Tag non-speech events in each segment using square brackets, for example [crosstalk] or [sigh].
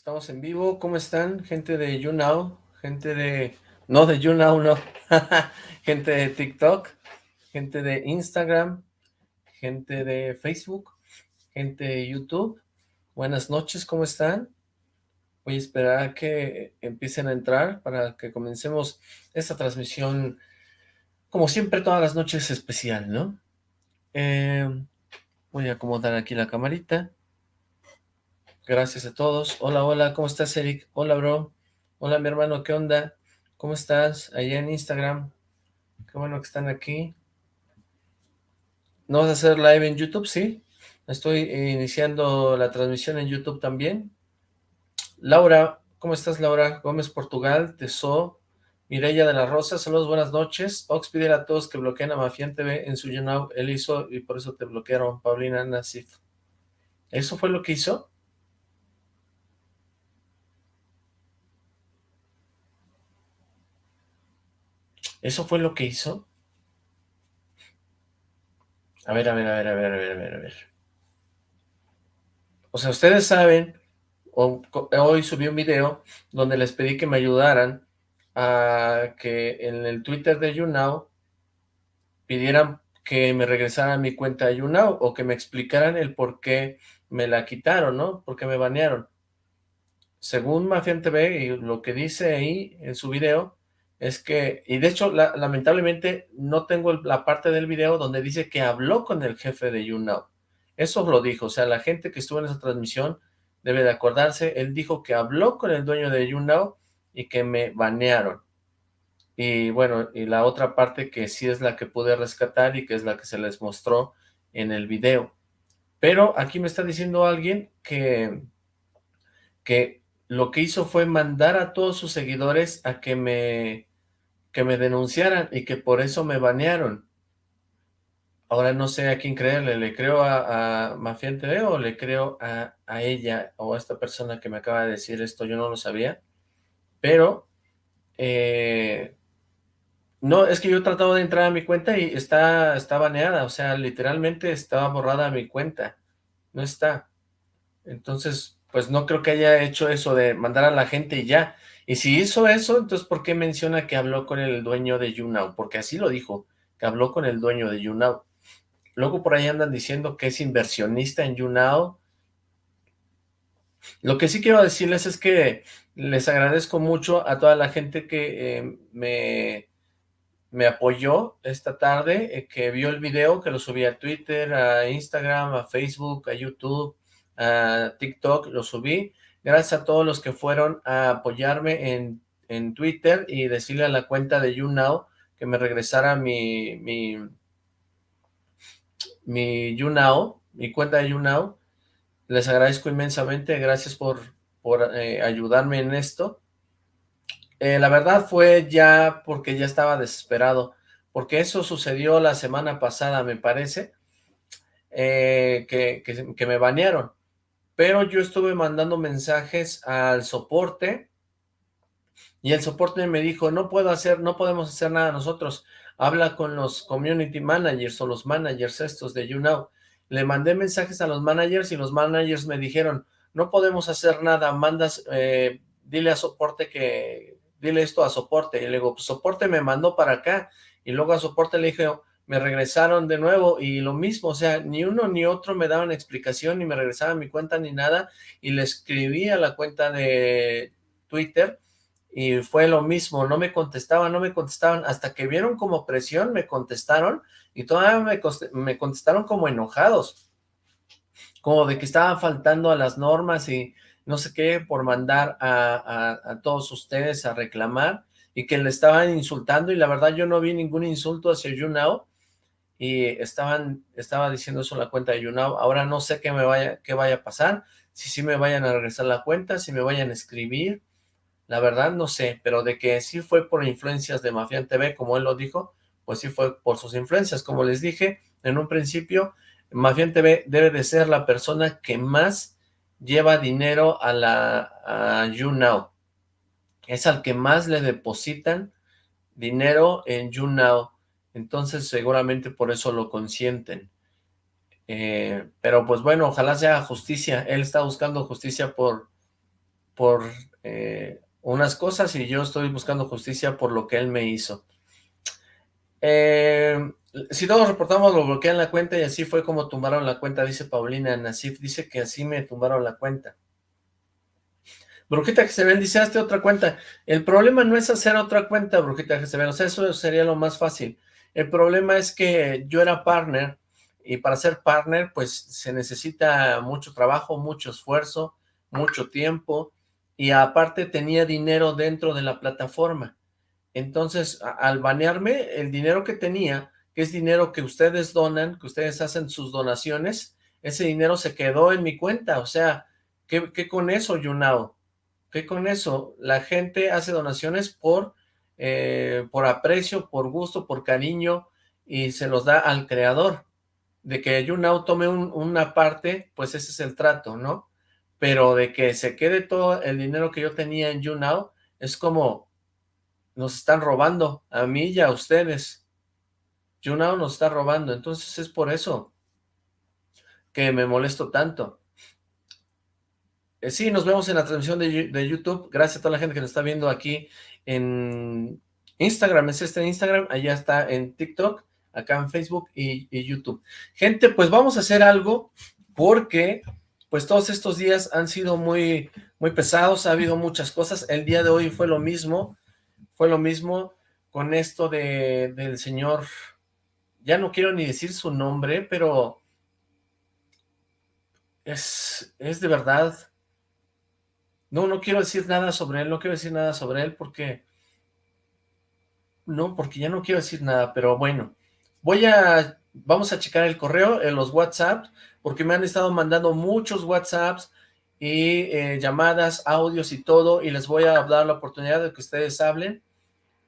Estamos en vivo, ¿cómo están? Gente de YouNow, gente de... No, de YouNow, no. [laughs] gente de TikTok, gente de Instagram, gente de Facebook, gente de YouTube. Buenas noches, ¿cómo están? Voy a esperar a que empiecen a entrar para que comencemos esta transmisión, como siempre, todas las noches especial, ¿no? Eh, voy a acomodar aquí la camarita. Gracias a todos. Hola, hola, ¿cómo estás, Eric? Hola, bro. Hola, mi hermano, ¿qué onda? ¿Cómo estás? Allá en Instagram. Qué bueno que están aquí. ¿No vas a hacer live en YouTube? Sí. Estoy iniciando la transmisión en YouTube también. Laura, ¿cómo estás, Laura? Gómez Portugal, Teso, Mireya de la Rosa, saludos, buenas noches. Ox pide a todos que bloqueen a Mafián TV en su YouNow. Él hizo y por eso te bloquearon, Paulina Nasif. ¿Eso fue lo que hizo? ¿Eso fue lo que hizo? A ver, a ver, a ver, a ver, a ver, a ver, a ver. O sea, ustedes saben, hoy subí un video donde les pedí que me ayudaran a que en el Twitter de YouNow pidieran que me regresaran mi cuenta de YouNow o que me explicaran el por qué me la quitaron, ¿no? Por qué me banearon. Según Mafian TV y lo que dice ahí en su video, es que, y de hecho, lamentablemente no tengo la parte del video donde dice que habló con el jefe de YouNow. Eso lo dijo, o sea, la gente que estuvo en esa transmisión debe de acordarse, él dijo que habló con el dueño de YouNow y que me banearon. Y bueno, y la otra parte que sí es la que pude rescatar y que es la que se les mostró en el video. Pero aquí me está diciendo alguien que, que lo que hizo fue mandar a todos sus seguidores a que me que me denunciaran y que por eso me banearon. Ahora no sé a quién creerle, ¿le creo a, a TV o le creo a, ella o a esta persona que me acaba de decir esto? Yo no lo sabía, pero eh, no, es que yo he tratado de entrar a mi cuenta y está, está baneada, o sea, literalmente estaba borrada mi cuenta, no está. Entonces, pues no creo que haya hecho eso de mandar a la gente y ya, y si hizo eso, entonces ¿por qué menciona que habló con el dueño de YouNow? Porque así lo dijo, que habló con el dueño de YouNow. Luego por ahí andan diciendo que es inversionista en YouNow. Lo que sí quiero decirles es que les agradezco mucho a toda la gente que eh, me, me apoyó esta tarde, eh, que vio el video, que lo subí a Twitter, a Instagram, a Facebook, a YouTube, a TikTok, lo subí. Gracias a todos los que fueron a apoyarme en, en Twitter y decirle a la cuenta de YouNow que me regresara mi, mi, mi YouNow, mi cuenta de YouNow. Les agradezco inmensamente, gracias por, por eh, ayudarme en esto. Eh, la verdad fue ya porque ya estaba desesperado, porque eso sucedió la semana pasada, me parece, eh, que, que, que me banearon pero yo estuve mandando mensajes al soporte y el soporte me dijo, no puedo hacer, no podemos hacer nada nosotros, habla con los community managers o los managers estos de YouNow. Le mandé mensajes a los managers y los managers me dijeron, no podemos hacer nada, mandas, eh, dile a soporte que, dile esto a soporte. Y le digo, pues soporte me mandó para acá. Y luego a soporte le dije, me regresaron de nuevo y lo mismo, o sea, ni uno ni otro me daban explicación, ni me regresaban mi cuenta ni nada, y le escribí a la cuenta de Twitter y fue lo mismo, no me contestaban, no me contestaban, hasta que vieron como presión, me contestaron, y todavía me, me contestaron como enojados, como de que estaban faltando a las normas y no sé qué, por mandar a, a todos ustedes a reclamar, y que le estaban insultando, y la verdad yo no vi ningún insulto hacia YouNow, y estaban, estaba diciendo eso en la cuenta de YouNow, ahora no sé qué me vaya, qué vaya a pasar, si sí me vayan a regresar la cuenta, si me vayan a escribir, la verdad no sé, pero de que sí fue por influencias de Mafian TV, como él lo dijo, pues sí fue por sus influencias, como les dije en un principio, Mafian TV debe de ser la persona que más lleva dinero a la a YouNow, es al que más le depositan dinero en YouNow, entonces seguramente por eso lo consienten. Eh, pero pues bueno, ojalá sea justicia. Él está buscando justicia por, por eh, unas cosas y yo estoy buscando justicia por lo que él me hizo. Eh, si todos reportamos, lo bloquean la cuenta y así fue como tumbaron la cuenta, dice Paulina Nasif, dice que así me tumbaron la cuenta. Brujita ven, dice, hazte otra cuenta. El problema no es hacer otra cuenta, Brujita ven, o sea, eso sería lo más fácil. El problema es que yo era partner, y para ser partner, pues, se necesita mucho trabajo, mucho esfuerzo, mucho tiempo, y aparte tenía dinero dentro de la plataforma. Entonces, al banearme, el dinero que tenía, que es dinero que ustedes donan, que ustedes hacen sus donaciones, ese dinero se quedó en mi cuenta, o sea, ¿qué, con eso, Yunao? ¿Qué con eso? La gente hace donaciones por, eh, por aprecio, por gusto, por cariño, y se los da al creador. De que Yunao tome una parte, pues ese es el trato, ¿no? Pero de que se quede todo el dinero que yo tenía en YouNow, es como, nos están robando, a mí y a ustedes. YouNow nos está robando, entonces es por eso que me molesto tanto. Eh, sí, nos vemos en la transmisión de, YouTube. Gracias a toda la gente que nos está viendo aquí en Instagram. Es este Instagram, allá está en TikTok, acá en Facebook y, YouTube. Gente, pues vamos a hacer algo porque pues todos estos días han sido muy, muy pesados, ha habido muchas cosas. El día de hoy fue lo mismo, fue lo mismo con esto de, del señor, ya no quiero ni decir su nombre, pero es, es de verdad no, no quiero decir nada sobre él, no quiero decir nada sobre él porque... No, porque ya no quiero decir nada, pero bueno. Voy a... Vamos a checar el correo, en los WhatsApp, porque me han estado mandando muchos WhatsApps y eh, llamadas, audios y todo, y les voy a dar la oportunidad de que ustedes hablen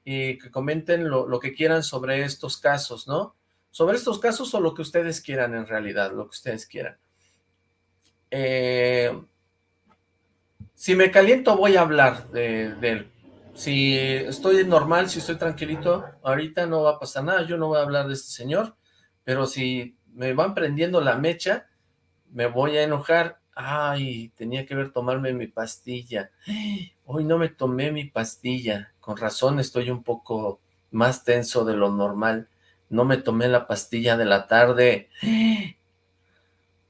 y que comenten lo, lo que quieran sobre estos casos, ¿no? Sobre estos casos o lo que ustedes quieran en realidad, lo que ustedes quieran. Eh, si me caliento voy a hablar de, él. Si estoy normal, si estoy tranquilito, ahorita no va a pasar nada, yo no voy a hablar de este señor, pero si me van prendiendo la mecha, me voy a enojar. Ay, tenía que ver tomarme mi pastilla. Hoy no me tomé mi pastilla. Con razón estoy un poco más tenso de lo normal. No me tomé la pastilla de la tarde.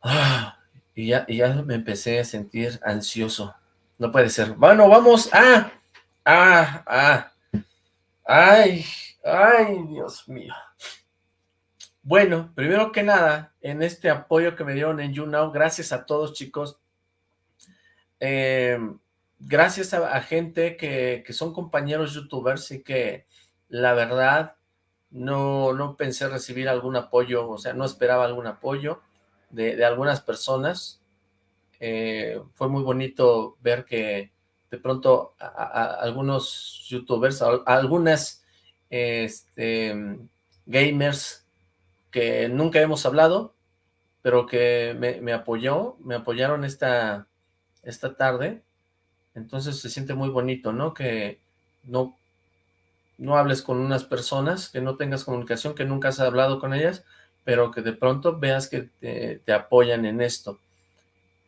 Ah, y, ya, y ya me empecé a sentir ansioso. No puede ser. Bueno, vamos a... Ah, ah. Ay, ay, Dios mío. Bueno, primero que nada, en este apoyo que me dieron en YouNow, gracias a todos, chicos. Eh, gracias a, gente que, que, son compañeros youtubers y que la verdad no, no pensé recibir algún apoyo, o sea, no esperaba algún apoyo de, de algunas personas. Eh, fue muy bonito ver que de pronto algunos youtubers, algunas este, gamers que nunca hemos hablado, pero que me, apoyó, me apoyaron esta, esta tarde, entonces se siente muy bonito, ¿no? Que no, no hables con unas personas, que no tengas comunicación, que nunca has hablado con ellas, pero que de pronto veas que te apoyan en esto.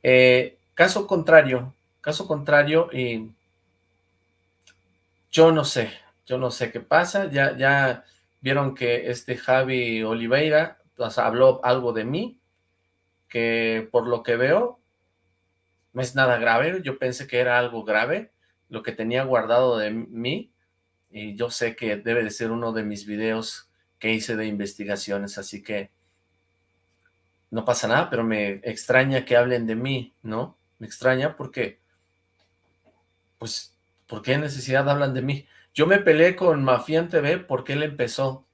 Eh, caso contrario, caso contrario, y yo no sé, yo no sé qué pasa, ya, ya vieron que este Javi Oliveira habló algo de mí, que por lo que veo no es nada grave, yo pensé que era algo grave, lo que tenía guardado de mí, y yo sé que debe de ser uno de mis videos que hice de investigaciones, así que no pasa nada, pero me extraña que hablen de mí, ¿no? Me extraña porque, pues, ¿por qué necesidad hablan de mí? Yo me peleé con Mafian TV porque él empezó,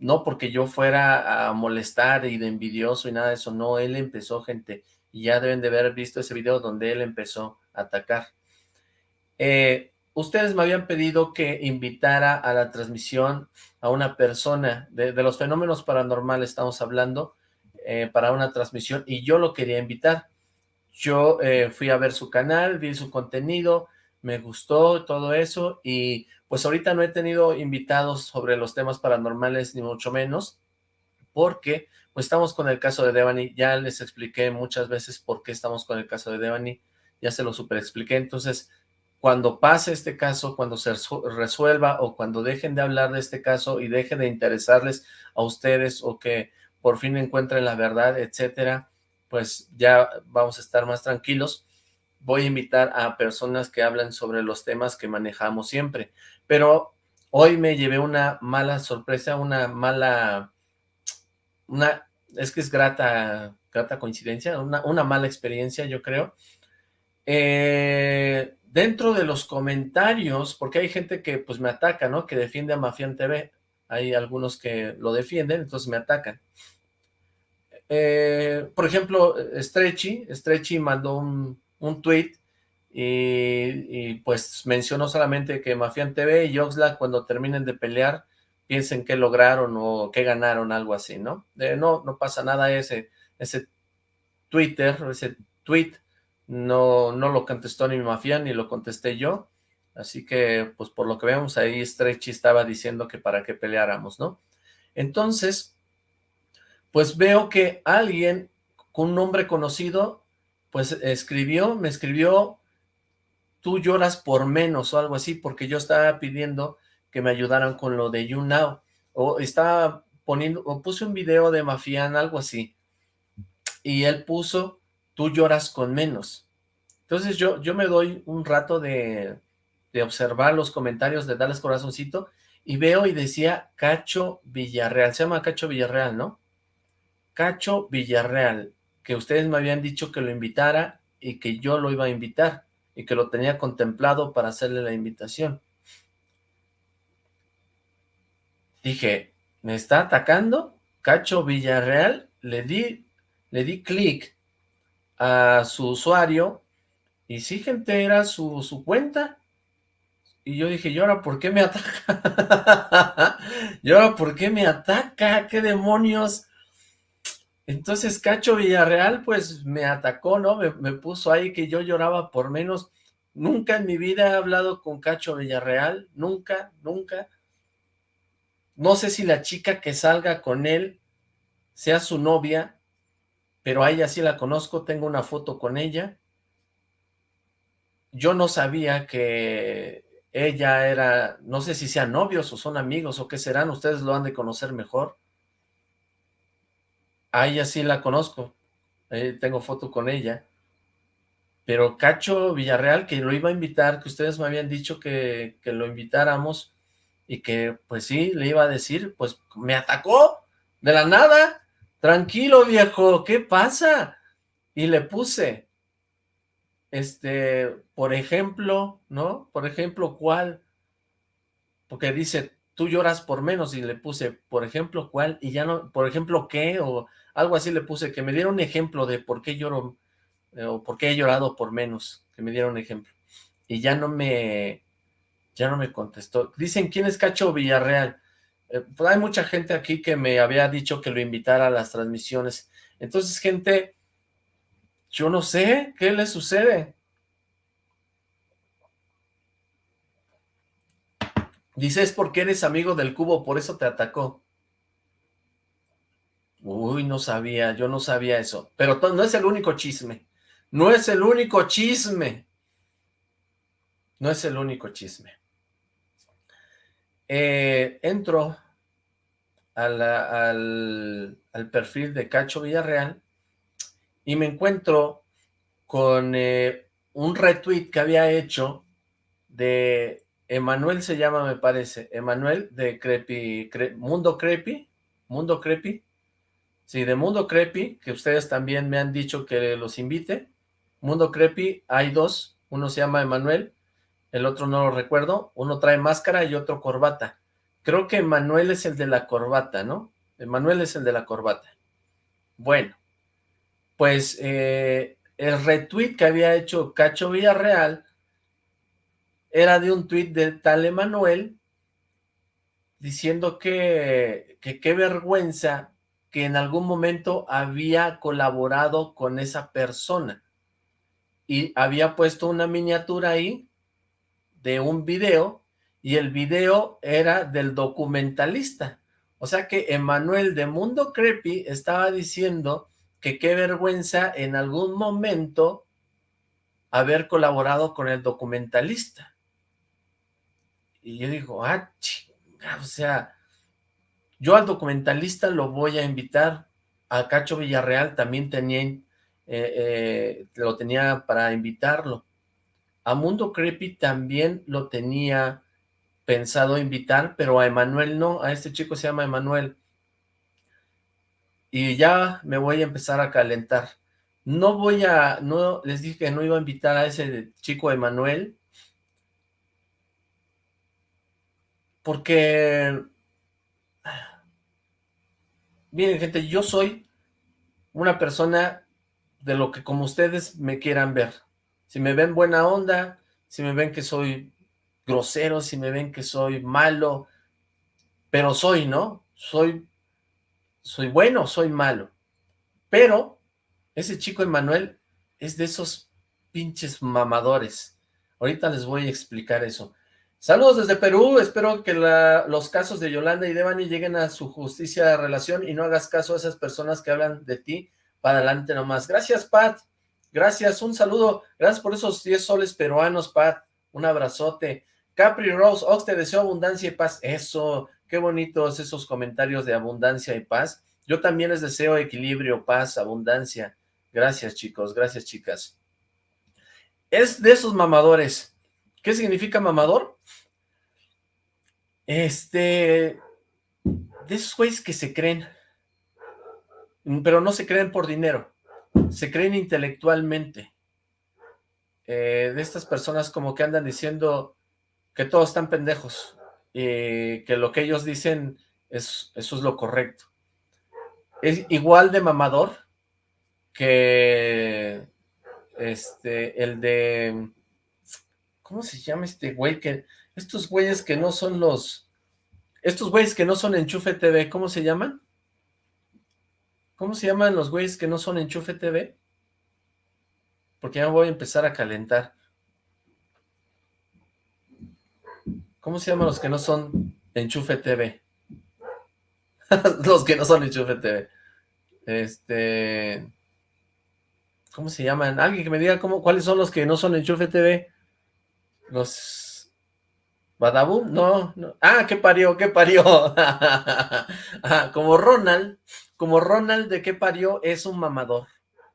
no porque yo fuera a molestar y de envidioso y nada de eso, no, él empezó, gente, y ya deben de haber visto ese video donde él empezó a atacar. Eh, ustedes me habían pedido que invitara a la transmisión a una persona, de los fenómenos paranormales estamos hablando, eh, para una transmisión y yo lo quería invitar. Yo eh, fui a ver su canal, vi su contenido, me gustó todo eso y pues ahorita no he tenido invitados sobre los temas paranormales ni mucho menos porque pues estamos con el caso de Devani, ya les expliqué muchas veces por qué estamos con el caso de Devani, ya se lo super expliqué, entonces cuando pase este caso, cuando se resuelva o cuando dejen de hablar de este caso y deje de interesarles a ustedes o que por fin encuentren la verdad, etcétera, pues ya vamos a estar más tranquilos. Voy a invitar a personas que hablan sobre los temas que manejamos siempre, pero hoy me llevé una mala sorpresa, una mala, una, es que es grata, grata coincidencia, una, mala experiencia yo creo, eh, dentro de los comentarios, porque hay gente que pues me ataca, ¿no? Que defiende a Mafian TV. Hay algunos que lo defienden, entonces me atacan. Eh, por ejemplo, Stretchy, Stretchy mandó un, un tweet y, pues mencionó solamente que Mafian TV y Oxlack cuando terminen de pelear piensen qué lograron o qué ganaron, algo así, ¿no? no, no pasa nada ese, ese Twitter, ese tweet no, no lo contestó ni mafia, ni lo contesté yo, así que, pues por lo que vemos ahí, Stretchy estaba diciendo que para qué peleáramos, ¿no? Entonces, pues veo que alguien con un nombre conocido, pues escribió, me escribió, tú lloras por menos o algo así, porque yo estaba pidiendo que me ayudaran con lo de YouNow, o estaba poniendo, o puse un video de Mafian, algo así, y él puso tú lloras con menos. Entonces yo, yo me doy un rato de, de observar los comentarios, de darles corazoncito, y veo y decía Cacho Villarreal, se llama Cacho Villarreal, ¿no? Cacho Villarreal, que ustedes me habían dicho que lo invitara y que yo lo iba a invitar, y que lo tenía contemplado para hacerle la invitación. Dije, ¿me está atacando? Cacho Villarreal, le di, le di clic a su usuario, y sí, gente, era su, su cuenta, y yo dije, ¿y ahora por qué me ataca? [laughs] ¿Y ahora por qué me ataca? ¿Qué demonios? Entonces Cacho Villarreal, pues, me atacó, ¿no? Me, puso ahí que yo lloraba por menos. Nunca en mi vida he hablado con Cacho Villarreal, nunca, nunca. No sé si la chica que salga con él sea su novia, pero a ella sí la conozco, tengo una foto con ella. Yo no sabía que ella era, no sé si sean novios o son amigos o qué serán, ustedes lo han de conocer mejor. A ella sí la conozco, eh, tengo foto con ella. Pero Cacho Villarreal, que lo iba a invitar, que ustedes me habían dicho que, que lo invitáramos, y que pues sí, le iba a decir, pues me atacó de la nada, tranquilo viejo, ¿qué pasa? Y le puse, este, por ejemplo, ¿no? Por ejemplo, ¿cuál? Porque dice, tú lloras por menos, y le puse, por ejemplo, ¿cuál? Y ya no, por ejemplo, ¿qué? O algo así le puse, que me diera un ejemplo de por qué lloro, eh, o por qué he llorado por menos, que me diera un ejemplo. Y ya no me, ya no me contestó. Dicen, ¿quién es Cacho Villarreal? Eh, pues hay mucha gente aquí que me había dicho que lo invitara a las transmisiones. Entonces, gente, yo no sé qué le sucede. Dice, es porque eres amigo del cubo, por eso te atacó. Uy, no sabía, yo no sabía eso. Pero no es el único chisme. No es el único chisme. No es el único chisme. Eh, entro al, perfil de Cacho Villarreal y me encuentro con eh, un retweet que había hecho de Emanuel se llama me parece, Emanuel de Crepi, Mundo Crepi, Mundo Crepi, sí, de Mundo Crepi, que ustedes también me han dicho que los invite, Mundo Crepi, hay dos, uno se llama Emanuel el otro no lo recuerdo, uno trae máscara y otro corbata. Creo que Manuel es el de la corbata, ¿no? Manuel es el de la corbata. Bueno, pues eh, el retweet que había hecho Cacho Villarreal era de un tweet de tal Emanuel diciendo que qué vergüenza que en algún momento había colaborado con esa persona y había puesto una miniatura ahí de un video y el video era del documentalista. O sea que Emanuel de Mundo Creepy estaba diciendo que qué vergüenza en algún momento haber colaborado con el documentalista. Y yo digo, ah, chinga, o sea, yo al documentalista lo voy a invitar, a Cacho Villarreal también tenía, eh, eh, lo tenía para invitarlo. A Mundo Creepy también lo tenía pensado invitar, pero a Emanuel no, a este chico se llama Emanuel. Y ya me voy a empezar a calentar. No voy a, no, les dije que no iba a invitar a ese chico Emanuel, porque, miren gente, yo soy una persona de lo que como ustedes me quieran ver. Si me ven buena onda, si me ven que soy grosero, si me ven que soy malo, pero soy, ¿no? Soy, soy bueno, soy malo. Pero ese chico Emanuel es de esos pinches mamadores. Ahorita les voy a explicar eso. Saludos desde Perú, espero que los casos de Yolanda y Devani lleguen a su justicia de relación y no hagas caso a esas personas que hablan de ti para adelante nomás. Gracias, Pat. Gracias, un saludo. Gracias por esos 10 soles peruanos, Pat. Un abrazote. Capri Rose, Ox, te deseo abundancia y paz. Eso, qué bonitos esos comentarios de abundancia y paz. Yo también les deseo equilibrio, paz, abundancia. Gracias, chicos. Gracias, chicas. Es de esos mamadores. ¿Qué significa mamador? Este... De esos güeyes que se creen. Pero no se creen por dinero. Se creen intelectualmente. Eh, de estas personas como que andan diciendo que todos están pendejos y que lo que ellos dicen es, eso es lo correcto. Es igual de mamador que este, el de, ¿cómo se llama este güey? Que, estos güeyes que no son los, estos güeyes que no son Enchufe TV, ¿cómo se llaman? ¿Cómo se llaman los güeyes que no son Enchufe TV? Porque ya voy a empezar a calentar. ¿Cómo se llaman los que no son Enchufe TV? [laughs] los que no son Enchufe TV. Este... ¿Cómo se llaman? Alguien que me diga cómo, cuáles son los que no son Enchufe TV. Los... ¿Badabum? No, no. Ah, ¿qué parió? ¿Qué parió? [laughs] como Ronald, como Ronald de qué parió es un mamador.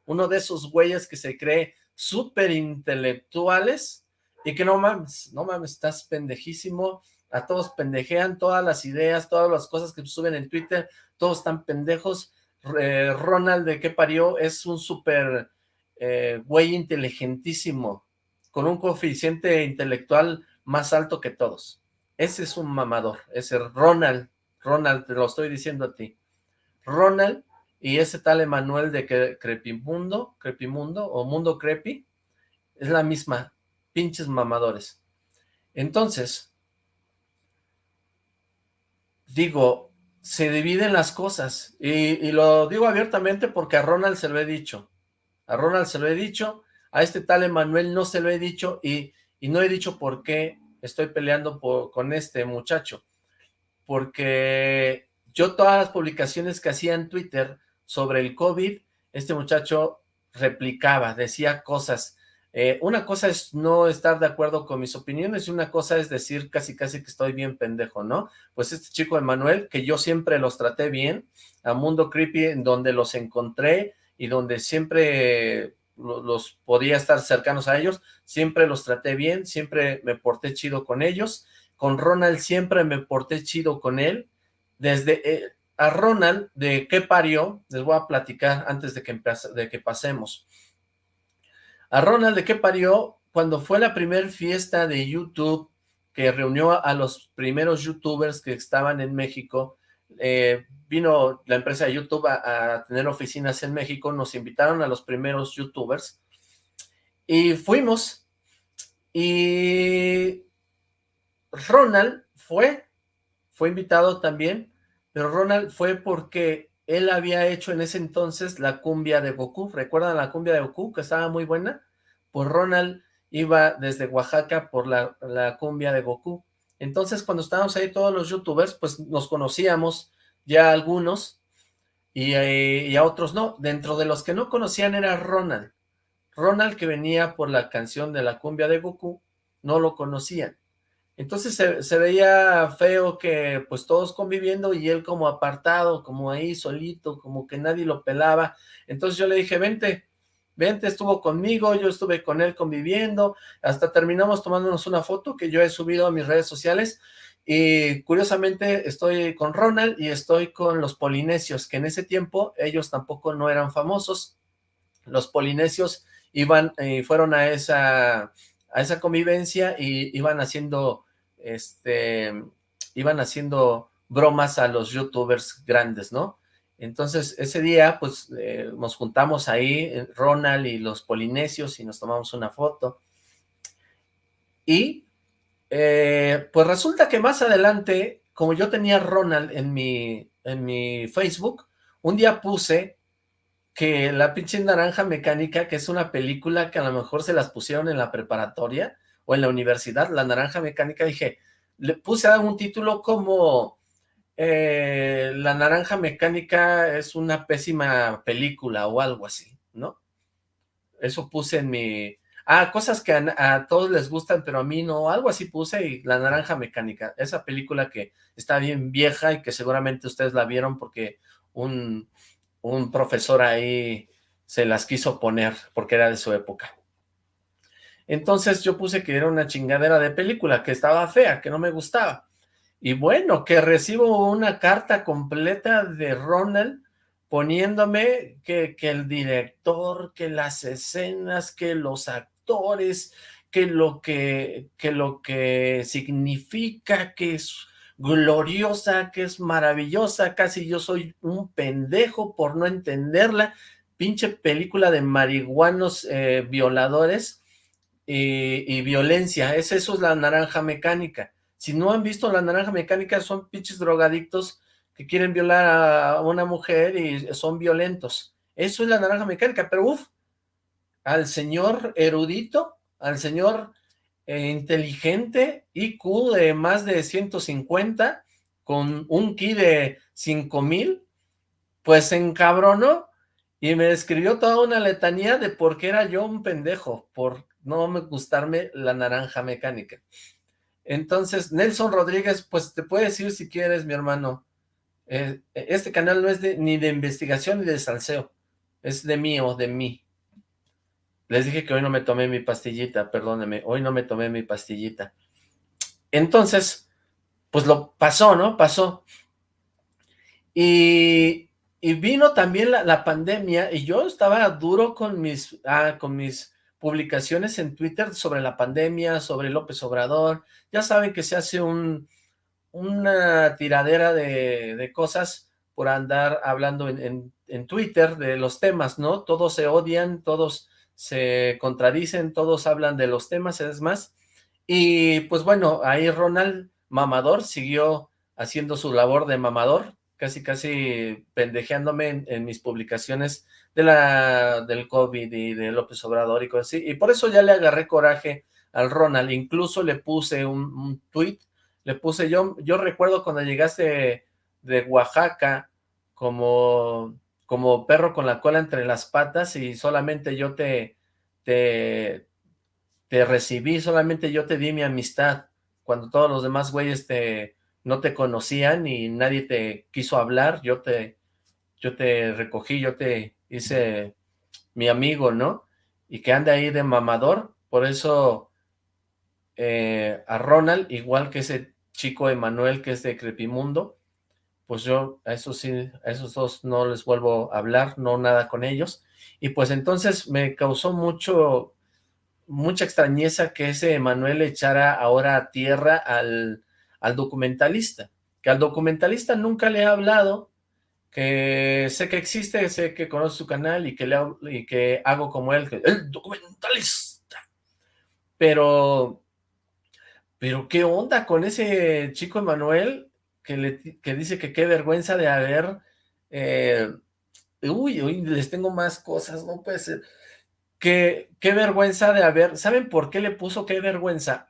Uno de esos güeyes que se cree súper intelectuales y que no mames, no mames, estás pendejísimo, a todos pendejean todas las ideas, todas las cosas que suben en Twitter, todos están pendejos, Ronald de qué parió es un súper eh, güey inteligentísimo, con un coeficiente intelectual más alto que todos. Ese es un mamador, ese Ronald, Ronald, te lo estoy diciendo a ti. Ronald y ese tal Emanuel de Crepimundo, Crepimundo o Mundo Crepi, es la misma, pinches mamadores. Entonces, digo, se dividen las cosas, y, lo digo abiertamente porque a Ronald se lo he dicho, a Ronald se lo he dicho, a este tal Emanuel no se lo he dicho, y, no he dicho por qué estoy peleando con este muchacho, porque yo todas las publicaciones que hacía en Twitter sobre el COVID, este muchacho replicaba, decía cosas, eh, una cosa es no estar de acuerdo con mis opiniones y una cosa es decir casi casi que estoy bien pendejo, ¿no? Pues este chico Emanuel, que yo siempre los traté bien, a Mundo Creepy, en donde los encontré y donde siempre los podía estar cercanos a ellos, siempre los traté bien, siempre me porté chido con ellos, con Ronald siempre me porté chido con él, desde eh, a Ronald, de qué parió, les voy a platicar antes de que, de que pasemos, a Ronald, ¿de qué parió? Cuando fue la primera fiesta de YouTube que reunió a los primeros youtubers que estaban en México, eh, vino la empresa de YouTube a, tener oficinas en México, nos invitaron a los primeros youtubers, y fuimos, y Ronald fue, fue invitado también, pero Ronald fue porque él había hecho en ese entonces la cumbia de Goku, ¿recuerdan la cumbia de Goku que estaba muy buena? Pues Ronald iba desde Oaxaca por la, cumbia de Goku. Entonces cuando estábamos ahí todos los youtubers, pues nos conocíamos ya algunos y, eh, y, a otros no. Dentro de los que no conocían era Ronald. Ronald que venía por la canción de la cumbia de Goku, no lo conocían. Entonces se, veía feo que pues todos conviviendo y él como apartado, como ahí solito, como que nadie lo pelaba. Entonces yo le dije, vente, vente, estuvo conmigo, yo estuve con él conviviendo, hasta terminamos tomándonos una foto que yo he subido a mis redes sociales y curiosamente estoy con Ronald y estoy con los polinesios, que en ese tiempo ellos tampoco no eran famosos. Los polinesios iban eh, fueron a esa, a esa convivencia y iban haciendo este, iban haciendo bromas a los youtubers grandes, ¿no? Entonces, ese día, pues, eh, nos juntamos ahí, eh, Ronald y los polinesios, y nos tomamos una foto. Y, eh, pues resulta que más adelante, como yo tenía Ronald en mi, en mi Facebook, un día puse que la pinche naranja mecánica, que es una película que a lo mejor se las pusieron en la preparatoria, o en la universidad, La Naranja Mecánica, dije, le puse un título como eh, La Naranja Mecánica es una pésima película o algo así, ¿no? Eso puse en mi... Ah, cosas que a, todos les gustan, pero a mí no, algo así puse y La Naranja Mecánica, esa película que está bien vieja y que seguramente ustedes la vieron porque un, un profesor ahí se las quiso poner porque era de su época. Entonces yo puse que era una chingadera de película, que estaba fea, que no me gustaba. Y bueno, que recibo una carta completa de Ronald poniéndome que, que el director, que las escenas, que los actores, que lo que, que lo que significa, que es gloriosa, que es maravillosa, casi yo soy un pendejo por no entenderla, pinche película de marihuanos eh, violadores, y, violencia. Es eso es la naranja mecánica. Si no han visto la naranja mecánica, son pinches drogadictos que quieren violar a una mujer y son violentos. Eso es la naranja mecánica, pero uff, al señor erudito, al señor eh, inteligente, IQ de más de 150, con un ki de 5000, pues se encabronó y me describió toda una letanía de por qué era yo un pendejo, por no me gustarme la naranja mecánica. Entonces, Nelson Rodríguez, pues te puedes decir si quieres, mi hermano. Eh, este canal no es de, ni de investigación ni de salseo, es de mí o de mí. Les dije que hoy no me tomé mi pastillita, perdóneme, hoy no me tomé mi pastillita. Entonces, pues lo pasó, ¿no? Pasó. Y, vino también la, la, pandemia y yo estaba duro con mis, ah, con mis publicaciones en Twitter sobre la pandemia, sobre López Obrador, ya saben que se hace un, una tiradera de, cosas por andar hablando en, Twitter de los temas, ¿no? Todos se odian, todos se contradicen, todos hablan de los temas, es más, y pues bueno, ahí Ronald Mamador siguió haciendo su labor de mamador, casi casi pendejeándome en mis publicaciones de la, del COVID y de López Obrador y cosas así, y por eso ya le agarré coraje al Ronald, incluso le puse un, tweet, le puse, yo, yo recuerdo cuando llegaste de Oaxaca como, como perro con la cola entre las patas y solamente yo te, te, te recibí, solamente yo te di mi amistad, cuando todos los demás güeyes te, no te conocían y nadie te quiso hablar, yo te, yo te recogí, yo te dice mi amigo, ¿no? Y que anda ahí de mamador, por eso eh, a Ronald, igual que ese chico Emanuel que es de Crepimundo, pues yo a esos sí, a esos dos no les vuelvo a hablar, no nada con ellos, y pues entonces me causó mucho, mucha extrañeza que ese Emanuel echara ahora a tierra al, al documentalista, que al documentalista nunca le ha hablado, que sé que existe, sé que conoce su canal y que, le, y que hago como él, el documentalista. Pero, pero ¿qué onda con ese chico Emanuel que, le, que dice que qué vergüenza de haber... Eh, uy, uy, les tengo más cosas, no puede ser. qué vergüenza de haber... ¿Saben por qué le puso qué vergüenza?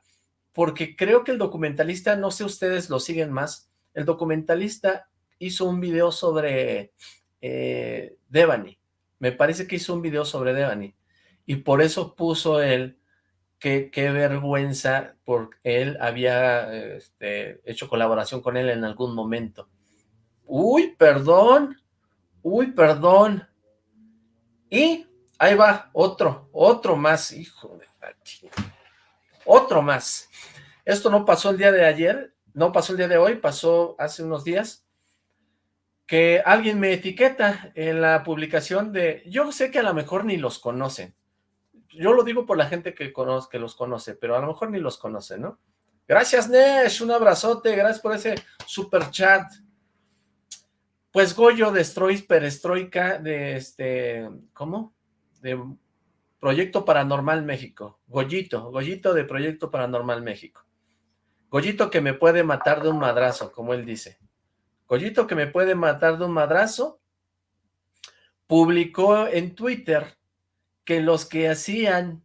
Porque creo que el documentalista, no sé ustedes lo siguen más, el documentalista hizo un video sobre eh, Devani. Me parece que hizo un video sobre Devani. y por eso puso él que qué vergüenza porque él había este, hecho colaboración con él en algún momento. Uy, perdón, uy, perdón. Y ahí va, otro, otro más, hijo de Otro más. Esto no pasó el día de ayer, no pasó el día de hoy, pasó hace unos días, que alguien me etiqueta en la publicación de, yo sé que a lo mejor ni los conocen, yo lo digo por la gente que, que los conoce, pero a lo mejor ni los conoce, ¿no? Gracias, Nesh, un abrazote, gracias por ese super chat. Pues Goyo de Strois Perestroika de este, ¿cómo? De Proyecto Paranormal México. Goyito, Goyito de Proyecto Paranormal México. Goyito que me puede matar de un madrazo, como él dice. Goyito que me puede matar de un madrazo, publicó en Twitter que los que hacían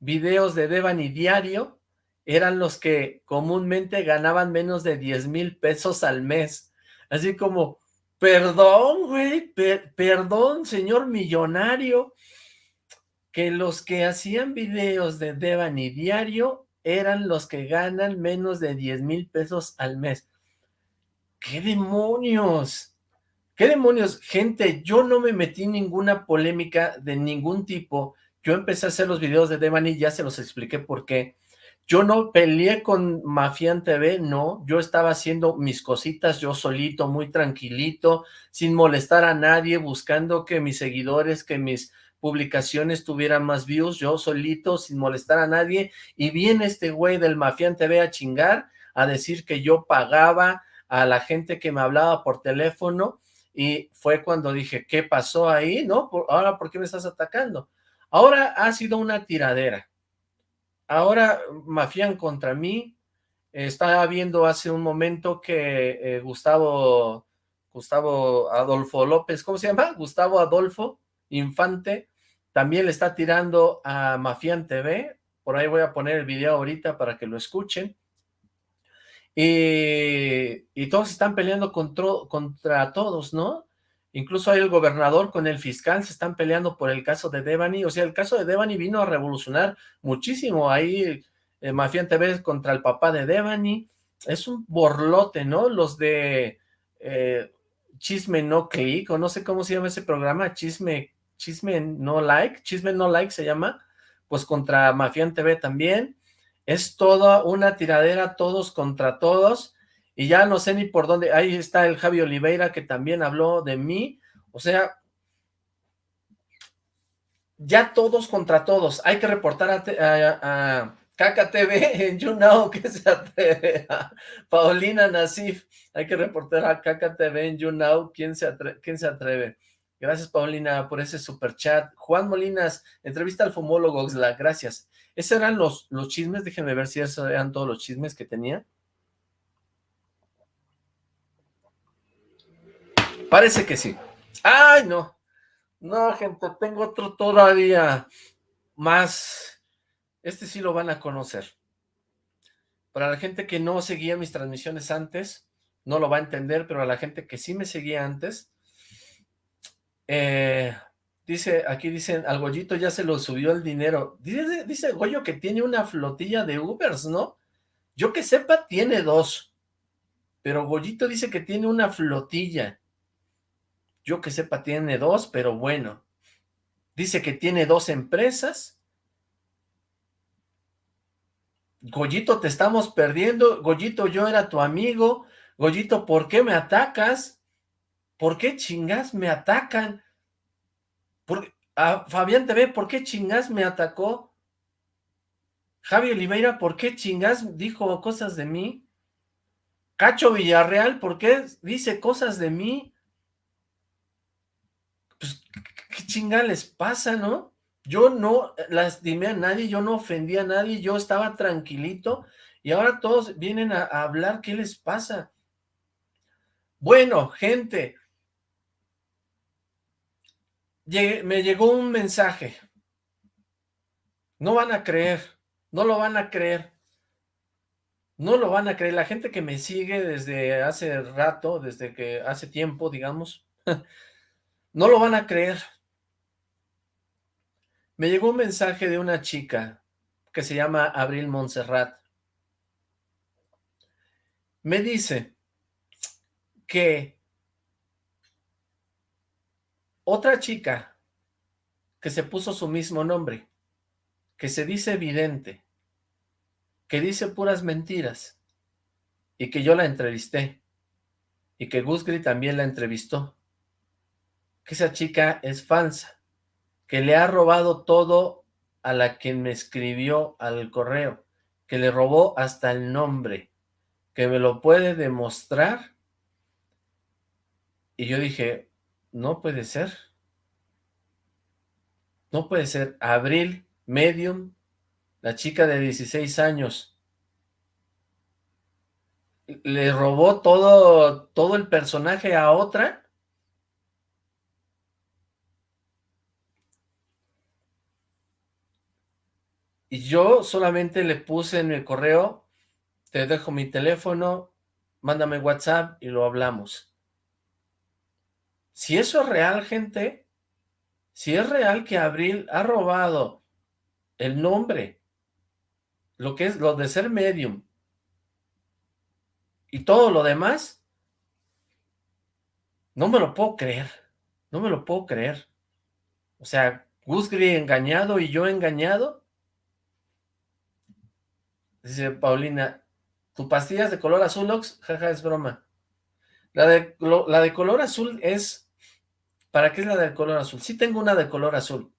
videos de Devani diario eran los que comúnmente ganaban menos de 10 mil pesos al mes. Así como, perdón, güey, perdón, señor millonario, que los que hacían videos de Devani diario eran los que ganan menos de 10 mil pesos al mes. ¡Qué demonios! ¿Qué demonios? Gente, yo no me metí en ninguna polémica de ningún tipo. Yo empecé a hacer los videos de Devani, ya se los expliqué por qué. Yo no peleé con Mafian TV, no. Yo estaba haciendo mis cositas yo solito, muy tranquilito, sin molestar a nadie, buscando que mis seguidores, que mis publicaciones tuvieran más views, yo solito, sin molestar a nadie. Y viene este güey del Mafian TV a chingar, a decir que yo pagaba a la gente que me hablaba por teléfono, y fue cuando dije, ¿qué pasó ahí? ¿No? Ahora, ¿por qué me estás atacando? Ahora ha sido una tiradera. Ahora mafian contra mí. Estaba viendo hace un momento que eh, Gustavo, Gustavo Adolfo López, ¿cómo se llama? Gustavo Adolfo Infante, también le está tirando a Mafian TV. Por ahí voy a poner el video ahorita para que lo escuchen. Y, todos están peleando contra, contra todos, ¿no? Incluso hay el gobernador con el fiscal, se están peleando por el caso de Devani, o sea, el caso de Devani vino a revolucionar muchísimo, ahí eh, Mafian TV contra el papá de Devani, es un borlote, ¿no? Los de eh, Chisme No Click, o no sé cómo se llama ese programa, Chisme, Chisme No Like, Chisme No Like se llama, pues contra Mafian TV también, es toda una tiradera todos contra todos, y ya no sé ni por dónde, ahí está el Javi Oliveira que también habló de mí, o sea, ya todos contra todos, hay que reportar a, a, TV [laughs] en YouNow que se atreve, Paulina Nasif, hay que reportar a TV en YouNow, ¿quién se, ¿quién se atreve? Gracias, Paulina, por ese super chat. Juan Molinas, entrevista al fumólogo, gracias. Esos eran los, los chismes, déjenme ver si esos eran todos los chismes que tenía. Parece que sí. ¡Ay, no! No, gente, tengo otro todavía más. Este sí lo van a conocer. Para la gente que no seguía mis transmisiones antes, no lo va a entender, pero a la gente que sí me seguía antes, eh, Dice, aquí dicen, al Goyito ya se lo subió el dinero. Dice, dice Goyo que tiene una flotilla de Ubers, ¿no? Yo que sepa, tiene dos. Pero Goyito dice que tiene una flotilla. Yo que sepa, tiene dos, pero bueno. Dice que tiene dos empresas. Goyito, te estamos perdiendo. Goyito, yo era tu amigo. Goyito, ¿por qué me atacas? ¿Por qué chingas me atacan? Porque, a Fabián TV, ¿por qué chingas me atacó? Javi Oliveira, ¿por qué chingas dijo cosas de mí? Cacho Villarreal, ¿por qué dice cosas de mí? Pues, ¿qué chinga les pasa, no? Yo no lastimé a nadie, yo no ofendí a nadie, yo estaba tranquilito y ahora todos vienen a hablar, ¿qué les pasa? Bueno, gente, me llegó un mensaje. No van a creer, no lo van a creer. No lo van a creer. La gente que me sigue desde hace rato, desde que hace tiempo, digamos, [laughs] no lo van a creer. Me llegó un mensaje de una chica que se llama Abril Montserrat. Me dice que otra chica que se puso su mismo nombre, que se dice evidente, que dice puras mentiras, y que yo la entrevisté, y que Gusgri también la entrevistó, que esa chica es falsa, que le ha robado todo a la que me escribió al correo, que le robó hasta el nombre, que me lo puede demostrar. Y yo dije, no puede ser. No puede ser. Abril, Medium, la chica de 16 años, le robó todo, todo el personaje a otra Y yo solamente le puse en el correo, te dejo mi teléfono, mándame WhatsApp y lo hablamos. Si eso es real, gente, si es real que Abril ha robado el nombre, lo que es lo de ser medium, y todo lo demás, no me lo puedo creer, no me lo puedo creer. O sea, Gusgri engañado y yo engañado, Dice Paulina, ¿tu pastillas de color azul, Ox? Jaja, es broma. La de, la de color azul es... ¿Para qué es la de color azul? Sí tengo una de color azul.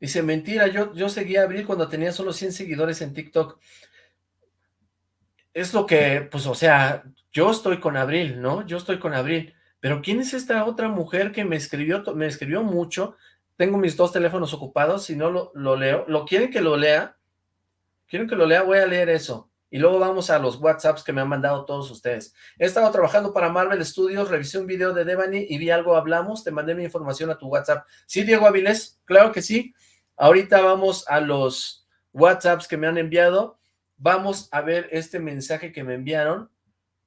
Dice, mentira, yo, yo seguía a Abril cuando tenía solo 100 seguidores en TikTok. Es lo que, pues, o sea, yo estoy con Abril, ¿no? Yo estoy con Abril. Pero ¿quién es esta otra mujer que me escribió, me escribió mucho? tengo mis dos teléfonos ocupados, si no lo, leo, ¿lo quieren que lo lea? ¿Quieren que lo lea? Voy a leer eso. Y luego vamos a los WhatsApps que me han mandado todos ustedes. He estado trabajando para Marvel Studios, revisé un video de Devani y vi algo, hablamos, te mandé mi información a tu WhatsApp. ¿Sí, Diego Avilés? Claro que sí. Ahorita vamos a los WhatsApps que me han enviado. Vamos a ver este mensaje que me enviaron.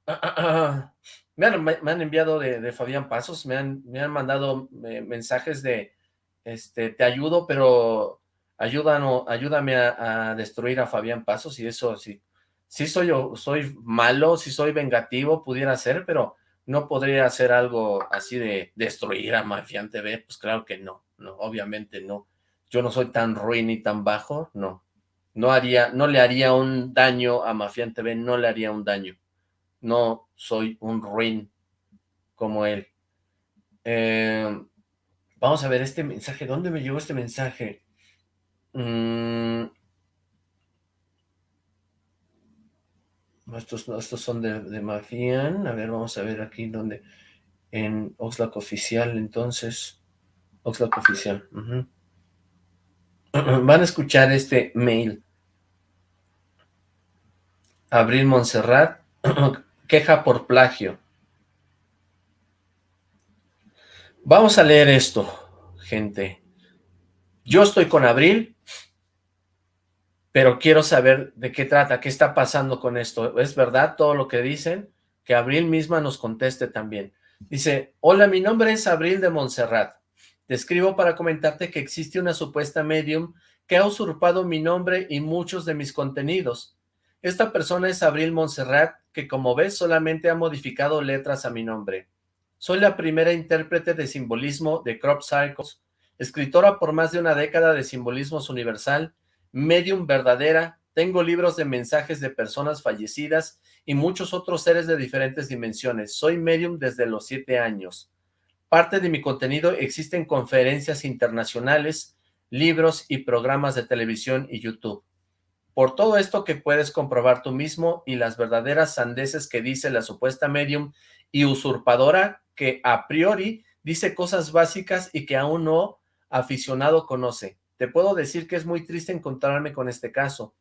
[clears throat] Me han, enviado de, Fabián Pasos, me han, me han mandado eh, mensajes de este, te ayudo, pero ayúdame a, destruir a Fabián Pasos y eso sí, sí soy soy malo, sí soy vengativo, pudiera ser, pero no podría hacer algo así de destruir a Mafián TV, pues claro que no, no, obviamente no. Yo no soy tan ruin y tan bajo, no. No haría, no le haría un daño a Mafián TV, no le haría un daño. No soy un ruin como él. Eh, Vamos a ver este mensaje. ¿Dónde me llegó este mensaje? Mm. Estos, estos son de, de Mafian. A ver, vamos a ver aquí donde... En Oxlack Oficial, entonces. Oxlack Oficial. [clears throat] Van a escuchar este mail. Abril Montserrat. [clears throat] queja por plagio. Vamos a leer esto, gente. Yo estoy con Abril, pero quiero saber de qué trata, qué está pasando con esto. ¿Es verdad todo lo que dicen? Que Abril misma nos conteste también. Dice, hola, mi nombre es Abril de Montserrat. Te escribo para comentarte que existe una supuesta medium que ha usurpado mi nombre y muchos de mis contenidos. Esta persona es Abril Montserrat, que como ves solamente ha modificado letras a mi nombre. Soy la primera intérprete de simbolismo de Crop Cycles, escritora por más de una década de simbolismos universal, medium verdadera, tengo libros de mensajes de personas fallecidas y muchos otros seres de diferentes dimensiones. Soy medium desde los siete años. Parte de mi contenido existen conferencias internacionales, libros y programas de televisión y YouTube. Por todo esto que puedes comprobar tú mismo y las verdaderas sandeces que dice la supuesta medium y usurpadora que a priori dice cosas básicas y que aún no aficionado conoce. Te puedo decir que es muy triste encontrarme con este caso.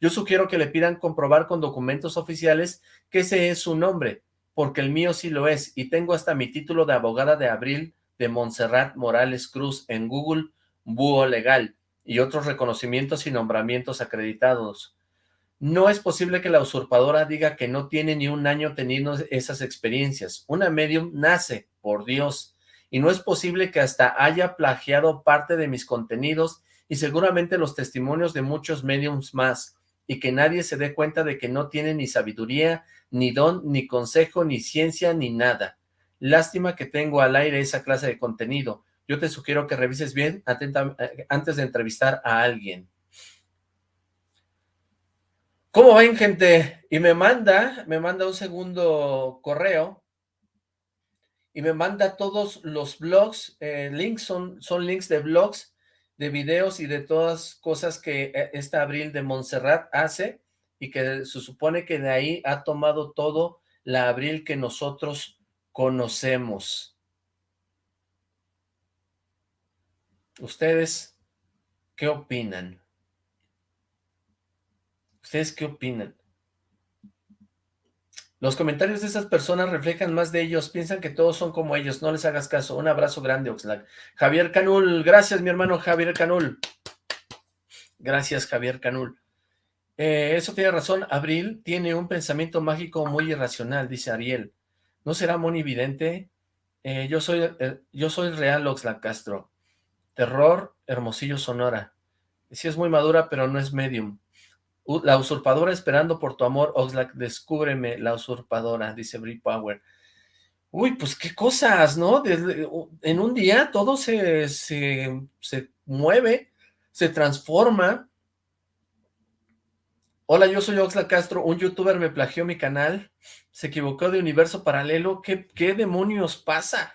Yo sugiero que le pidan comprobar con documentos oficiales que ese es su nombre, porque el mío sí lo es, y tengo hasta mi título de abogada de abril de Montserrat Morales Cruz en Google Búho Legal, y otros reconocimientos y nombramientos acreditados. No es posible que la usurpadora diga que no tiene ni un año teniendo esas experiencias. Una medium nace, por Dios, y no es posible que hasta haya plagiado parte de mis contenidos y seguramente los testimonios de muchos mediums más, y que nadie se dé cuenta de que no tiene ni sabiduría, ni don, ni consejo, ni ciencia, ni nada. Lástima que tengo al aire esa clase de contenido. Yo te sugiero que revises bien eh, antes de entrevistar a alguien. ¿Cómo ven, gente? Y me manda, me manda un segundo correo y me manda todos los blogs, eh, links, son, son links de blogs, de videos y de todas cosas que esta Abril de Montserrat hace y que se supone que de ahí ha tomado todo la Abril que nosotros conocemos. ¿Ustedes qué opinan? ¿Ustedes qué opinan? Los comentarios de esas personas reflejan más de ellos, piensan que todos son como ellos, no les hagas caso. Un abrazo grande, Oxlack. Javier Canul, gracias mi hermano Javier Canul. Gracias, Javier Canul. Eh, eso tiene razón, Abril tiene un pensamiento mágico muy irracional, dice Ariel. ¿No será monividente? Eh, yo soy eh, yo soy real Oxlack Castro. Terror, Hermosillo, Sonora. Sí es muy madura, pero no es medium. La usurpadora esperando por tu amor, Oxlack, descúbreme la usurpadora, dice Brie Power. Uy, pues qué cosas, ¿no? en un día todo se, se, se mueve, se transforma. Hola, yo soy Oxlack Castro, un youtuber me plagió mi canal, se equivocó de universo paralelo, ¿qué, qué demonios pasa?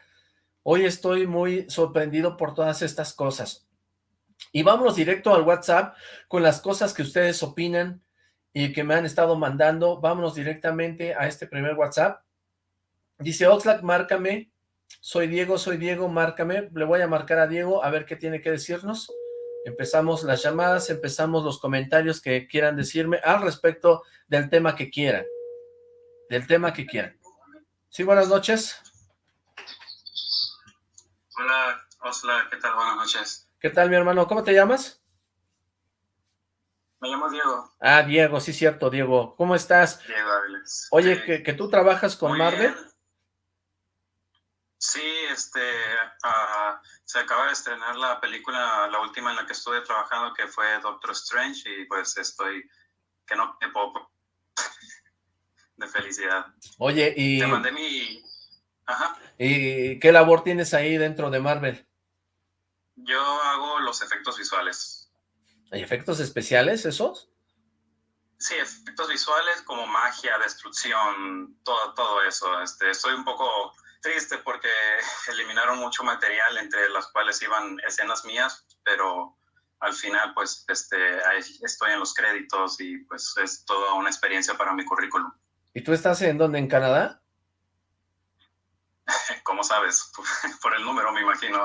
Hoy estoy muy sorprendido por todas estas cosas. Y vámonos directo al WhatsApp con las cosas que ustedes opinan y que me han estado mandando. Vámonos directamente a este primer WhatsApp. Dice Oxlack, márcame. Soy Diego, soy Diego, márcame. Le voy a marcar a Diego a ver qué tiene que decirnos. Empezamos las llamadas, empezamos los comentarios que quieran decirme al respecto del tema que quieran. Del tema que quieran. Sí, buenas noches. Hola, Oxlack, ¿qué tal? Buenas noches. ¿Qué tal, mi hermano? ¿Cómo te llamas? Me llamo Diego. Ah, Diego, sí, cierto, Diego. ¿Cómo estás? Diego Áviles. Oye, que, tú trabajas con Marvel. Sí, este, ah, se acaba de estrenar la película, la última en la que estuve trabajando, que fue Doctor Strange, y pues estoy, que no me puedo [laughs] de felicidad. Oye, y... Te mandé mi... Ajá. ¿Y qué labor tienes ahí dentro de Marvel? Yo hago los efectos visuales. ¿Hay efectos especiales esos? Sí, efectos visuales como magia, destrucción, todo, todo eso. Este, estoy un poco triste porque [laughs] eliminaron mucho material entre las cuales iban escenas mías, pero al final pues este, estoy en los créditos y pues es toda una experiencia para mi currículum. ¿Y tú estás en dónde? ¿En Canadá? [laughs] ¿Cómo sabes? [laughs] Por el número, me imagino.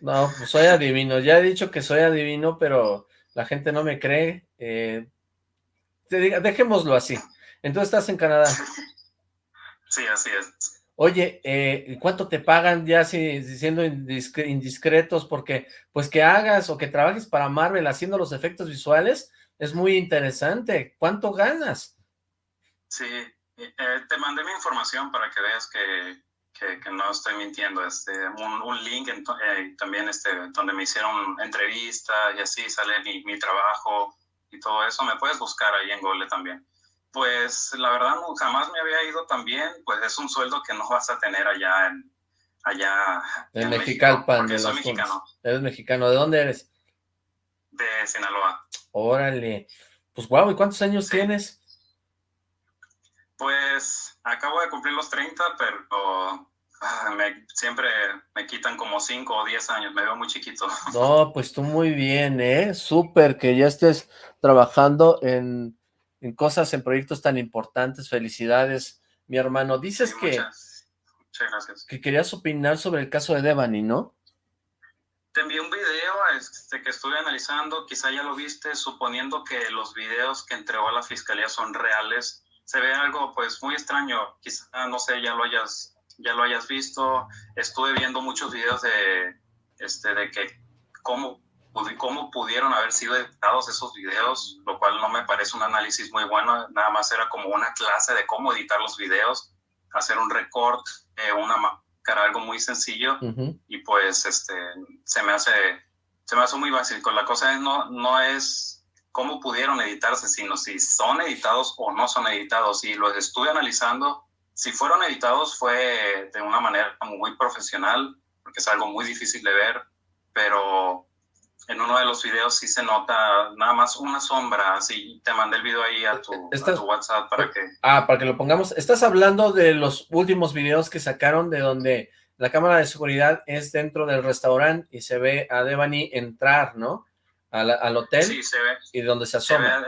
No, pues soy adivino. Ya he dicho que soy adivino, pero la gente no me cree. Eh, dejémoslo así. Entonces estás en Canadá. [laughs] Sí, así es. Oye, eh, ¿cuánto te pagan ya si, siendo indiscretos? Porque, pues, que hagas o que trabajes para Marvel haciendo los efectos visuales es muy interesante. ¿Cuánto ganas? Sí, eh, te mandé mi información para que veas que que, no estoy mintiendo, este, un, link eh, también este, donde me hicieron entrevista y así sale mi, mi, trabajo y todo eso, me puedes buscar ahí en Google también. Pues la verdad jamás me había ido tan bien, pues es un sueldo que no vas a tener allá en, allá en, Mexicalpan. de soy mexicano. Eres mexicano, ¿de dónde eres? De Sinaloa. Órale, pues guau, ¿y cuántos años tienes? Pues acabo de cumplir los 30, pero Ah, me, siempre me quitan como 5 o 10 años, me veo muy chiquito. [laughs] No, pues tú muy bien, ¿eh? Súper que ya estés trabajando en, en, cosas, en proyectos tan importantes. Felicidades, mi hermano. Dices que, que querías opinar sobre el caso de Devani, ¿no? Te envié un video este, que estuve analizando, quizá ya lo viste, suponiendo que los videos que entregó a la fiscalía son reales. Se ve algo pues muy extraño, quizá, no sé, ya lo hayas ya lo hayas visto. Estuve viendo muchos videos de, este, de que cómo, cómo pudieron haber sido editados esos videos, lo cual no me parece un análisis muy bueno. Nada más era como una clase de cómo editar los videos, hacer un record, una que era algo muy sencillo y pues este, se me hace, se me hace muy básico. La cosa es no, no es cómo pudieron editarse, sino si son editados o no son editados. Y los estuve analizando. Si fueron editados fue de una manera muy profesional, porque es algo muy difícil de ver, pero en uno de los videos sí se nota nada más una sombra, así te mandé el video ahí a tu, WhatsApp para que... Ah, para que lo pongamos. Estás hablando de los últimos videos que sacaron de donde la cámara de seguridad es dentro del restaurante y se ve a Devani entrar, ¿no? Al, hotel sí, se ve, y donde se asoma.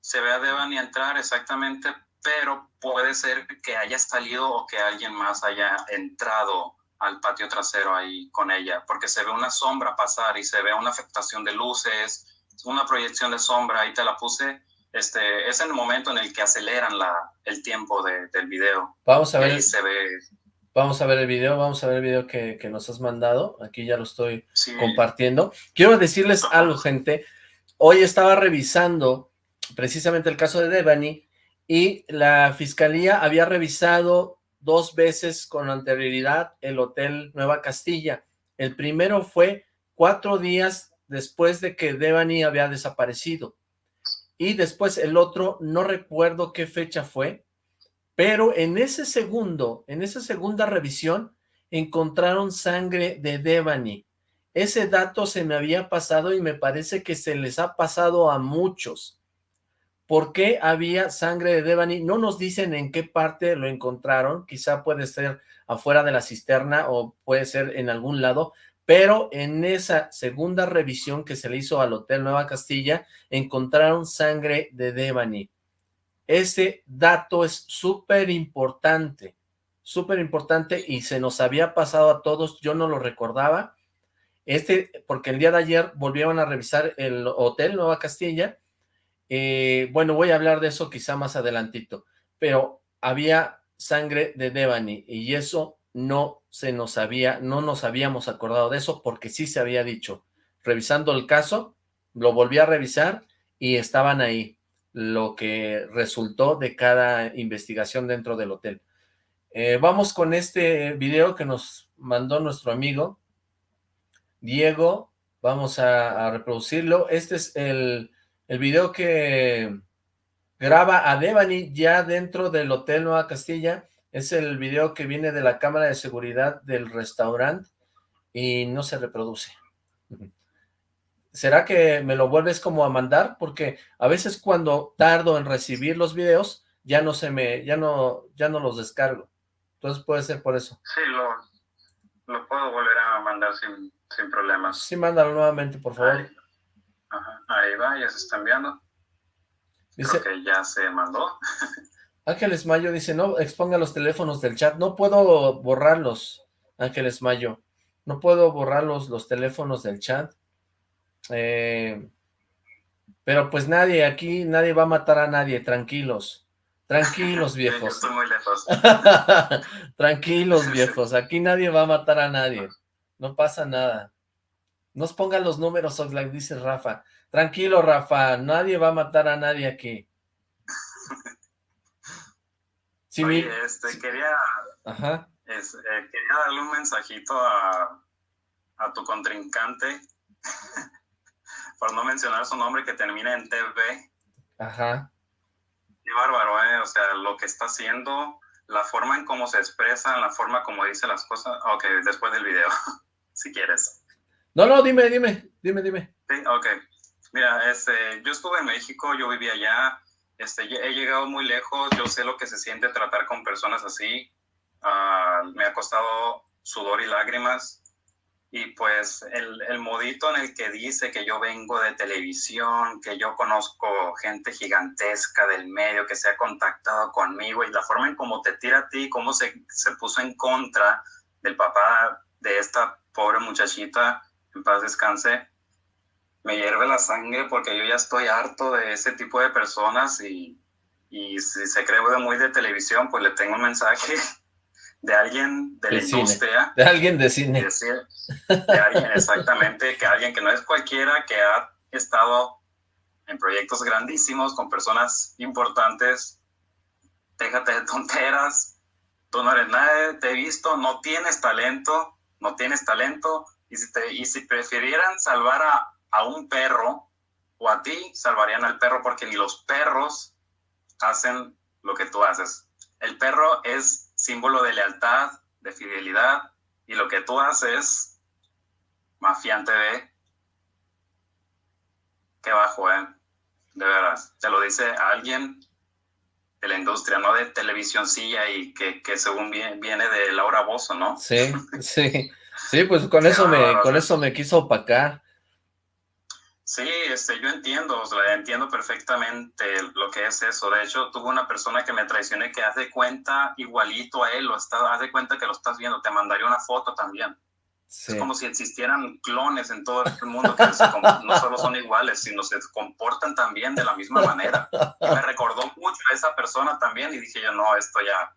Se ve, a, Devani entrar exactamente, pero puede ser que haya salido o que alguien más haya entrado al patio trasero ahí con ella, porque se ve una sombra pasar y se ve una afectación de luces, una proyección de sombra, ahí te la puse, este, es el momento en el que aceleran la, el tiempo de, del video. Vamos a ver. Ahí se ve Vamos a ver el video, vamos a ver el video que, nos has mandado. Aquí ya lo estoy compartiendo. Quiero decirles algo, gente. Hoy estaba revisando precisamente el caso de Devani y la fiscalía había revisado dos veces con anterioridad el Hotel Nueva Castilla. El primero fue cuatro días después de que Devani había desaparecido. Y después el otro, no recuerdo qué fecha fue, pero en ese segundo, en esa segunda revisión, encontraron sangre de Devani. Ese dato se me había pasado y me parece que se les ha pasado a muchos. ¿Por qué había sangre de Devani? No nos dicen en qué parte lo encontraron, quizá puede ser afuera de la cisterna o puede ser en algún lado, pero en esa segunda revisión que se le hizo al Hotel Nueva Castilla, encontraron sangre de Devani. Ese dato es súper importante, súper importante y se nos había pasado a todos, yo no lo recordaba. Este, porque el día de ayer volvieron a revisar el hotel Nueva Castilla. Eh, bueno, voy a hablar de eso quizá más adelantito, pero había sangre de Devani y eso no se nos había, no nos habíamos acordado de eso porque sí se había dicho. Revisando el caso, lo volví a revisar y estaban ahí lo que resultó de cada investigación dentro del hotel. Eh, vamos con este video que nos mandó nuestro amigo Diego, vamos a, reproducirlo. Este es el, video que graba a Devani ya dentro del Hotel Nueva Castilla. Es el video que viene de la cámara de seguridad del restaurante y no se reproduce. ¿Será que me lo vuelves como a mandar? Porque a veces cuando tardo en recibir los videos, ya no se me, ya no, ya no los descargo. Entonces puede ser por eso. Sí, lo, lo puedo volver a mandar sin, sin problemas. Sí, mándalo nuevamente, por favor. Ahí, ajá, ahí va, ya se está enviando. Dice, Creo que ya se mandó. Ángeles Mayo dice, no exponga los teléfonos del chat. No puedo borrarlos, Ángeles Mayo. No puedo borrar los teléfonos del chat. Eh, pero pues nadie, aquí nadie va a matar a nadie, tranquilos. Tranquilos, viejos. Estoy muy lejos. [laughs] tranquilos, viejos. Aquí nadie va a matar a nadie. No pasa nada. Nos pongan los números, Oxlack, dice Rafa. Tranquilo, Rafa. Nadie va a matar a nadie aquí. Sí, [laughs] Oye, este, quería, Ajá. Eh, quería darle un mensajito a, a tu contrincante [laughs] por no mencionar su nombre, que termina en TV. Ajá. Qué bárbaro, ¿eh? O sea, lo que está haciendo, la forma en cómo se expresa, la forma como dice las cosas. Ok, después del video, [laughs] si quieres. No, no, dime, dime, dime, dime. Sí, ok. Mira, este, yo estuve en México, yo vivía allá, este, he llegado muy lejos, yo sé lo que se siente tratar con personas así. Ah, me ha costado sudor y lágrimas, y pues el, el, modito en el que dice que yo vengo de televisión, que yo conozco gente gigantesca del medio que se ha contactado conmigo y la forma en cómo te tira a ti, cómo se, se puso en contra del papá de esta pobre muchachita, en paz descanse, me hierve la sangre porque yo ya estoy harto de ese tipo de personas y, y si se cree muy de televisión, pues le tengo un mensaje [laughs] de alguien de, la industria. De alguien de cine. De, alguien, [laughs] exactamente, que alguien que no es cualquiera, que ha estado en proyectos grandísimos con personas importantes. Déjate de tonteras. tú no eres nadie, te he visto, no tienes talento, no tienes talento, y si, te, y si prefirieran salvar a, a un perro o a ti, salvarían al perro porque ni los perros hacen lo que tú haces. El perro es símbolo de lealtad, de fidelidad, y lo que tú haces, mafiante de... Qué bajo, ¿eh? De veras. Te lo dice alguien de la industria, no de televisióncilla y que, que según viene, de Laura Bozo, ¿no? Sí, [laughs] sí. Sí, pues con eso me, con eso me quiso opacar. Sí, este, yo entiendo, o sea, entiendo perfectamente lo que es eso. De hecho, tuve una persona que me traicioné que hace cuenta igualito a él, o está, haz de cuenta que lo estás viendo, te mandaría una foto también. Es como si existieran clones en todo el mundo que no solo son iguales, sino se comportan también de la misma manera. Y me recordó mucho a esa persona también y dije yo, no, esto ya...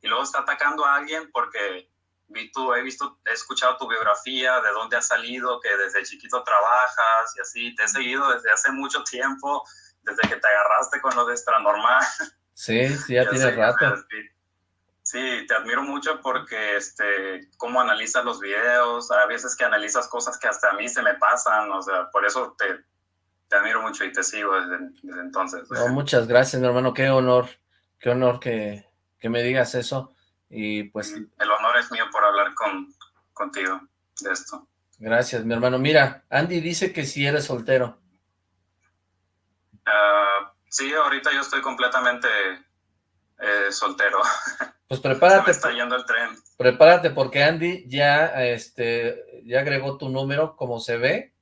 Y luego está atacando a alguien porque vi tu, he visto, he escuchado tu biografía, de dónde has salido, que desde chiquito trabajas y así, te he seguido desde hace mucho tiempo, desde que te agarraste con lo de extranormal. Sí, sí, ya [laughs] tiene rato. Sí, te admiro mucho porque, este, cómo analizas los videos, a veces que analizas cosas que hasta a mí se me pasan, o sea, por eso te, te admiro mucho y te sigo desde, entonces. muchas gracias, mi hermano, qué honor, qué honor que, que me digas eso. Y pues... El honor es mío por hablar con, contigo de esto. Gracias, mi hermano. Mira, Andy dice que si eres soltero. Uh, sí, ahorita yo estoy completamente eh, soltero. [laughs] Pues prepárate. está yendo el tren. Prepárate porque Andy ya, este, ya agregó tu número como se ve.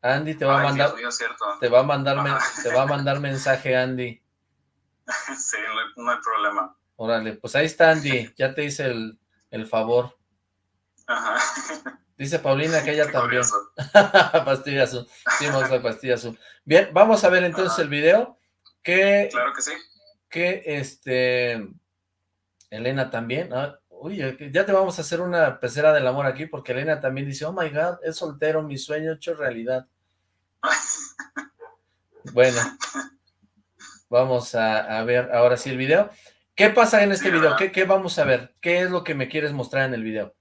Andy te va a mandar, te va a mandar, te va a mandar mensaje, Andy. [laughs] Sí, no hay problema. Órale, pues ahí está Andy, ya te hice el, el favor. Ajá. Dice Paulina que ella también. [laughs] pastilla azul. Sí, vamos a pastilla azul. Bien, vamos a ver entonces el video. Que, claro que sí. Que este... Elena también. Ah, uy, ya te vamos a hacer una pecera del amor aquí porque Elena también dice, oh my God, es soltero, mi sueño hecho realidad. [laughs] bueno, vamos a, a ver ahora sí el video. ¿Qué pasa en este video? ¿Qué, vamos a ver? ¿Qué es lo que me quieres mostrar en el video?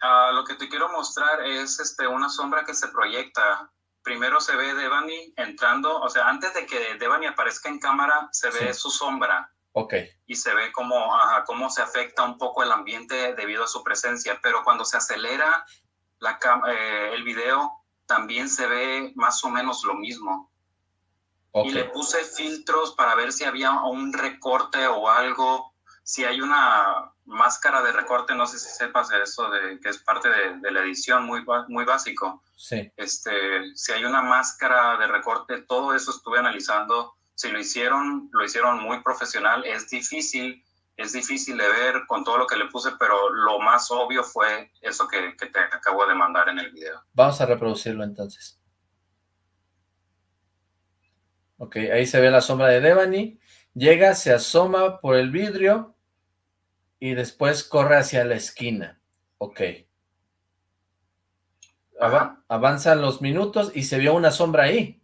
Ah, lo que te quiero mostrar es este, una sombra que se proyecta. Primero se ve Devani entrando, o sea, antes de que Devani aparezca en cámara, se ve su sombra. Ok. Y se ve cómo, cómo se afecta un poco el ambiente debido a su presencia. Pero cuando se acelera la, eh, el video, también se ve más o menos lo mismo. Y le puse filtros para ver si había un recorte o algo. Si hay una máscara de recorte, no sé si sepas eso, de, que es parte de, la edición, muy, muy básico. Sí. Este, si hay una máscara de recorte, todo eso estuve analizando. Si lo hicieron, lo hicieron muy profesional. Es difícil, es difícil de ver con todo lo que le puse, pero lo más obvio fue eso que, que te acabo de mandar en el video. Vamos a reproducirlo entonces. Ok, ahí se ve la sombra de Devani. Llega, se asoma por el vidrio y después corre hacia la esquina. Ok. avanzan los minutos y se vio una sombra ahí.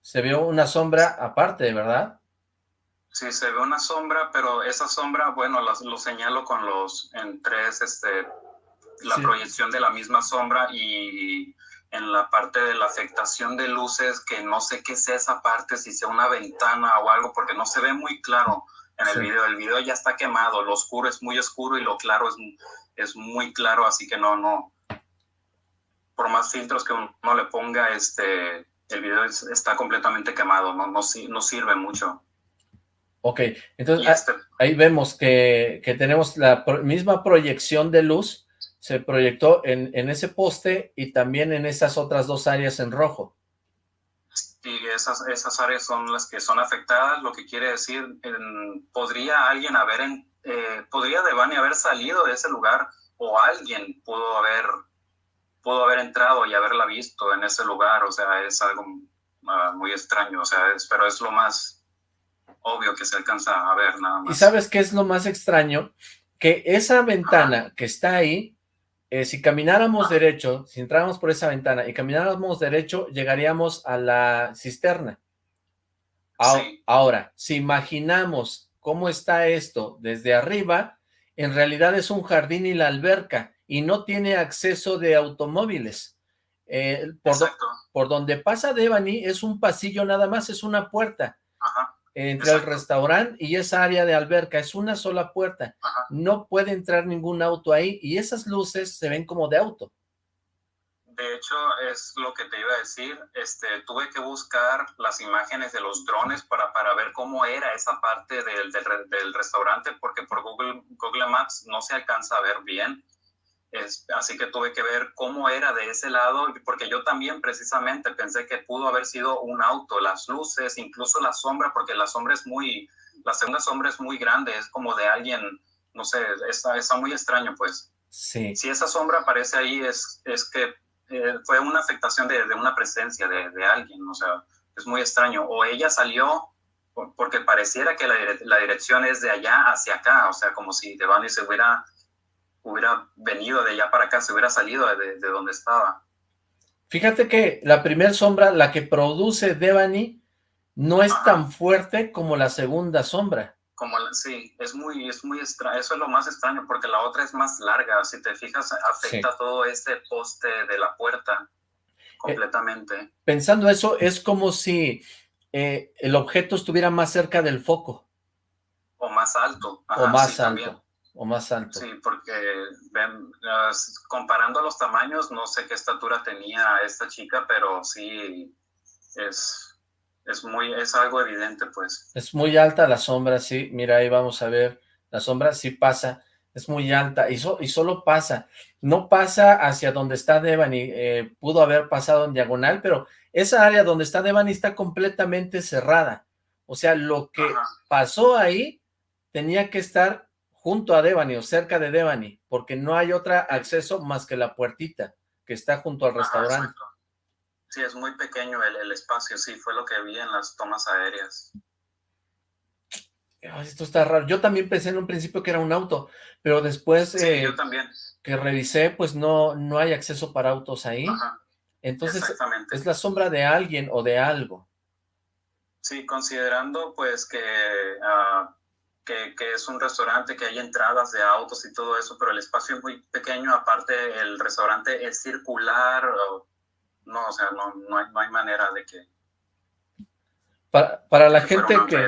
Se vio una sombra aparte, ¿verdad? Sí, se ve una sombra, pero esa sombra, bueno, lo señalo con los, en tres, este, la proyección de la misma sombra y en la parte de la afectación de luces, que no sé qué sea esa parte, si sea una ventana o algo, porque no se ve muy claro en el video. El video ya está quemado, lo oscuro es muy oscuro y lo claro es, es muy claro, así que no, no. Por más filtros que uno le ponga, este, el video está completamente quemado, no, no, no sirve mucho. Ok, entonces este ahí vemos que, que tenemos la misma proyección de luz, se proyectó en, en, ese poste y también en esas otras dos áreas en rojo. Sí, esas, esas áreas son las que son afectadas, lo que quiere decir, podría alguien haber, en, eh, podría Devani haber salido de ese lugar o alguien pudo haber, pudo haber entrado y haberla visto en ese lugar, o sea, es algo uh, muy extraño, o sea, es, pero es lo más obvio que se alcanza a ver nada más. ¿Y sabes qué es lo más extraño? Que esa ventana que está ahí eh, si camináramos derecho, si entráramos por esa ventana y camináramos derecho, llegaríamos a la cisterna. Ahora, si imaginamos cómo está esto desde arriba, en realidad es un jardín y la alberca, y no tiene acceso de automóviles. Eh, por, por, donde pasa Devani es un pasillo nada más, es una puerta. Entre el restaurante y esa área de alberca, es una sola puerta. No puede entrar ningún auto ahí, y esas luces se ven como de auto. De hecho, es lo que te iba a decir. Este, tuve que buscar las imágenes de los drones para, para ver cómo era esa parte del, del, restaurante, porque por Google, Google Maps no se alcanza a ver bien. Es, así que tuve que ver cómo era de ese lado, porque yo también precisamente pensé que pudo haber sido un auto, las luces, incluso la sombra, porque la sombra es muy, la segunda sombra es muy grande, es como de alguien, no sé, está, está muy extraño, pues. Sí. Si esa sombra aparece ahí, es, es que eh, fue una afectación de, de una presencia de, de, alguien, o sea, es muy extraño. O ella salió porque pareciera que la, la, dirección es de allá hacia acá, o sea, como si Devani se hubiera, hubiera venido de allá para acá, se hubiera salido de, de donde estaba. Fíjate que la primera sombra, la que produce Devani, no es tan fuerte como la segunda sombra como sí, es muy, es muy extraño, eso es lo más extraño, porque la otra es más larga, si te fijas, afecta todo este poste de la puerta completamente. Eh, pensando eso, es como si eh, el objeto estuviera más cerca del foco. O más alto. o más alto. O más alto. Sí, porque ven, comparando los tamaños, no sé qué estatura tenía esta chica, pero sí es es muy, es algo evidente, pues. Es muy alta la sombra, sí, mira, ahí vamos a ver, la sombra sí pasa, es muy alta, y, y solo pasa, no pasa hacia donde está Devani, eh, pudo haber pasado en diagonal, pero esa área donde está Devani está completamente cerrada, o sea, lo que pasó ahí tenía que estar junto a Devani o cerca de Devani, porque no hay otro acceso más que la puertita que está junto al restaurante. Sí, es muy pequeño el, el, espacio, sí, fue lo que vi en las tomas aéreas. esto está raro. Yo también pensé en un principio que era un auto, pero después sí, yo eh, también. que revisé, pues no, no hay acceso para autos ahí. Ajá. Entonces, es la sombra de alguien o de algo. Sí, considerando pues que, uh, que, que, es un restaurante, que hay entradas de autos y todo eso, pero el espacio es muy pequeño, aparte el restaurante es circular, no, o sea, no, no, hay, no hay manera de que... Para, para la gente que,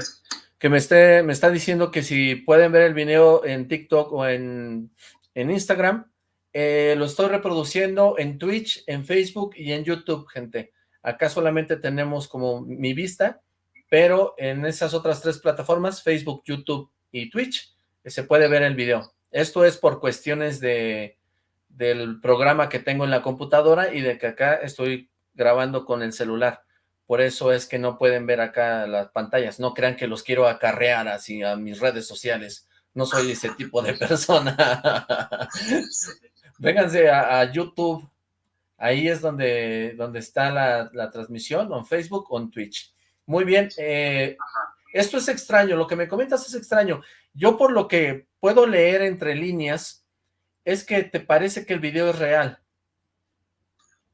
que me, esté, me está diciendo que si pueden ver el video en TikTok o en, en Instagram, eh, lo estoy reproduciendo en Twitch, en Facebook y en YouTube, gente. Acá solamente tenemos como mi vista, pero en esas otras tres plataformas, Facebook, YouTube y Twitch, se puede ver el video. Esto es por cuestiones de, del programa que tengo en la computadora y de que acá estoy grabando con el celular. Por eso es que no pueden ver acá las pantallas. No crean que los quiero acarrear así a mis redes sociales. No soy ese tipo de [laughs] persona. [laughs] Vénganse a, YouTube. Ahí es donde, donde está la, la, transmisión, en Facebook o en Twitch. Muy bien. Eh, esto es extraño. Lo que me comentas es extraño. Yo por lo que puedo leer entre líneas, es que te parece que el video es real.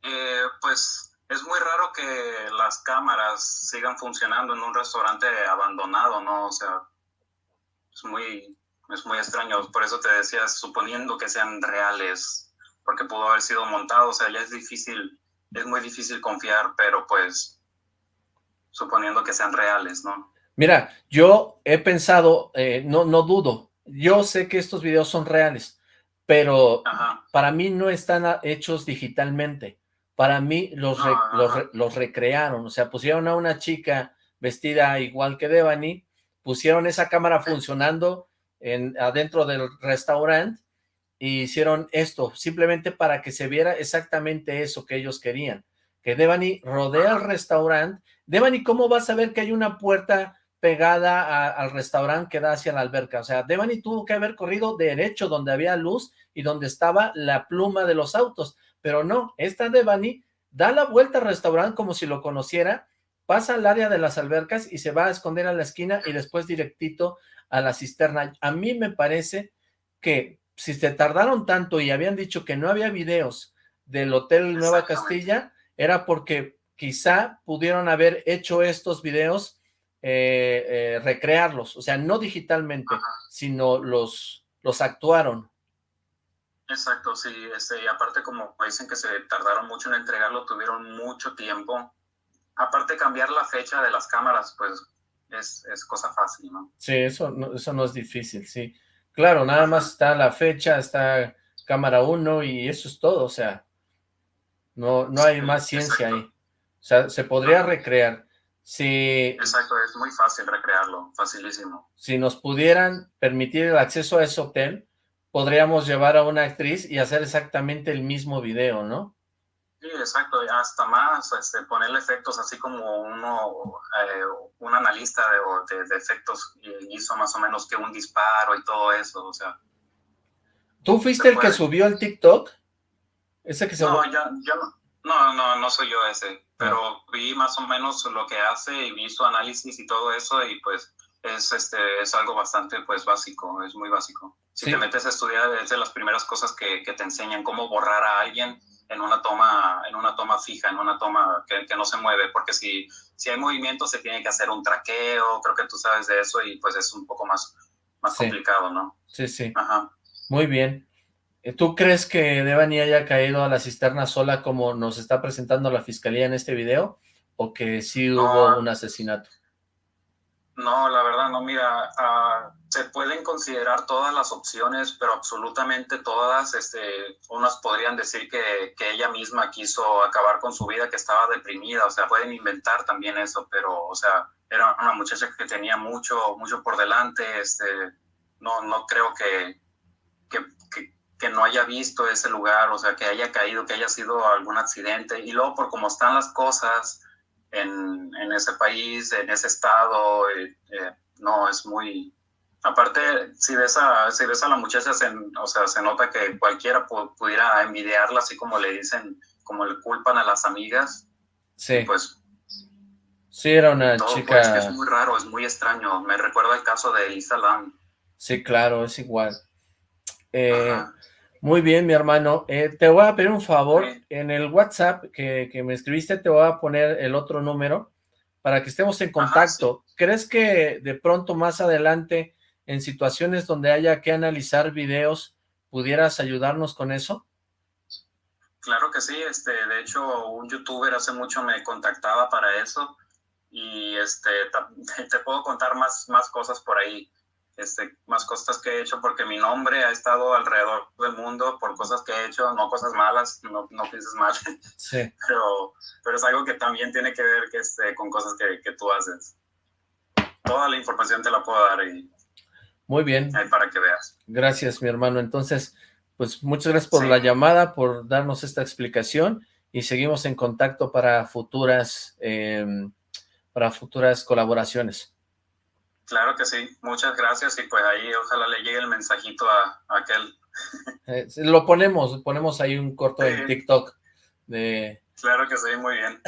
Eh, pues es muy raro que las cámaras sigan funcionando en un restaurante abandonado, ¿no? O sea, es muy, es muy extraño. Por eso te decía, suponiendo que sean reales, porque pudo haber sido montado, o sea, ya es difícil, es muy difícil confiar, pero pues suponiendo que sean reales, ¿no? Mira, yo he pensado, eh, no, no dudo, yo sé que estos videos son reales, pero para mí no están hechos digitalmente. Para mí los, los, los, recrearon, o sea, pusieron a una chica vestida igual que Devani, pusieron esa cámara funcionando en, adentro del restaurante y hicieron esto, simplemente para que se viera exactamente eso que ellos querían. Que Devani rodea el restaurante. Devani, ¿cómo vas a ver que hay una puerta pegada al restaurante que da hacia la alberca. O sea, Devani tuvo que haber corrido derecho donde había luz y donde estaba la pluma de los autos. Pero no, esta Devani da la vuelta al restaurante como si lo conociera, pasa al área de las albercas y se va a esconder a la esquina y después directito a la cisterna. A mí me parece que si se tardaron tanto y habían dicho que no había videos del Hotel Nueva Castilla, era porque quizá pudieron haber hecho estos videos eh, eh, recrearlos, o sea, no digitalmente, sino los, los actuaron. Exacto, sí, este, y aparte como dicen que se tardaron mucho en entregarlo, tuvieron mucho tiempo. Aparte cambiar la fecha de las cámaras, pues es, es cosa fácil, ¿no? Sí, eso no, eso no es difícil, sí. Claro, nada más está la fecha, está cámara 1 y eso es todo, o sea, no, no hay más ciencia ahí. O sea, se podría recrear. Si, Exacto, es muy fácil recrearlo, facilísimo. Si nos pudieran permitir el acceso a ese hotel, podríamos llevar a una actriz y hacer exactamente el mismo video, ¿no? Sí, exacto, hasta más, este, ponerle efectos así como uno, eh, un analista de, de, efectos hizo más o menos que un disparo y todo eso, o sea. ¿Tú fuiste el que subió el TikTok? Ese que se... No, yo, yo no, no, no, soy yo ese, pero ah. vi más o menos lo que hace y vi su análisis y todo eso y pues es, este, es algo bastante pues básico, es muy básico. Si te metes a estudiar es de las primeras cosas que, que te enseñan cómo borrar a alguien en una toma, en una toma fija, en una toma que, que, no se mueve, porque si, si hay movimiento se tiene que hacer un traqueo, creo que tú sabes de eso y pues es un poco más, más complicado, ¿no? Sí, sí. Ajá. Muy bien. ¿Tú crees que Devani haya caído a la cisterna sola como nos está presentando la fiscalía en este video? ¿O que sí hubo un asesinato? No, la verdad no, mira, uh, se pueden considerar todas las opciones, pero absolutamente todas, este, unas podrían decir que, que, ella misma quiso acabar con su vida, que estaba deprimida, o sea, pueden inventar también eso, pero, o sea, era una muchacha que tenía mucho, mucho por delante, este, no, no creo que, que, no haya visto ese lugar, o sea, que haya caído, que haya sido algún accidente, y luego por cómo están las cosas, en, en ese país, en ese estado, eh, eh, no, es muy... Aparte, si ves a, si ves a la muchacha, se, o sea, se nota que cualquiera pudiera envidiarla, así como le dicen, como le culpan a las amigas. Sí. Pues... Sí, era una chica... es muy raro, es muy extraño. Me recuerda el caso de Elisa Lam. Sí, claro, es igual. Eh, muy bien, mi hermano. Eh, te voy a pedir un favor. En el WhatsApp que, me escribiste te voy a poner el otro número para que estemos en contacto. ¿Crees que de pronto más adelante, en situaciones donde haya que analizar videos, pudieras ayudarnos con eso? Claro que sí. Este, de hecho, un youtuber hace mucho me contactaba para eso y este, [laughs] te puedo contar más, más cosas por ahí este, más cosas que he hecho porque mi nombre ha estado alrededor del mundo por cosas que he hecho, no cosas malas, no, no pienses mal, [laughs] sí. pero, pero es algo que también tiene que ver que, este, con cosas que, que, tú haces. Toda la información te la puedo dar y muy bien. Ahí para que veas. Gracias, mi hermano. Entonces, pues muchas gracias por la llamada, por darnos esta explicación y seguimos en contacto para futuras, eh, para futuras colaboraciones. Claro que sí, muchas gracias y pues ahí ojalá le llegue el mensajito a, aquel. [laughs] Eh, lo ponemos, ponemos ahí un corto en TikTok de... [laughs] Claro que sí, muy bien.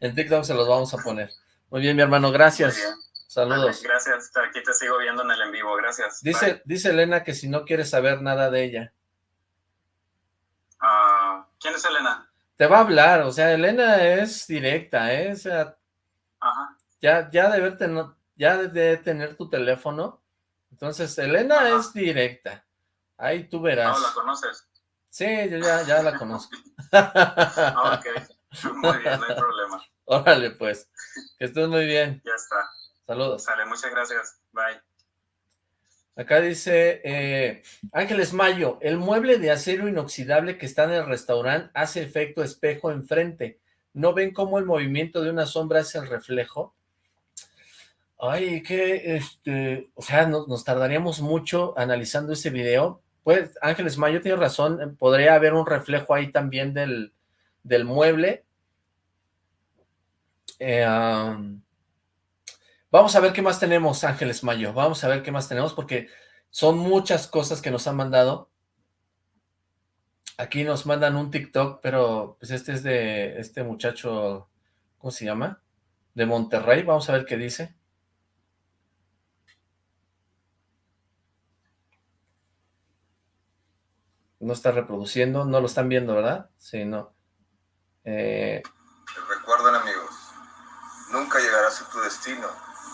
en TikTok se los vamos a poner. Muy bien, mi hermano, gracias. Saludos. gracias, aquí te sigo viendo en el en vivo, gracias. Dice, dice Elena que si no quieres saber nada de ella. Uh, ¿Quién es Elena? Te va a hablar, o sea, Elena es directa, ¿eh? O sea, Ajá. ya, ya de verte no, ya de tener tu teléfono. Entonces, Elena es directa. Ahí tú verás. ¿No la conoces? Sí, yo ya, ya la conozco. [laughs] ok, muy bien, no hay problema. Órale, pues, que estés muy bien. Ya está. Saludos. Sale, muchas gracias. Bye. Acá dice eh, Ángeles Mayo, el mueble de acero inoxidable que está en el restaurante hace efecto espejo enfrente. ¿No ven cómo el movimiento de una sombra es el reflejo? Ay, que, este, o sea, nos, tardaríamos mucho analizando ese video. Pues, Ángeles Mayo tiene razón, eh, podría haber un reflejo ahí también del, del mueble. Eh, vamos a ver qué más tenemos, Ángeles Mayo, vamos a ver qué más tenemos, porque son muchas cosas que nos han mandado. Aquí nos mandan un TikTok, pero pues este es de este muchacho, ¿cómo se llama? De Monterrey, vamos a ver qué dice. No está reproduciendo, no lo están viendo, ¿verdad? Sí, no. Eh... Recuerden, amigos, nunca llegarás a tu destino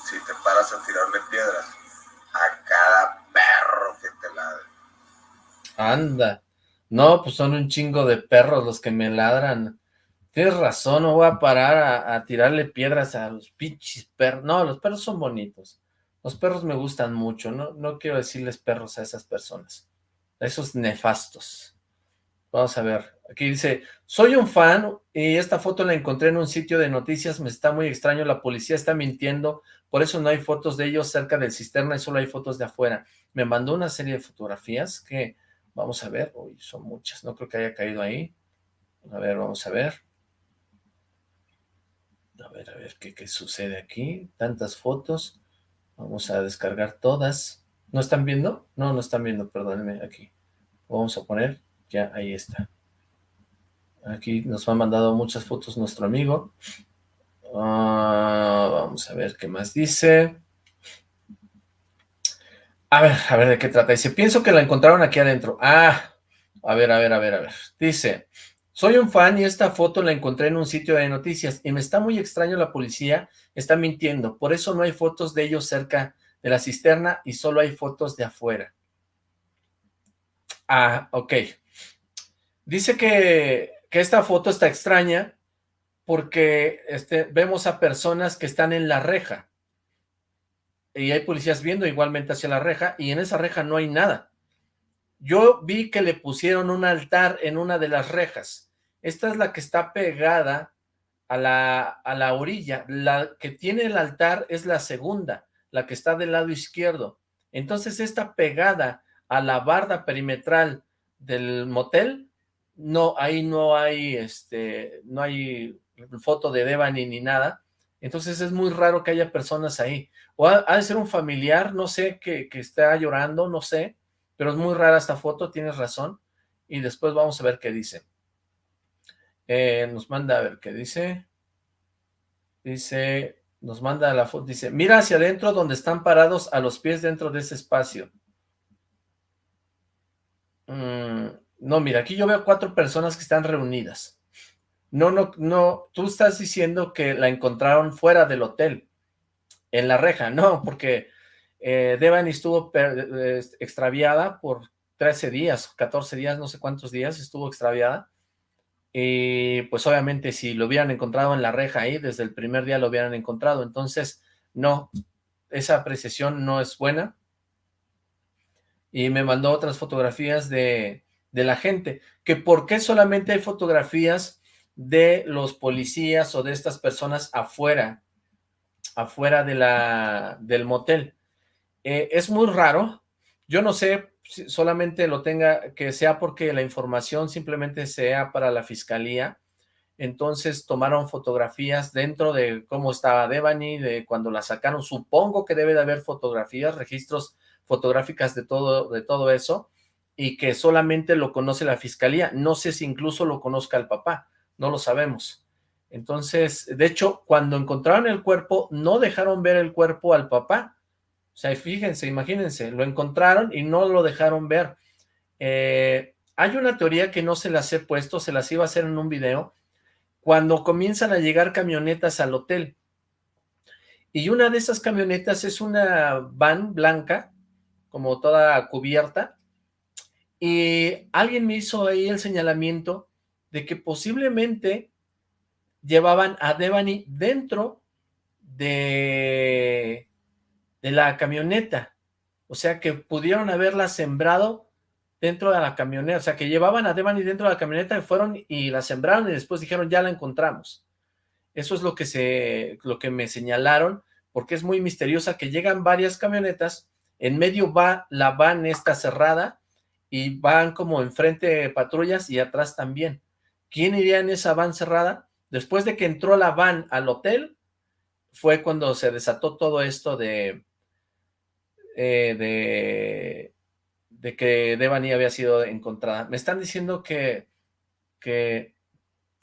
si te paras a tirarle piedras a cada perro Anda. No, pues son un chingo de perros los que me ladran. Tienes razón, no voy a parar a, tirarle piedras a los pinches perros. No, los perros son bonitos. Los perros me gustan mucho. No, no quiero decirles perros a esas personas. Esos nefastos. Vamos a ver. Aquí dice, soy un fan y esta foto la encontré en un sitio de noticias. Me está muy extraño. La policía está mintiendo. Por eso no hay fotos de ellos cerca del cisterna y solo hay fotos de afuera. Me mandó una serie de fotografías que Vamos a ver. Uy, son muchas. No creo que haya caído ahí. A ver, vamos a ver. A ver, a ver qué, qué sucede aquí. Tantas fotos. Vamos a descargar todas. ¿No están viendo? No, no están viendo, perdónenme, aquí. Vamos a poner, ya, ahí está. Aquí nos ha mandado muchas fotos nuestro amigo. Ah, vamos a ver qué más dice. A ver, a ver de qué trata. Dice, pienso que la encontraron aquí adentro. Ah, a ver, a ver, a ver, a ver. Dice, soy un fan y esta foto la encontré en un sitio de noticias y me está muy extraño la policía, está mintiendo. Por eso no hay fotos de ellos cerca de la cisterna y solo hay fotos de afuera. Ah, ok. Dice que, que esta foto está extraña porque este, vemos a personas que están en la reja y hay policías viendo igualmente hacia la reja, y en esa reja no hay nada. Yo vi que le pusieron un altar en una de las rejas. Esta es la que está pegada a la, a la orilla. La que tiene el altar es la segunda, la que está del lado izquierdo. Entonces esta pegada a la barda perimetral del motel, no, ahí no hay, este, no hay foto de Devani ni nada. Entonces es muy raro que haya personas ahí. O ha, de ser un familiar, no sé, que, que está llorando, no sé, pero es muy rara esta foto, tienes razón, y después vamos a ver qué dice. Eh, nos manda a ver qué dice. Dice, nos manda la foto, dice, mira hacia adentro donde están parados a los pies dentro de ese espacio. Mm, no, mira, aquí yo veo cuatro personas que están reunidas. No, no, no, tú estás diciendo que la encontraron fuera del hotel en la reja, no, porque eh, estuvo eh, extraviada por 13 días, 14 días, no sé cuántos días estuvo extraviada, y pues obviamente si lo hubieran encontrado en la reja ahí, desde el primer día lo hubieran encontrado, entonces no, esa apreciación no es buena, y me mandó otras fotografías de, de la gente, que por qué solamente hay fotografías de los policías o de estas personas afuera, afuera de la, del motel. Eh, es muy raro, yo no sé si solamente lo tenga, que sea porque la información simplemente sea para la fiscalía, entonces tomaron fotografías dentro de cómo estaba Devani, de cuando la sacaron, supongo que debe de haber fotografías, registros fotográficas de todo, de todo eso, y que solamente lo conoce la fiscalía, no sé si incluso lo conozca el papá, no lo sabemos. Entonces, de hecho, cuando encontraron el cuerpo, no dejaron ver el cuerpo al papá. O sea, fíjense, imagínense, lo encontraron y no lo dejaron ver. Eh, hay una teoría que no se las he puesto, se las iba a hacer en un video, cuando comienzan a llegar camionetas al hotel. Y una de esas camionetas es una van blanca, como toda cubierta, y alguien me hizo ahí el señalamiento de que posiblemente llevaban a Devani dentro de, de la camioneta. O sea, que pudieron haberla sembrado dentro de la camioneta. O sea, que llevaban a Devani dentro de la camioneta y fueron y la sembraron y después dijeron, ya la encontramos. Eso es lo que, se, lo que me señalaron, porque es muy misteriosa que llegan varias camionetas, en medio va la van esta cerrada y van como enfrente patrullas y atrás también. ¿Quién iría en esa van cerrada? Después de que entró la van al hotel, fue cuando se desató todo esto de, eh, de, que Devani había sido encontrada. Me están diciendo que, que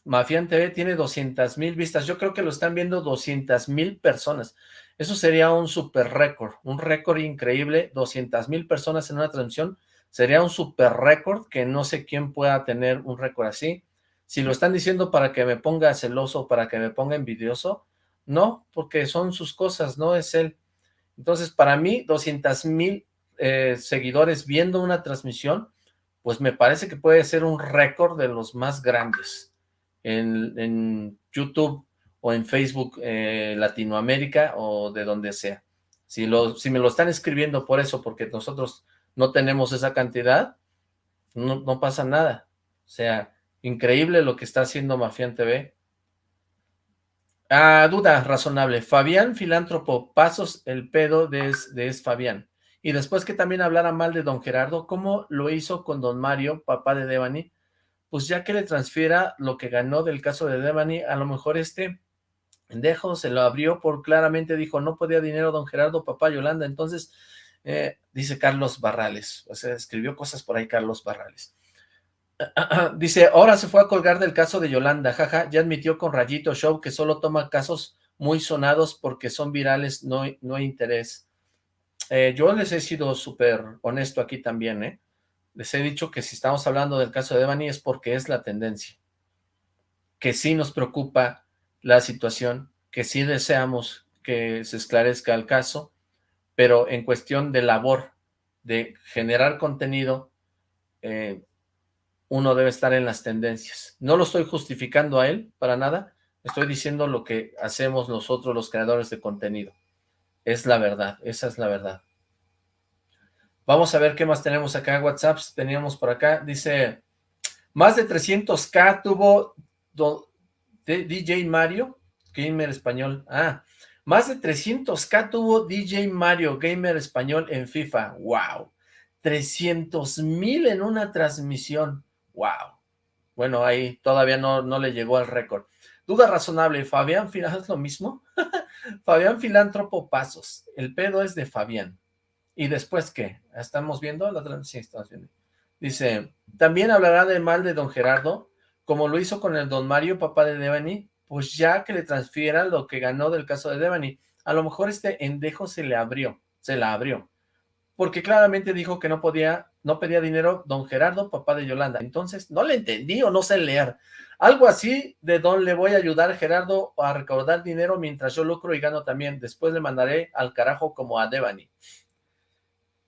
Mafian TV tiene 200 mil vistas. Yo creo que lo están viendo 200 mil personas. Eso sería un super récord, un récord increíble. 200 mil personas en una transmisión sería un super récord que no sé quién pueda tener un récord así. Si lo están diciendo para que me ponga celoso, para que me ponga envidioso, no, porque son sus cosas, no es él. Entonces, para mí, 200 mil eh, seguidores viendo una transmisión, pues me parece que puede ser un récord de los más grandes en, YouTube o en Facebook eh, Latinoamérica o de donde sea. Si, lo, si me lo están escribiendo por eso, porque nosotros no tenemos esa cantidad, no, no pasa nada. O sea, increíble lo que está haciendo Mafián TV. Ah, duda razonable. Fabián, filántropo, pasos el pedo de de es Fabián. Y después que también hablara mal de don Gerardo, ¿cómo lo hizo con don Mario, papá de Devani? Pues ya que le transfiera lo que ganó del caso de Devani, a lo mejor este pendejo se lo abrió por claramente dijo, no podía dinero don Gerardo, papá Yolanda, entonces, eh, dice Carlos Barrales, o sea, escribió cosas por ahí Carlos Barrales. [clears throat] dice, ahora se fue a colgar del caso de Yolanda, jaja, ya admitió con Rayito Show que solo toma casos muy sonados porque son virales, no, no hay interés. Eh, yo les he sido súper honesto aquí también, ¿eh? Les he dicho que si estamos hablando del caso de Devani es porque es la tendencia. Que sí nos preocupa la situación, que sí deseamos que se esclarezca el caso, pero en cuestión de labor, de generar contenido, eh, uno debe estar en las tendencias. No lo estoy justificando a él para nada, estoy diciendo lo que hacemos nosotros los creadores de contenido. Es la verdad, esa es la verdad. Vamos a ver qué más tenemos acá en WhatsApp. Teníamos por acá, dice, más de 300k tuvo DJ Mario, Gamer Español. Ah, más de 300k tuvo DJ Mario, Gamer Español en FIFA. ¡Wow! 300 mil en una transmisión. ¡Wow! Bueno, ahí todavía no, no le llegó al récord. Duda razonable, ¿Fabián es [laughs] lo mismo? [laughs] Fabián Filántropo Pasos, el pedo es de Fabián. ¿Y después qué? ¿Estamos viendo? La sí, estamos viendo. Dice, también hablará de mal de don Gerardo, como lo hizo con el don Mario, papá de Devani, pues ya que le transfiera lo que ganó del caso de Devani. A lo mejor este endejo se le abrió, se la abrió. Porque claramente dijo que no podía, no pedía dinero don Gerardo, papá de Yolanda. Entonces, no le entendí o no sé leer. Algo así de don le voy a ayudar Gerardo a recaudar dinero mientras yo lucro y gano también. Después le mandaré al carajo como a Devani.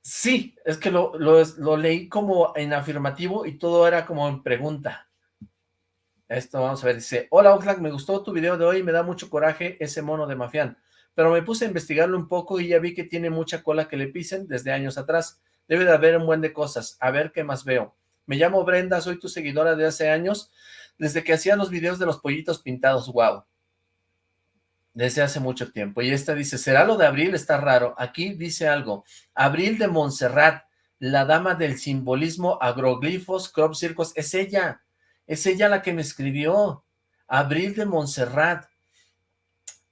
Sí, es que lo, lo, leí como en afirmativo y todo era como en pregunta. Esto vamos a ver, dice, hola Oxlack, me gustó tu video de hoy, me da mucho coraje ese mono de Mafián, pero me puse a investigarlo un poco y ya vi que tiene mucha cola que le pisen desde años atrás. Debe de haber un buen de cosas, a ver qué más veo. Me llamo Brenda, soy tu seguidora de hace años desde que hacía los videos de los pollitos pintados, wow. Desde hace mucho tiempo. Y esta dice, ¿será lo de Abril? Está raro. Aquí dice algo. Abril de Montserrat, la dama del simbolismo, agroglifos, crop circos. Es ella. Es ella la que me escribió. Abril de Montserrat.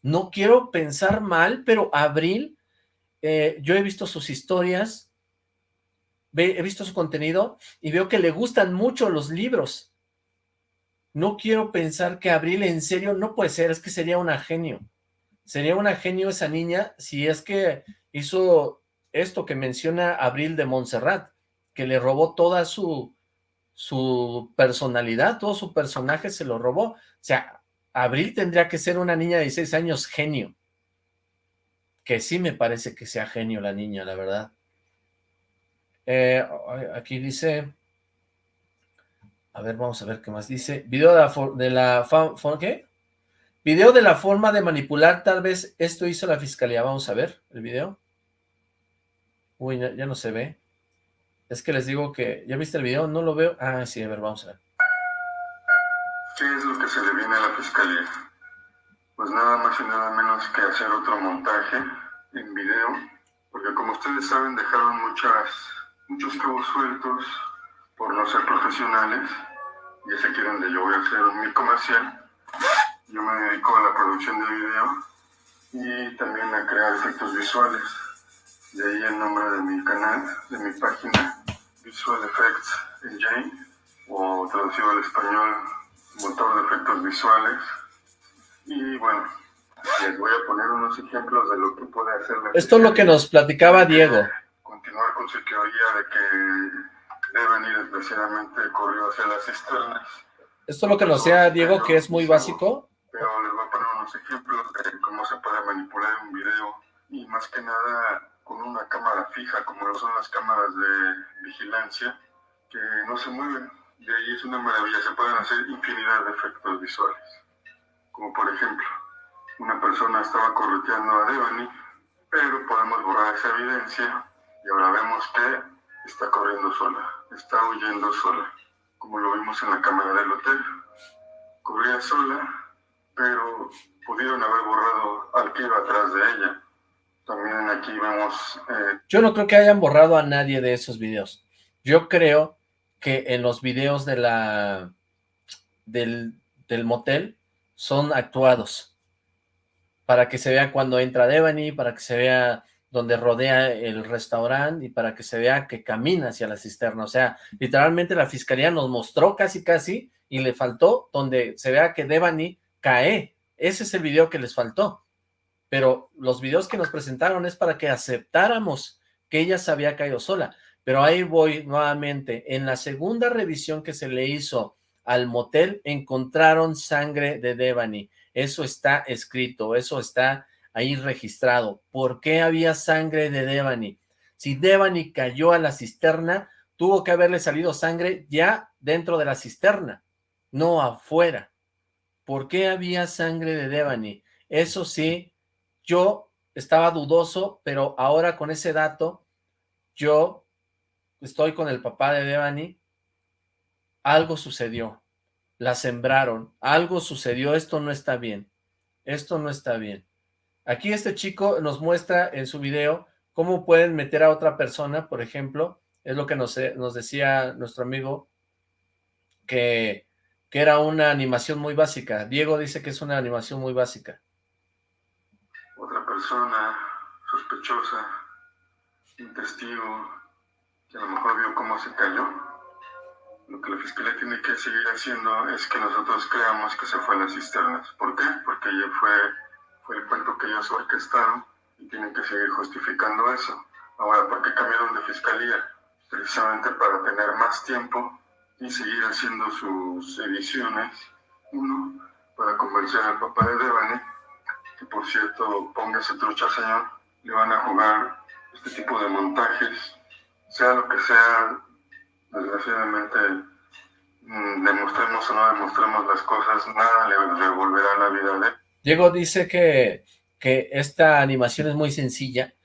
No quiero pensar mal, pero Abril, eh, yo he visto sus historias, he visto su contenido y veo que le gustan mucho los libros. No quiero pensar que Abril en serio no puede ser, es que sería una genio. Sería una genio esa niña si es que hizo esto que menciona Abril de Montserrat, que le robó toda su, su personalidad, todo su personaje se lo robó. O sea, Abril tendría que ser una niña de 16 años genio. Que sí me parece que sea genio la niña, la verdad. Eh, aquí dice... A ver, vamos a ver qué más dice. Video de la, ¿qué? Video de la forma de manipular, tal vez esto hizo la fiscalía. Vamos a ver el video. Uy, ya, no se ve. Es que les digo que, ¿ya viste el video? No lo veo. Ah, sí, a ver, vamos a ver. ¿Qué es lo que se le viene a la fiscalía? Pues nada más y nada menos que hacer otro montaje en video, porque como ustedes saben dejaron muchas, muchos cabos sueltos, por no ser profesionales, y es aquí donde yo voy a hacer mi comercial. Yo me dedico a la producción de video y también a crear efectos visuales. De ahí el nombre de mi canal, de mi página, Visual Effects Engine, o traducido al español, motor de efectos visuales. Y bueno, les voy a poner unos ejemplos de lo que puede hacer Esto es lo que nos platicaba Diego. Continuar con su teoría de que deben ir desgraciadamente corrido hacia las cisternas. Esto es lo que nos decía Diego, que es muy básico. Pero les voy a poner unos ejemplos de cómo se puede manipular un video y más que nada con una cámara fija, como lo son las cámaras de vigilancia, que no se mueven. De ahí es una maravilla, se pueden hacer infinidad de efectos visuales. Como por ejemplo, una persona estaba correteando a Devani, pero podemos borrar esa evidencia y ahora vemos que está corriendo sola, está huyendo sola, como lo vimos en la cámara del hotel. Corría sola, pero pudieron haber borrado al que iba atrás de ella. También aquí. Eh, Yo no creo que hayan borrado a nadie de esos videos. Yo creo que en los videos de la del, del motel son actuados para que se vea cuando entra Devani, para que se vea donde rodea el restaurante y para que se vea que camina hacia la cisterna. O sea, literalmente la fiscalía nos mostró casi casi y le faltó donde se vea que Devani cae. Ese es el video que les faltó. Pero los videos que nos presentaron es para que aceptáramos que ella se había caído sola. Pero ahí voy nuevamente. En la segunda revisión que se le hizo al motel, encontraron sangre de Devani. Eso está escrito, eso está ahí registrado. ¿Por qué había sangre de Devani? Si Devani cayó a la cisterna, tuvo que haberle salido sangre ya dentro de la cisterna, no afuera. ¿Por qué había sangre de Devani? Eso sí, yo estaba dudoso, pero ahora con ese dato, yo estoy con el papá de Devani, algo sucedió, la sembraron, algo sucedió, esto no está bien, esto no está bien. Aquí este chico nos muestra en su video cómo pueden meter a otra persona, por ejemplo, es lo que nos, nos decía nuestro amigo, que era una animación muy básica. Diego dice que es una animación muy básica. Persona sospechosa, un testigo, que a lo mejor vio cómo se cayó. Lo que la fiscalía tiene que seguir haciendo es que nosotros creamos que se fue a las cisternas. ¿Por qué? Porque ella fue fue el cuento que ellos orquestaron y tienen que seguir justificando eso. Ahora, ¿por qué cambiaron de fiscalía? Precisamente para tener más tiempo y seguir haciendo sus ediciones. Uno, para convencer al papá de Devane, que por cierto, póngase trucha señor, le van a jugar este tipo de montajes, sea lo que sea, desgraciadamente, mm, demostremos o no demostremos las cosas, nada le devolverá la vida de él. Diego dice que, que esta animación es muy sencilla,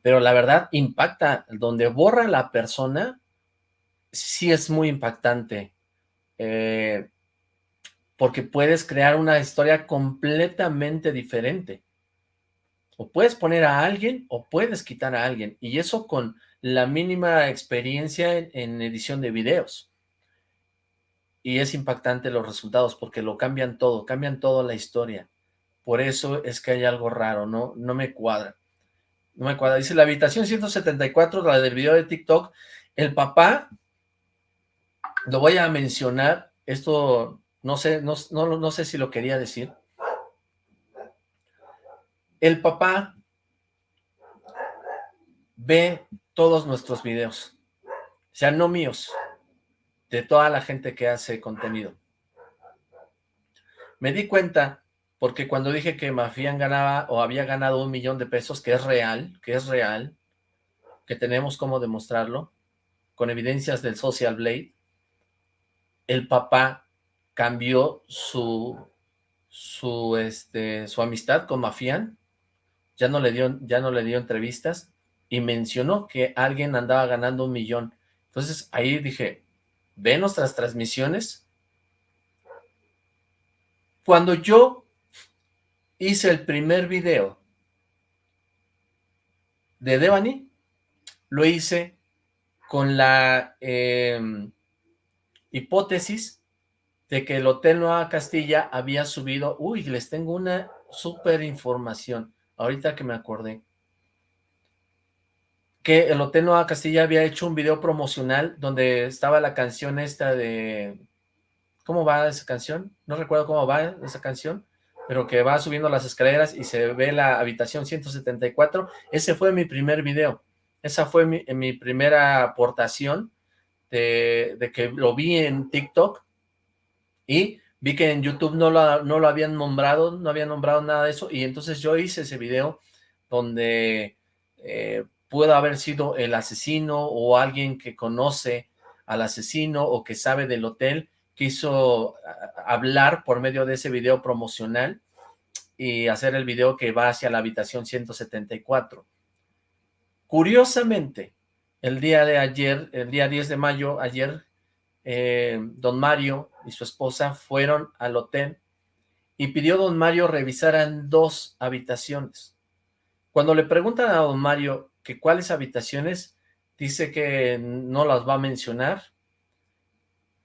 pero la verdad impacta. Donde borra la persona, sí es muy impactante. Eh, porque puedes crear una historia completamente diferente. O puedes poner a alguien o puedes quitar a alguien. Y eso con la mínima experiencia en, edición de videos. Y es impactante los resultados porque lo cambian todo, cambian toda la historia. Por eso es que hay algo raro, no, no me cuadra. No me cuadra. Dice, la habitación 174, la del video de TikTok, el papá, lo voy a mencionar, esto no sé, no, no, no sé si lo quería decir. El papá ve todos nuestros videos, o sea, no míos, de toda la gente que hace contenido. Me di cuenta porque cuando dije que Mafian ganaba o había ganado un millón de pesos, que es real, que es real, que tenemos cómo demostrarlo, con evidencias del Social Blade, el papá cambió su, su, este, su amistad con Mafian, ya no, le dio, ya no le dio entrevistas, y mencionó que alguien andaba ganando un millón. Entonces ahí dije, ve nuestras transmisiones. Cuando yo hice el primer video de Devani, lo hice con la em, hipótesis de que el Hotel Nueva Castilla había subido, uy, les tengo una súper información, ahorita que me acordé, que el Hotel Nueva Castilla había hecho un video promocional donde estaba la canción esta de, ¿cómo va esa canción? No recuerdo cómo va esa canción, pero que va subiendo las escaleras y se ve la habitación 174, ese fue mi primer video, esa fue mi, primera aportación de, que lo vi en TikTok y vi que en YouTube no lo, no lo habían nombrado, no habían nombrado nada de eso, y entonces yo hice ese video donde eh, pudo haber sido el asesino o alguien que conoce al asesino o que sabe del hotel, quiso hablar por medio de ese video promocional y hacer el video que va hacia la habitación 174. Curiosamente, el día de ayer, el día 10 de mayo, ayer, eh, don Mario y su esposa fueron al hotel y pidió a don Mario revisaran dos habitaciones. Cuando le preguntan a don Mario que cuáles habitaciones, dice que no las va a mencionar,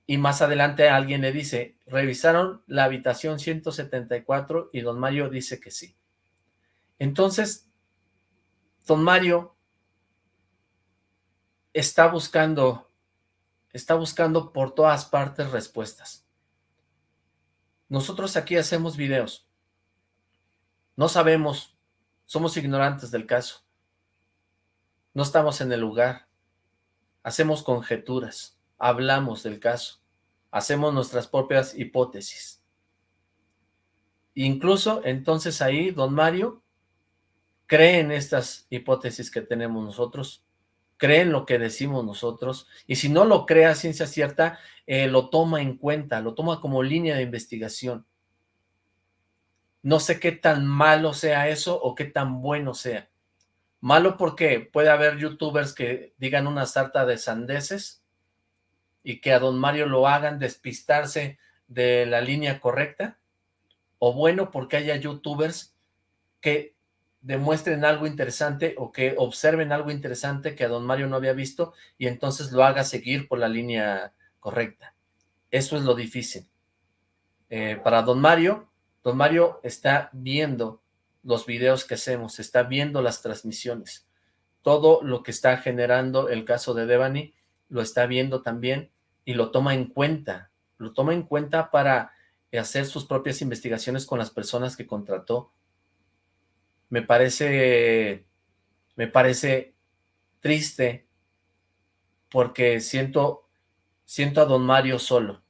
y más adelante alguien le dice, revisaron la habitación 174 y don Mario dice que sí. Entonces, don Mario está buscando, está buscando por todas partes respuestas. Nosotros aquí hacemos videos. No sabemos, somos ignorantes del caso. No estamos en el lugar. Hacemos conjeturas, hablamos del caso, hacemos nuestras propias hipótesis. Incluso entonces ahí don Mario cree en estas hipótesis que tenemos nosotros, cree en lo que decimos nosotros, y si no lo cree a ciencia cierta, eh, lo toma en cuenta, lo toma como línea de investigación. No sé qué tan malo sea eso o qué tan bueno sea. Malo porque puede haber youtubers que digan una sarta de sandeces y que a don Mario lo hagan despistarse de la línea correcta. O bueno porque haya youtubers que demuestren algo interesante o que observen algo interesante que a don Mario no había visto y entonces lo haga seguir por la línea correcta. Eso es lo difícil. Eh, para don Mario, don Mario está viendo los videos que hacemos, está viendo las transmisiones. Todo lo que está generando el caso de Devani lo está viendo también y lo toma en cuenta. Lo toma en cuenta para hacer sus propias investigaciones con las personas que contrató. Me parece, me parece triste porque siento, siento a don Mario solo.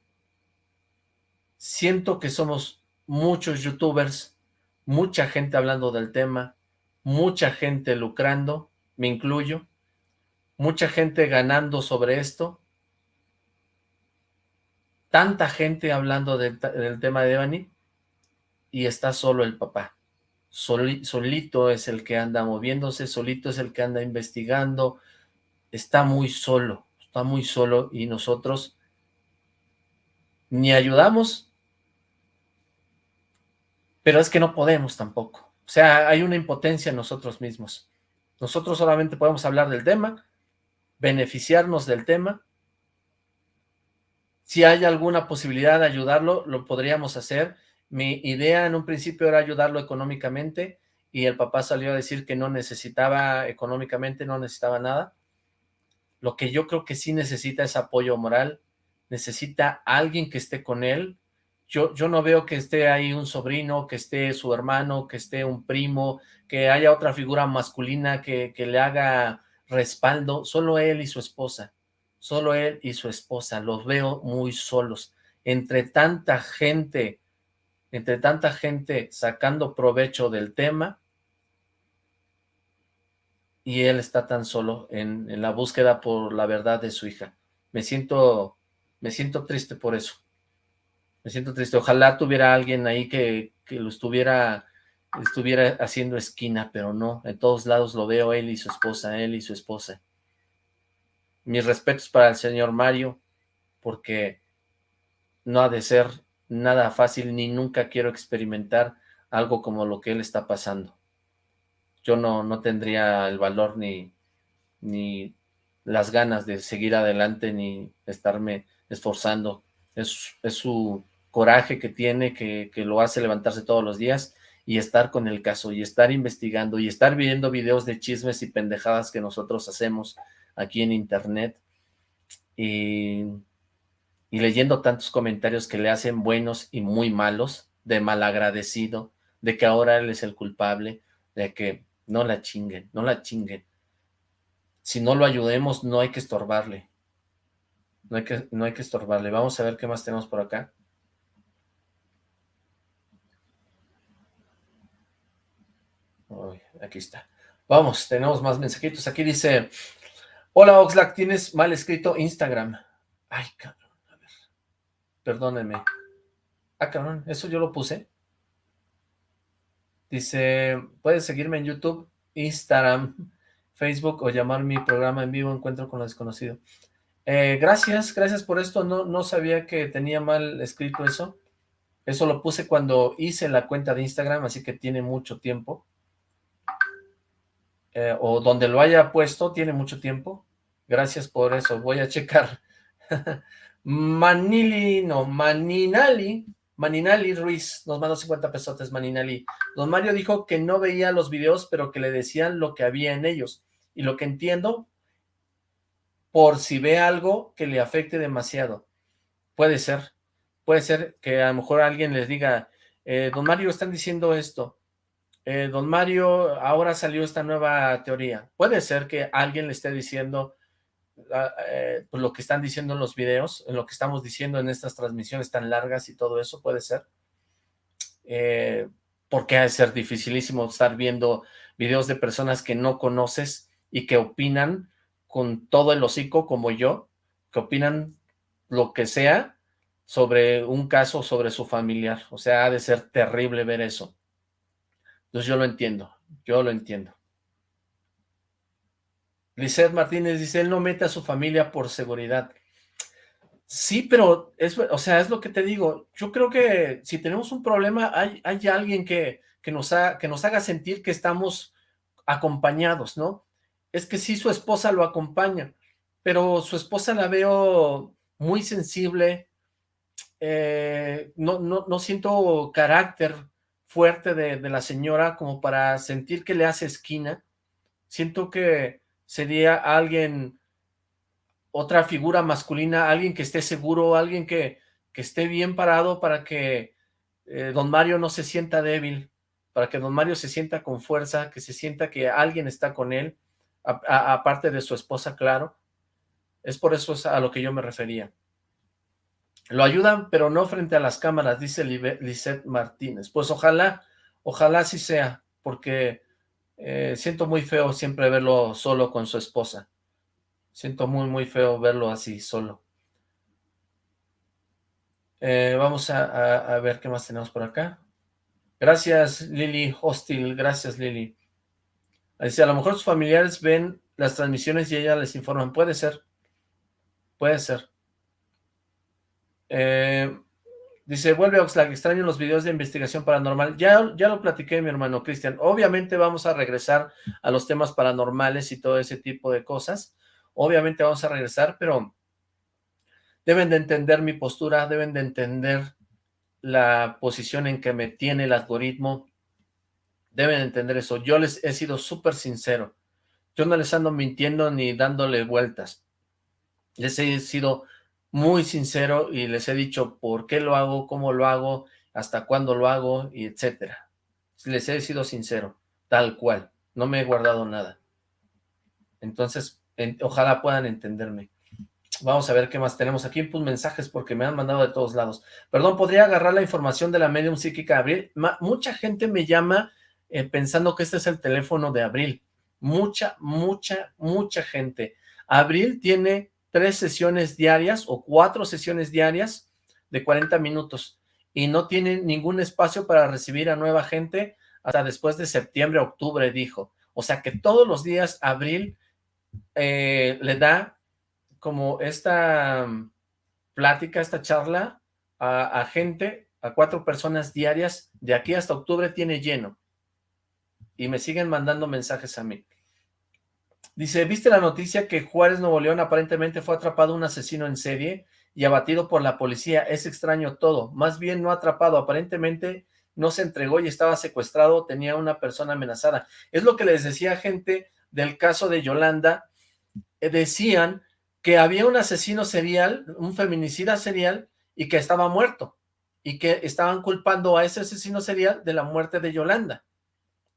Siento que somos muchos youtubers mucha gente hablando del tema, mucha gente lucrando, me incluyo, mucha gente ganando sobre esto, tanta gente hablando del, tema de Devani, y está solo el papá. Solito es el que anda moviéndose, solito es el que anda investigando, está muy solo, está muy solo, y nosotros ni ayudamos pero es que no podemos tampoco. O sea, hay una impotencia en nosotros mismos. Nosotros solamente podemos hablar del tema, beneficiarnos del tema. Si hay alguna posibilidad de ayudarlo, lo podríamos hacer. Mi idea en un principio era ayudarlo económicamente y el papá salió a decir que no necesitaba económicamente, no necesitaba nada. Lo que yo creo que sí necesita es apoyo moral, necesita alguien que esté con él, yo, yo no veo que esté ahí un sobrino, que esté su hermano, que esté un primo, que haya otra figura masculina que, que le haga respaldo, solo él y su esposa, solo él y su esposa, los veo muy solos, entre tanta gente, entre tanta gente sacando provecho del tema, y él está tan solo en, la búsqueda por la verdad de su hija. Me siento, me siento triste por eso. Me siento triste. Ojalá tuviera alguien ahí que, lo estuviera, estuviera haciendo esquina, pero no. En todos lados lo veo él y su esposa, él y su esposa. Mis respetos para el señor Mario, porque no ha de ser nada fácil, ni nunca quiero experimentar algo como lo que él está pasando. Yo no, no tendría el valor ni, ni las ganas de seguir adelante, ni estarme esforzando. Es, es su coraje que tiene, que, lo hace levantarse todos los días y estar con el caso y estar investigando y estar viendo videos de chismes y pendejadas que nosotros hacemos aquí en internet y, y leyendo tantos comentarios que le hacen buenos y muy malos, de malagradecido, de que ahora él es el culpable, de que no la chinguen, no la chinguen. Si no lo ayudemos, no hay que estorbarle. No hay que, no hay que estorbarle. Vamos a ver qué más tenemos por acá. aquí está. Vamos, tenemos más mensajitos. Aquí dice, hola Oxlack, tienes mal escrito Instagram. Ay, cabrón. Perdónenme. Ah, cabrón, ¿eso yo lo puse? Dice, puedes seguirme en YouTube, Instagram, [laughs] Facebook o llamar mi programa en vivo Encuentro con lo Desconocido. Eh, gracias, gracias por esto. No, no sabía que tenía mal escrito eso. Eso lo puse cuando hice la cuenta de Instagram, así que tiene mucho tiempo. Eh, o donde lo haya puesto, tiene mucho tiempo. Gracias por eso, voy a checar. [laughs] Manili, no, Maninali, Maninali Ruiz, nos mandó 50 pesotes, Maninali. Don Mario dijo que no veía los videos, pero que le decían lo que había en ellos. Y lo que entiendo, por si ve algo que le afecte demasiado. Puede ser, puede ser que a lo mejor alguien les diga, eh, don Mario, están diciendo esto, eh, don Mario, ahora salió esta nueva teoría. Puede ser que alguien le esté diciendo eh, pues lo que están diciendo en los videos, en lo que estamos diciendo en estas transmisiones tan largas y todo eso, puede ser. porque ha de ser dificilísimo estar viendo videos de personas que no conoces y que opinan con todo el hocico como yo, que opinan lo que sea sobre un caso, sobre su familiar. O sea, ha de ser terrible ver eso. Entonces yo lo entiendo, yo lo entiendo. Lizeth Martínez dice, él no mete a su familia por seguridad. Sí, pero, es, o sea, es lo que te digo. Yo creo que si tenemos un problema, hay, hay alguien que, que, nos que nos haga sentir que estamos acompañados, ¿no? es que sí su esposa lo acompaña, pero su esposa la veo muy sensible, eh, no, no, no, siento carácter fuerte de, de, la señora como para sentir que le hace esquina, siento que sería alguien, otra figura masculina, alguien que esté seguro, alguien que, que esté bien parado para que eh, don Mario no se sienta débil, para que don Mario se sienta con fuerza, que se sienta que alguien está con él, aparte de su esposa, claro. Es por eso a lo que yo me refería. Lo ayudan, pero no frente a las cámaras, dice Lisette Martínez. Pues ojalá, ojalá sí sea, porque eh, siento muy feo siempre verlo solo con su esposa. Siento muy, muy feo verlo así, solo. Eh, vamos a, ver qué más tenemos por acá. Gracias, Lili Hostil. Gracias, Lili. Dice, a lo mejor sus familiares ven las transmisiones y ella les informan. Puede ser. Puede ser. Eh, dice, vuelve Oxlack, extraño los videos de investigación paranormal. Ya, ya lo platiqué, mi hermano Cristian. Obviamente vamos a regresar a los temas paranormales y todo ese tipo de cosas. Obviamente vamos a regresar, pero deben de entender mi postura, deben de entender la posición en que me tiene el algoritmo, Deben entender eso. Yo les he sido súper sincero. Yo no les ando mintiendo ni dándole vueltas. Les he sido muy sincero y les he dicho por qué lo hago, cómo lo hago, hasta cuándo lo hago, y etcétera. Les he sido sincero, tal cual. No me he guardado nada. Entonces, ojalá puedan entenderme. Vamos a ver qué más tenemos aquí. Pues mensajes porque me han mandado de todos lados. Perdón, ¿podría agarrar la información de la medium psíquica Abril? mucha gente me llama eh, pensando que este es el teléfono de Abril. Mucha, mucha, mucha gente. Abril tiene tres sesiones diarias o cuatro sesiones diarias de 40 minutos y no tiene ningún espacio para recibir a nueva gente hasta después de septiembre, octubre, dijo. O sea que todos los días Abril eh, le da como esta mm, plática, esta charla a gente, a cuatro personas diarias, de aquí hasta octubre tiene lleno y me siguen mandando mensajes a mí. Dice, ¿viste la noticia que Juárez, Nuevo León aparentemente fue atrapado un asesino en serie y abatido por la policía? Es extraño todo. Más bien no atrapado, aparentemente no se entregó y estaba secuestrado, tenía una persona amenazada. Es lo que les decía gente del caso de Yolanda. Eh, decían que había un asesino serial, un feminicida serial, y que estaba muerto. Y que estaban culpando a ese asesino serial de la muerte de Yolanda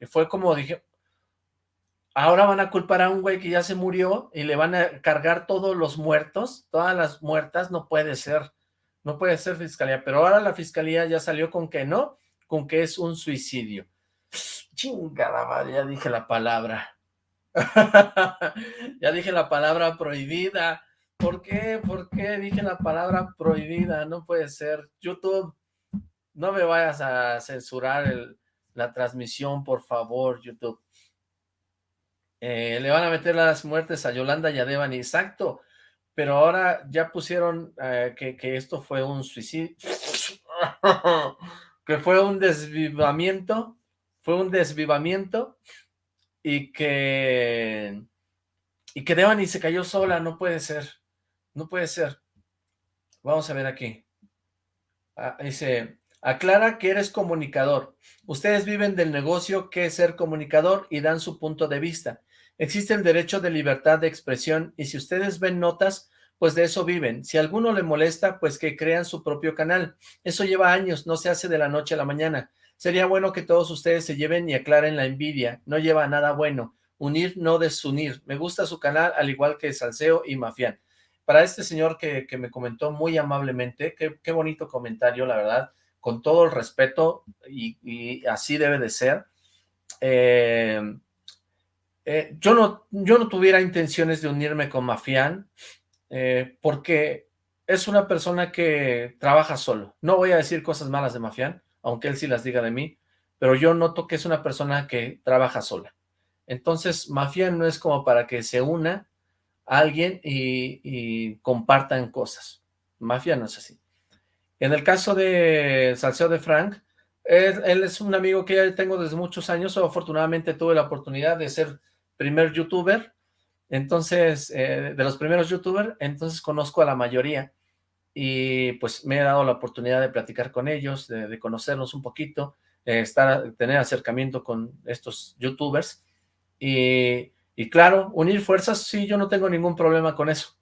fue como dije, ahora van a culpar a un güey que ya se murió y le van a cargar todos los muertos, todas las muertas, no puede ser, no puede ser fiscalía, pero ahora la fiscalía ya salió con que no, con que es un suicidio. [sniffs] Chingada ya dije la palabra. [laughs] ya dije la palabra prohibida. ¿Por qué? ¿Por qué dije la palabra prohibida? No puede ser. YouTube, no me vayas a censurar la transmisión, por favor, YouTube. Eh, le van a meter las muertes a Yolanda y a Devani. Exacto. Pero ahora ya pusieron eh, que, esto fue un suicidio. [laughs] que fue un desvivamiento. Fue un desvivamiento. Y que... Y que Devani se cayó sola. No puede ser. No puede ser. Vamos a ver aquí. Ah, dice, aclara que eres comunicador. Ustedes viven del negocio que es ser comunicador y dan su punto de vista. Existe el derecho de libertad de expresión y si ustedes ven notas, pues de eso viven. Si alguno le molesta, pues que crean su propio canal. Eso lleva años, no se hace de la noche a la mañana. Sería bueno que todos ustedes se lleven y aclaren la envidia. No lleva nada bueno. Unir, no desunir. Me gusta su canal, al igual que Salseo y Mafián para este señor que, me comentó muy amablemente, qué, bonito comentario, la verdad, con todo el respeto, y, así debe de ser, eh, eh, yo, no, yo no tuviera intenciones de unirme con Mafián, eh, porque es una persona que trabaja solo. No voy a decir cosas malas de Mafián, aunque él sí las diga de mí, pero yo noto que es una persona que trabaja sola. Entonces, Mafián no es como para que se una alguien y, compartan cosas. Mafia no es así. En el caso de Salseo de Frank, él, es un amigo que ya tengo desde muchos años, afortunadamente tuve la oportunidad de ser primer youtuber, entonces, eh, de los primeros youtubers, entonces conozco a la mayoría, y pues me he dado la oportunidad de platicar con ellos, de, conocerlos un poquito, estar, tener acercamiento con estos youtubers, y y claro, unir fuerzas, sí, yo no tengo ningún problema con eso.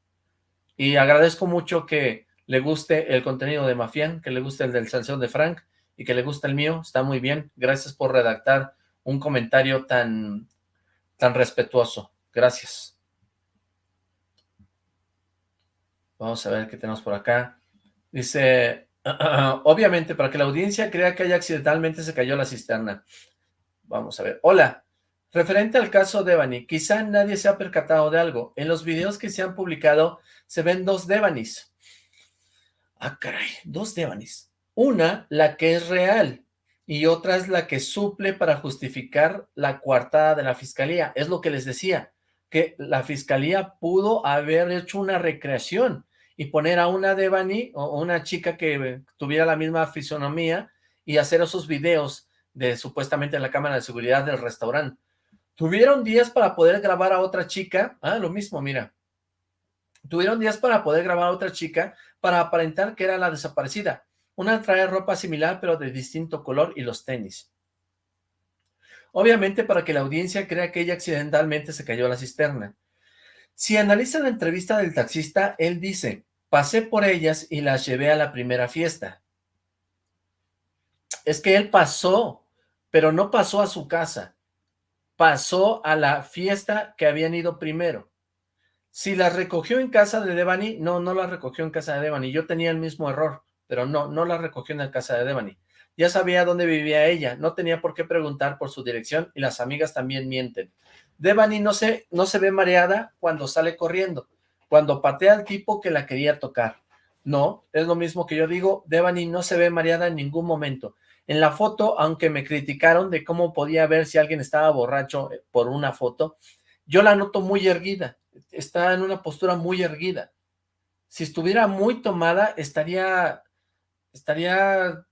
Y agradezco mucho que le guste el contenido de Mafián, que le guste el del Sanción de Frank y que le guste el mío, está muy bien. Gracias por redactar un comentario tan, tan respetuoso. Gracias. Vamos a ver qué tenemos por acá. Dice, [clears throat] obviamente, para que la audiencia crea que haya accidentalmente se cayó la cisterna. Vamos a ver. Hola, Referente al caso Devani, quizá nadie se ha percatado de algo. En los videos que se han publicado se ven dos Devanis. Ah, caray, dos Devanis. Una, la que es real, y otra es la que suple para justificar la coartada de la fiscalía. Es lo que les decía, que la fiscalía pudo haber hecho una recreación y poner a una Devani o una chica que tuviera la misma fisonomía y hacer esos videos de supuestamente la cámara de seguridad del restaurante Tuvieron días para poder grabar a otra chica, ah, lo mismo, mira. Tuvieron días para poder grabar a otra chica para aparentar que era la desaparecida. Una trae ropa similar pero de distinto color y los tenis. Obviamente para que la audiencia crea que ella accidentalmente se cayó a la cisterna. Si analizan la entrevista del taxista, él dice, pasé por ellas y las llevé a la primera fiesta. Es que él pasó, pero no pasó a su casa pasó a la fiesta que habían ido primero. Si la recogió en casa de Devani, no, no la recogió en casa de Devani. Yo tenía el mismo error, pero no, no la recogió en la casa de Devani. Ya sabía dónde vivía ella, no tenía por qué preguntar por su dirección y las amigas también mienten. Devani no se, no se ve mareada cuando sale corriendo, cuando patea al tipo que la quería tocar. No, es lo mismo que yo digo, Devani no se ve mareada en ningún momento. En la foto, aunque me criticaron de cómo podía ver si alguien estaba borracho eh, por una foto, yo la noto muy erguida, está en una postura muy erguida. Si estuviera muy tomada, estaría, estaría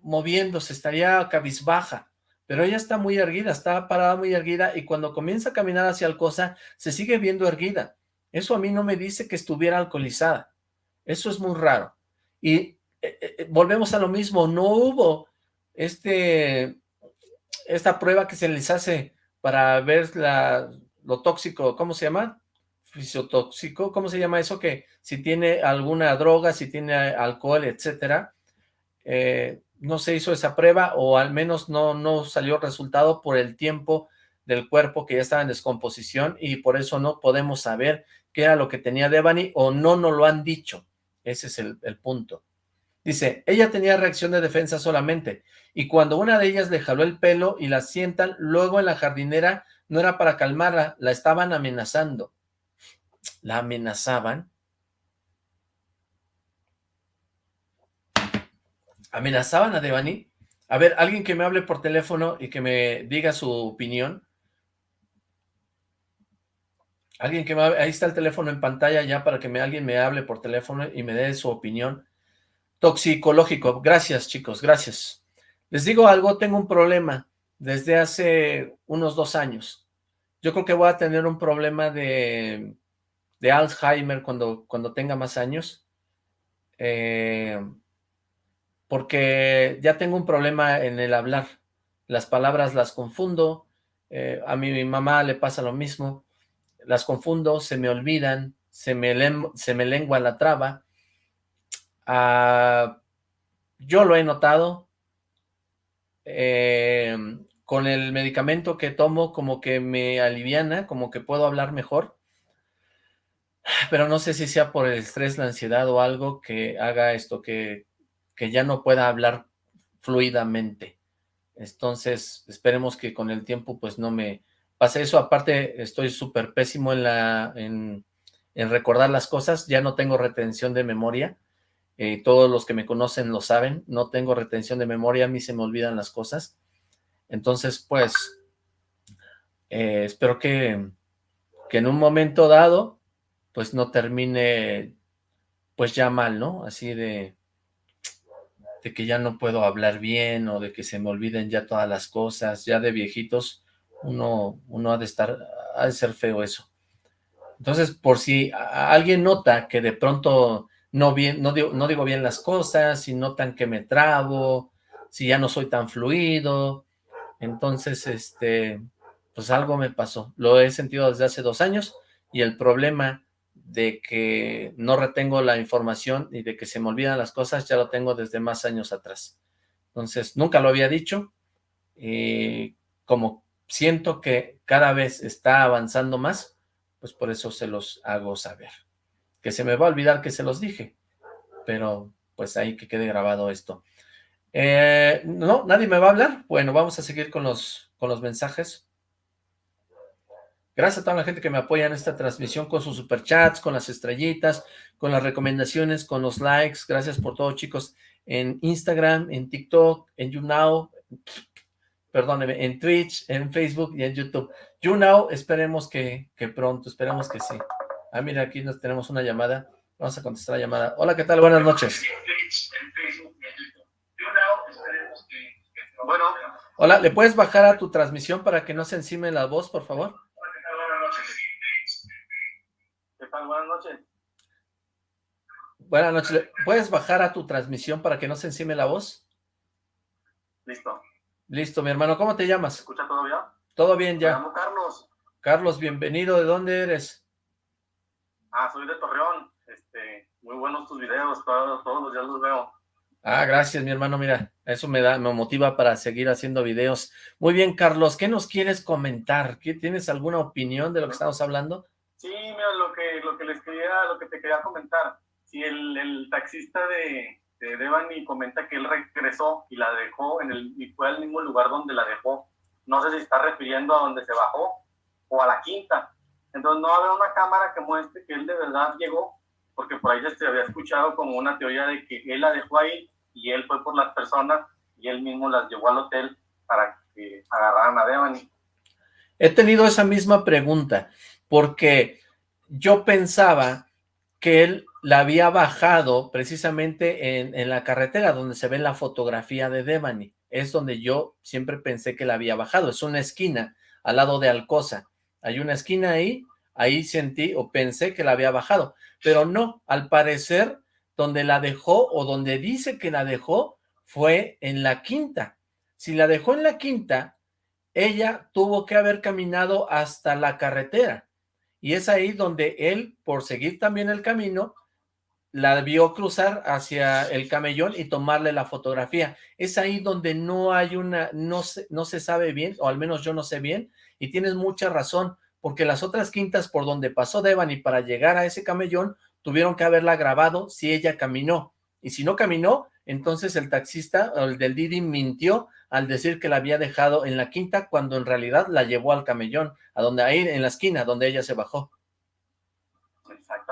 moviéndose, estaría cabizbaja, pero ella está muy erguida, está parada muy erguida y cuando comienza a caminar hacia el cosa, se sigue viendo erguida. Eso a mí no me dice que estuviera alcoholizada. Eso es muy raro. Y eh, eh, volvemos a lo mismo, no hubo este, esta prueba que se les hace para ver la, lo tóxico, ¿cómo se llama? Fisiotóxico, ¿cómo se llama eso? Que si tiene alguna droga, si tiene alcohol, etcétera, eh, no se hizo esa prueba o al menos no, no salió resultado por el tiempo del cuerpo que ya estaba en descomposición y por eso no podemos saber qué era lo que tenía Devani o no nos lo han dicho. Ese es el, el punto. Dice, ella tenía reacción de defensa solamente, y cuando una de ellas le jaló el pelo y la sientan, luego en la jardinera no era para calmarla, la estaban amenazando la amenazaban. Amenazaban a Devani. A ver, alguien que me hable por teléfono y que me diga su opinión. Alguien que me hable, ahí está el teléfono en pantalla ya para que me, alguien me hable por teléfono y me dé su opinión. Toxicológico, gracias chicos, gracias. Les digo algo, tengo un problema desde hace unos dos años. Yo creo que voy a tener un problema de de Alzheimer cuando, cuando tenga más años. Eh, porque ya tengo un problema en el hablar. Las palabras las confundo, eh, a mi, mamá le pasa lo mismo, las confundo, se me olvidan, se me, se me lengua la traba. Ah, yo lo he notado, eh, con el medicamento que tomo como que me aliviana, como que puedo hablar mejor, pero no sé si sea por el estrés, la ansiedad o algo que haga esto, que, que ya no pueda hablar fluidamente. Entonces, esperemos que con el tiempo pues no me pase eso. Aparte, estoy súper pésimo en, la, en, recordar las cosas, ya no tengo retención de memoria. Eh, todos los que me conocen lo saben, no tengo retención de memoria, a mí se me olvidan las cosas. Entonces, pues, eh, espero que, que en un momento dado, pues no termine, pues ya mal, ¿no? Así de, de que ya no puedo hablar bien o de que se me olviden ya todas las cosas, ya de viejitos, uno, uno ha de estar, ha de ser feo eso. Entonces, por si alguien nota que de pronto no, bien, no, digo, no digo bien las cosas, si notan que me trabo, si ya no soy tan fluido, entonces, este, pues algo me pasó. Lo he sentido desde hace dos años y el problema de que no retengo la información y de que se me olvidan las cosas ya lo tengo desde más años atrás. Entonces, nunca lo había dicho y como siento que cada vez está avanzando más, pues por eso se los hago saber. Que se me va a olvidar que se los dije, pero pues ahí que quede grabado esto. Eh, no, nadie me va a hablar. Bueno, vamos a seguir con los, con los mensajes. Gracias a toda la gente que me apoya en esta transmisión con sus superchats, con las estrellitas, con las recomendaciones, con los likes. Gracias por todo, chicos. En Instagram, en TikTok, en YouNow, perdóneme, en Twitch, en Facebook y en YouTube. YouNow, esperemos que, que pronto, esperemos que sí. Ah, mira, aquí nos tenemos una llamada. Vamos a contestar la llamada. Hola, ¿qué tal? Buenas noches. Bueno. Hola, ¿le puedes bajar a tu transmisión para que no se encime la voz, por favor? ¿Qué tal? Buenas noches. Buenas noches. ¿Puedes bajar a tu transmisión para que no se encime la voz? Listo. Listo, mi hermano. ¿Cómo te llamas? escucha todo bien? Todo bien, ya. Me llamo Carlos. Carlos, bienvenido. ¿De dónde eres? Ah, soy de Torreón. Este, muy buenos tus videos, todos, todos los días los veo. Ah, gracias, mi hermano. Mira, eso me da, me motiva para seguir haciendo videos. Muy bien, Carlos, ¿qué nos quieres comentar? ¿Tienes alguna opinión de lo que estamos hablando? Sí, mira, lo que, lo que les quería, lo que te quería comentar. Si el, taxista de, de Devani comenta que él regresó y la dejó en el, y fue al mismo lugar donde la dejó. No sé si está refiriendo a donde se bajó o a la quinta. Entonces no va una cámara que muestre que él de verdad llegó, porque por ahí se había escuchado como una teoría de que él la dejó ahí y él fue por las personas y él mismo las llevó al hotel para que agarraran a Devani. He tenido esa misma pregunta, porque yo pensaba que él la había bajado precisamente en, en, la carretera donde se ve la fotografía de Devani. Es donde yo siempre pensé que la había bajado. Es una esquina al lado de Alcosa. Hay una esquina ahí, ahí sentí o pensé que la había bajado. Pero no, al parecer donde la dejó o donde dice que la dejó fue en la quinta. Si la dejó en la quinta, ella tuvo que haber caminado hasta la carretera. Y es ahí donde él, por seguir también el camino, la vio cruzar hacia el camellón y tomarle la fotografía. Es ahí donde no hay una, no se, no se sabe bien, o al menos yo no sé bien, y tienes mucha razón, porque las otras quintas por donde pasó Devani para llegar a ese camellón tuvieron que haberla grabado si ella caminó. Y si no caminó, entonces el taxista, el del Didi, mintió al decir que la había dejado en la quinta, cuando en realidad la llevó al camellón, a donde ahí en la esquina, donde ella se bajó.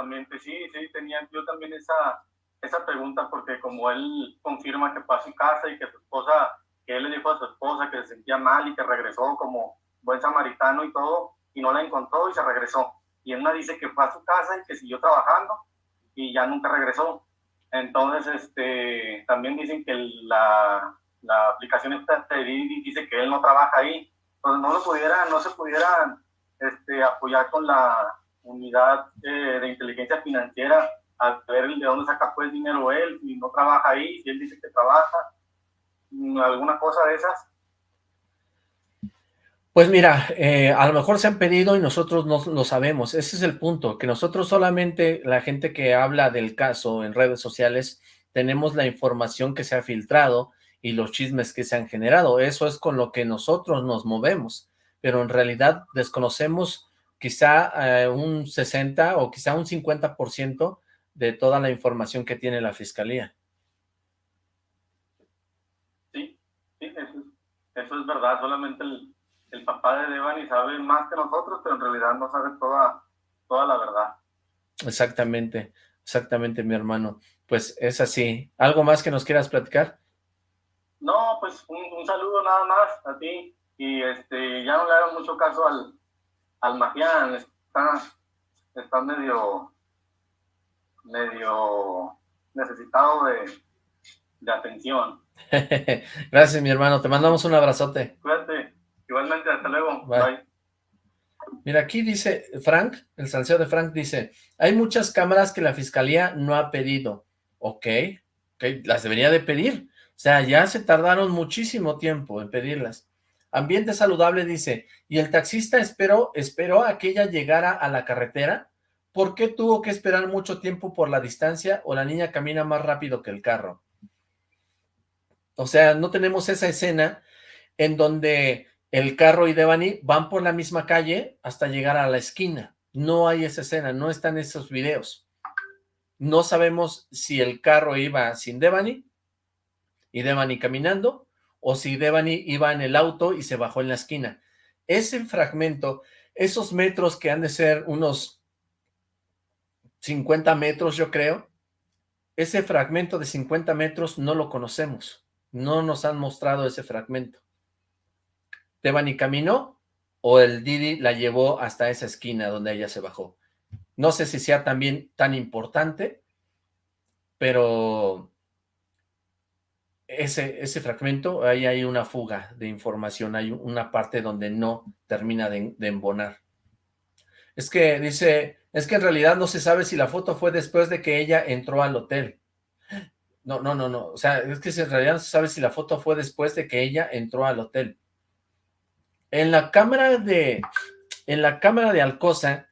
Exactamente, sí, sí, tenía yo también esa, esa pregunta porque como él confirma que fue a su casa y que su esposa, que él le dijo a su esposa que se sentía mal y que regresó como buen samaritano y todo, y no la encontró y se regresó. Y me dice que fue a su casa y que siguió trabajando y ya nunca regresó. Entonces, este, también dicen que la, la aplicación esta dice que él no trabaja ahí. Entonces no lo pudiera, no se pudiera este, apoyar con la unidad eh, de inteligencia financiera a ver de dónde saca pues dinero él, y no trabaja ahí, si él dice que trabaja, mm, alguna cosa de esas. Pues mira, eh, a lo mejor se han pedido y nosotros no lo sabemos, ese es el punto, que nosotros solamente, la gente que habla del caso en redes sociales, tenemos la información que se ha filtrado y los chismes que se han generado, eso es con lo que nosotros nos movemos, pero en realidad desconocemos quizá eh, un 60 o quizá un 50% de toda la información que tiene la fiscalía. Sí, sí, eso, es verdad, solamente el, papá de Devani sabe más que nosotros, pero en realidad no sabe toda, toda la verdad. Exactamente, exactamente mi hermano. Pues es así. ¿Algo más que nos quieras platicar? No, pues un, saludo nada más a ti y este ya no le hagan mucho caso al, al Magián, está, está medio medio necesitado de, atención. [laughs] Gracias, mi hermano. Te mandamos un abrazote. Cuídate. Igualmente, hasta luego. Bye. Mira, aquí dice Frank, el salseo de Frank dice, hay muchas cámaras que la fiscalía no ha pedido. Ok, okay las debería de pedir. O sea, ya se tardaron muchísimo tiempo en pedirlas. Ambiente saludable dice, y el taxista esperó, esperó a que ella llegara a la carretera ¿Por qué tuvo que esperar mucho tiempo por la distancia o la niña camina más rápido que el carro? O sea, no tenemos esa escena en donde el carro y Devani van por la misma calle hasta llegar a la esquina. No hay esa escena, no están esos videos. No sabemos si el carro iba sin Devani y Devani caminando o si Devani iba en el auto y se bajó en la esquina. Ese fragmento, esos metros que han de ser unos 50 metros, yo creo. Ese fragmento de 50 metros no lo conocemos. No nos han mostrado ese fragmento. ¿Tebani caminó o el Didi la llevó hasta esa esquina donde ella se bajó? No sé si sea también tan importante, pero ese, ese fragmento, ahí hay una fuga de información, hay una parte donde no termina de, de embonar. Es que dice es que en realidad no se sabe si la foto fue después de que ella entró al hotel. No, no, no, no. O sea, es que en realidad no se sabe si la foto fue después de que ella entró al hotel. En la cámara de, en la cámara de Alcosa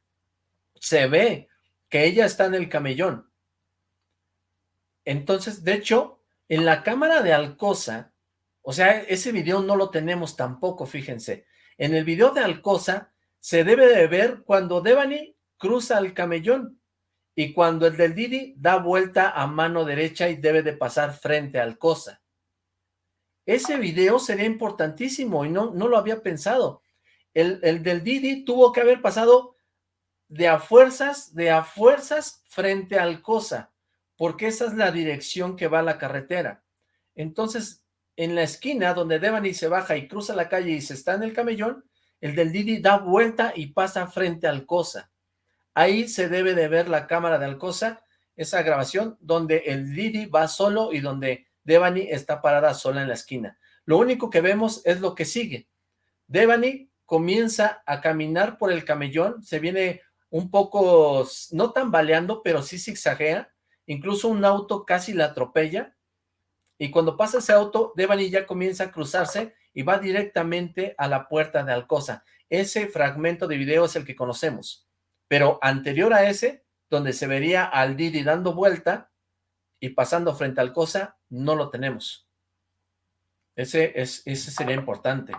se ve que ella está en el camellón. Entonces, de hecho, en la cámara de Alcosa, o sea, ese video no lo tenemos tampoco, fíjense. En el video de Alcosa se debe de ver cuando Devani cruza el camellón y cuando el del Didi da vuelta a mano derecha y debe de pasar frente al Cosa. Ese video sería importantísimo y no, no lo había pensado. El, el del Didi tuvo que haber pasado de a fuerzas, de a fuerzas frente al Cosa, porque esa es la dirección que va a la carretera. Entonces, en la esquina donde Devani se baja y cruza la calle y se está en el camellón, el del Didi da vuelta y pasa frente al Cosa. Ahí se debe de ver la cámara de Alcosa, esa grabación donde el Didi va solo y donde Devani está parada sola en la esquina. Lo único que vemos es lo que sigue. Devani comienza a caminar por el camellón, se viene un poco, no tambaleando, pero sí zigzaguea, incluso un auto casi la atropella, y cuando pasa ese auto, Devani ya comienza a cruzarse y va directamente a la puerta de Alcosa. Ese fragmento de video es el que conocemos pero anterior a ese, donde se vería al Didi dando vuelta y pasando frente al Cosa, no lo tenemos. Ese, es, ese sería importante.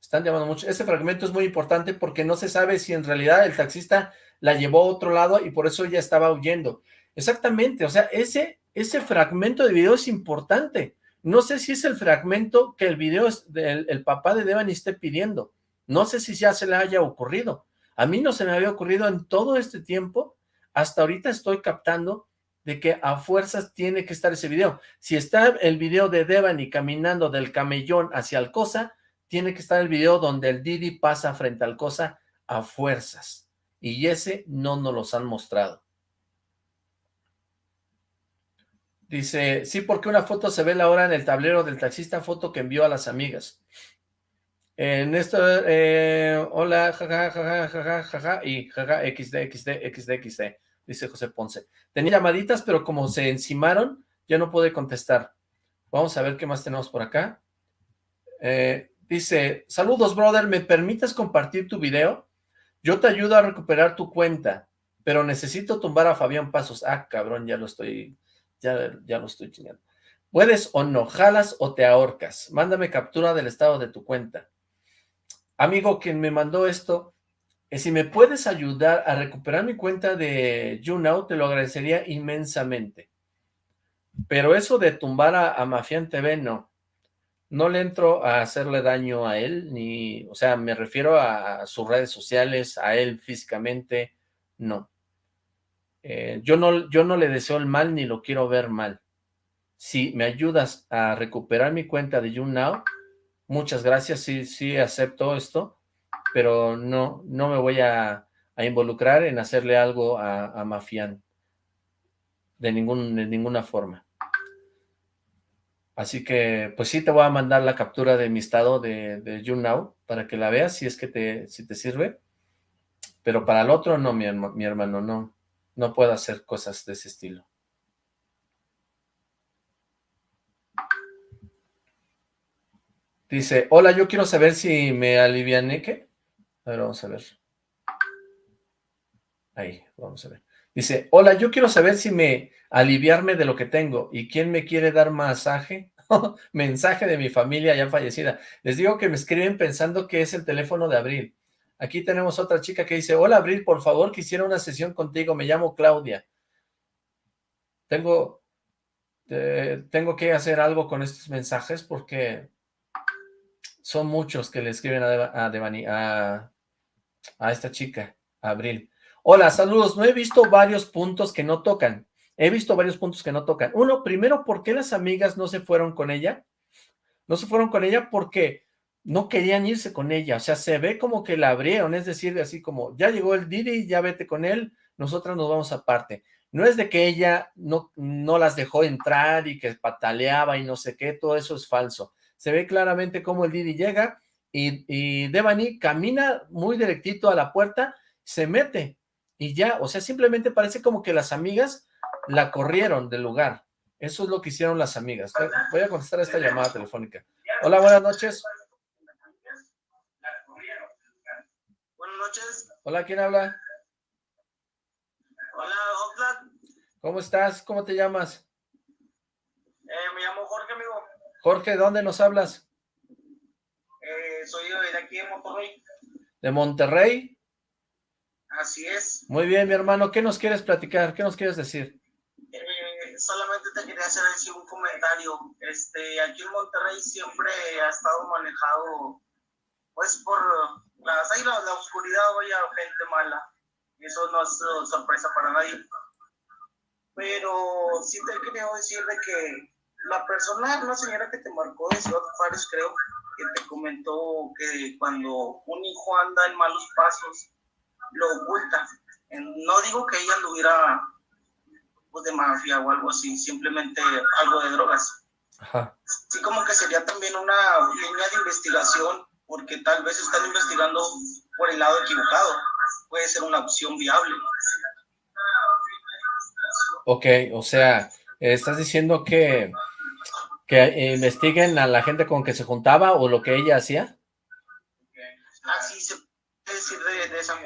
Están llamando mucho. Ese fragmento es muy importante porque no se sabe si en realidad el taxista la llevó a otro lado y por eso ella estaba huyendo. Exactamente, o sea, ese, ese fragmento de video es importante. No sé si es el fragmento que el video del el papá de Devani esté pidiendo. No sé si ya se le haya ocurrido. A mí no se me había ocurrido en todo este tiempo, hasta ahorita estoy captando de que a fuerzas tiene que estar ese video. Si está el video de Devani caminando del camellón hacia Alcosa, tiene que estar el video donde el Didi pasa frente a Alcosa a fuerzas. Y ese no nos los han mostrado. Dice, sí, porque una foto se ve la hora en el tablero del taxista, foto que envió a las amigas. En esto, eh, hola, jaja, jaja, jaja, jaja, y jaja, xd, xd, xd, xd, dice José Ponce. Tenía llamaditas, pero como se encimaron, ya no pude contestar. Vamos a ver qué más tenemos por acá. Eh, dice, saludos, brother, ¿me permites compartir tu video? Yo te ayudo a recuperar tu cuenta, pero necesito tumbar a Fabián Pasos. Ah, cabrón, ya lo estoy, ya, ya lo estoy chingando. Puedes o no, jalas o te ahorcas. Mándame captura del estado de tu cuenta. Amigo, quien me mandó esto, eh, si me puedes ayudar a recuperar mi cuenta de YouNow, te lo agradecería inmensamente. Pero eso de tumbar a, a Mafián TV, no. No le entro a hacerle daño a él, ni, o sea, me refiero a, sus redes sociales, a él físicamente, no. Eh, yo no. Yo no le deseo el mal, ni lo quiero ver mal. Si me ayudas a recuperar mi cuenta de YouNow, muchas gracias, sí, sí acepto esto, pero no, no me voy a, involucrar en hacerle algo a, Mafián, de, ningún, de ninguna forma. Así que, pues sí te voy a mandar la captura de mi estado de, de YouNow para que la veas si es que te, si te sirve. Pero para el otro no, mi, mi hermano, no, no puedo hacer cosas de ese estilo. Dice, hola, yo quiero saber si me aliviané, ¿qué? A ver, vamos a ver. Ahí, vamos a ver. Dice, hola, yo quiero saber si me aliviarme de lo que tengo. ¿Y quién me quiere dar masaje? [laughs] Mensaje de mi familia ya fallecida. Les digo que me escriben pensando que es el teléfono de Abril. Aquí tenemos otra chica que dice, hola Abril, por favor, quisiera una sesión contigo. Me llamo Claudia. Tengo, tengo que hacer algo con estos mensajes porque son muchos que le escriben a, a, a, esta chica, Abril. Hola, saludos. No he visto varios puntos que no tocan. He visto varios puntos que no tocan. Uno, primero, ¿por qué las amigas no se fueron con ella? No se fueron con ella porque no querían irse con ella. O sea, se ve como que la abrieron. Es decir, así como, ya llegó el Didi, ya vete con él, nosotras nos vamos aparte. No es de que ella no, no las dejó entrar y que pataleaba y no sé qué, todo eso es falso se ve claramente cómo el Didi llega y, y Devani camina muy directito a la puerta, se mete y ya, o sea, simplemente parece como que las amigas la corrieron del lugar. Eso es lo que hicieron las amigas. Voy a contestar esta llamada telefónica. Hola, buenas noches. Buenas noches. Hola, ¿quién habla? Hola, Oxlack. ¿Cómo estás? ¿Cómo te llamas? Eh, me llamo Jorge, amigo. Jorge, ¿dónde nos hablas? Eh, soy de aquí de Monterrey. ¿De Monterrey? Así es. Muy bien, mi hermano. ¿Qué nos quieres platicar? ¿Qué nos quieres decir? Eh, solamente te quería hacer así un comentario. Este, aquí en Monterrey siempre ha estado manejado, pues por las, ahí la, la oscuridad, vaya, gente mala. Eso no es sorpresa para nadie. Pero sí te quería decir de que la persona, una señora que te marcó de Ciudad Juárez, creo, que te comentó que cuando un hijo anda en malos pasos, lo oculta. No digo que ella anduviera pues, de mafia o algo así, simplemente algo de drogas. Ajá. Sí, como que sería también una línea de investigación, porque tal vez están investigando por el lado equivocado. Puede ser una opción viable. Ok, o sea, estás diciendo que que investiguen a la gente con que se juntaba o lo que ella hacía. Así se puede decir de, esa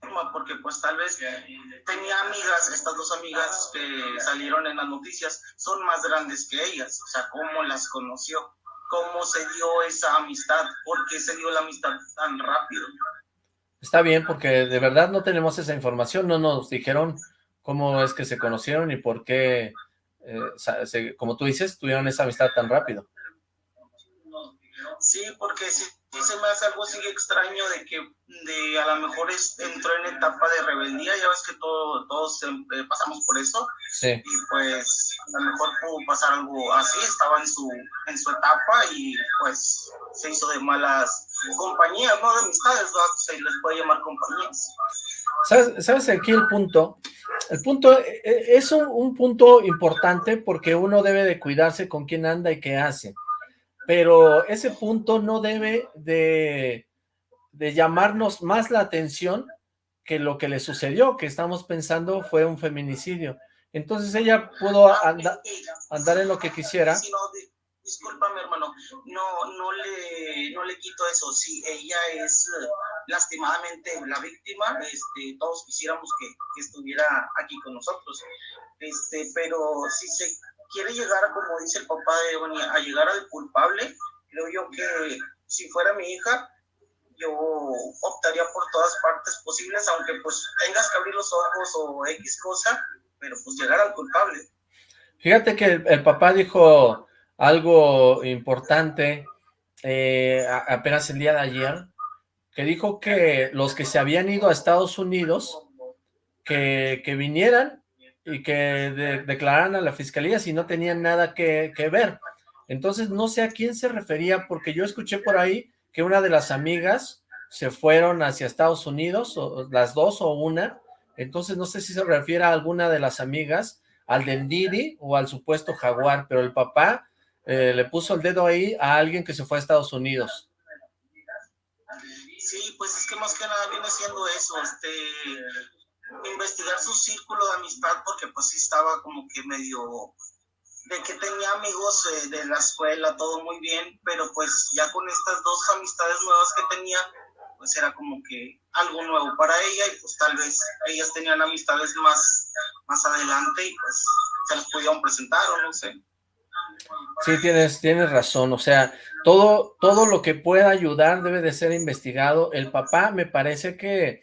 forma, porque pues tal vez tenía amigas, estas dos amigas que salieron en las noticias, son más grandes que ellas, o sea, cómo las conoció, cómo se dio esa amistad, por qué se dio la amistad tan rápido. Está bien, porque de verdad no tenemos esa información, no nos dijeron cómo es que se conocieron y por qué eh, como tú dices, tuvieron esa amistad tan rápido. Sí, porque sí, se me hace algo así extraño de que de a lo mejor entró en etapa de rebeldía, ya ves que todo, todos eh, pasamos por eso. Sí. Y pues a lo mejor pudo pasar algo así, estaba en su, en su etapa y pues se hizo de malas compañías, no de amistades, se les puede llamar compañías. ¿Sabes, ¿Sabes aquí el punto? El punto eh, eh, es un, un punto importante porque uno debe de cuidarse con quién anda y qué hace pero ese punto no debe de, llamarnos más la atención que lo que le sucedió, que estamos pensando fue un feminicidio. Entonces ella pudo andar en lo que quisiera. discúlpame hermano, no, no, le, no le quito eso, si ella es eh, lastimadamente la víctima, este, todos quisiéramos que, que, estuviera aquí con nosotros, este, pero si se quiere llegar, como dice el papá de Ebony, a llegar al culpable, creo yo que si fuera mi hija, yo optaría por todas partes posibles, aunque pues tengas que abrir los ojos o X cosa, pero pues llegar al culpable. Fíjate que el, papá dijo algo importante eh, apenas el día de ayer, que dijo que los que se habían ido a Estados Unidos, que, que vinieran y que declararan a la fiscalía si no tenían nada que, ver. Entonces no sé a quién se refería, porque yo escuché por ahí que una de las amigas se fueron hacia Estados Unidos, o las dos o una, entonces no sé si se refiere a alguna de las amigas, al del Didi o al supuesto Jaguar, pero el papá eh, le puso el dedo ahí a alguien que se fue a Estados Unidos. Sí, pues es que más que nada viene siendo eso, este, investigar su círculo de amistad porque pues sí estaba como que medio de que tenía amigos eh, de la escuela, todo muy bien, pero pues ya con estas dos amistades nuevas que tenía, pues era como que algo nuevo para ella y pues tal vez ellas tenían amistades más, más adelante y pues se las pudieron presentar o no sé. Sí, tienes, tienes razón, o sea, todo, todo lo que pueda ayudar debe de ser investigado. El papá me parece que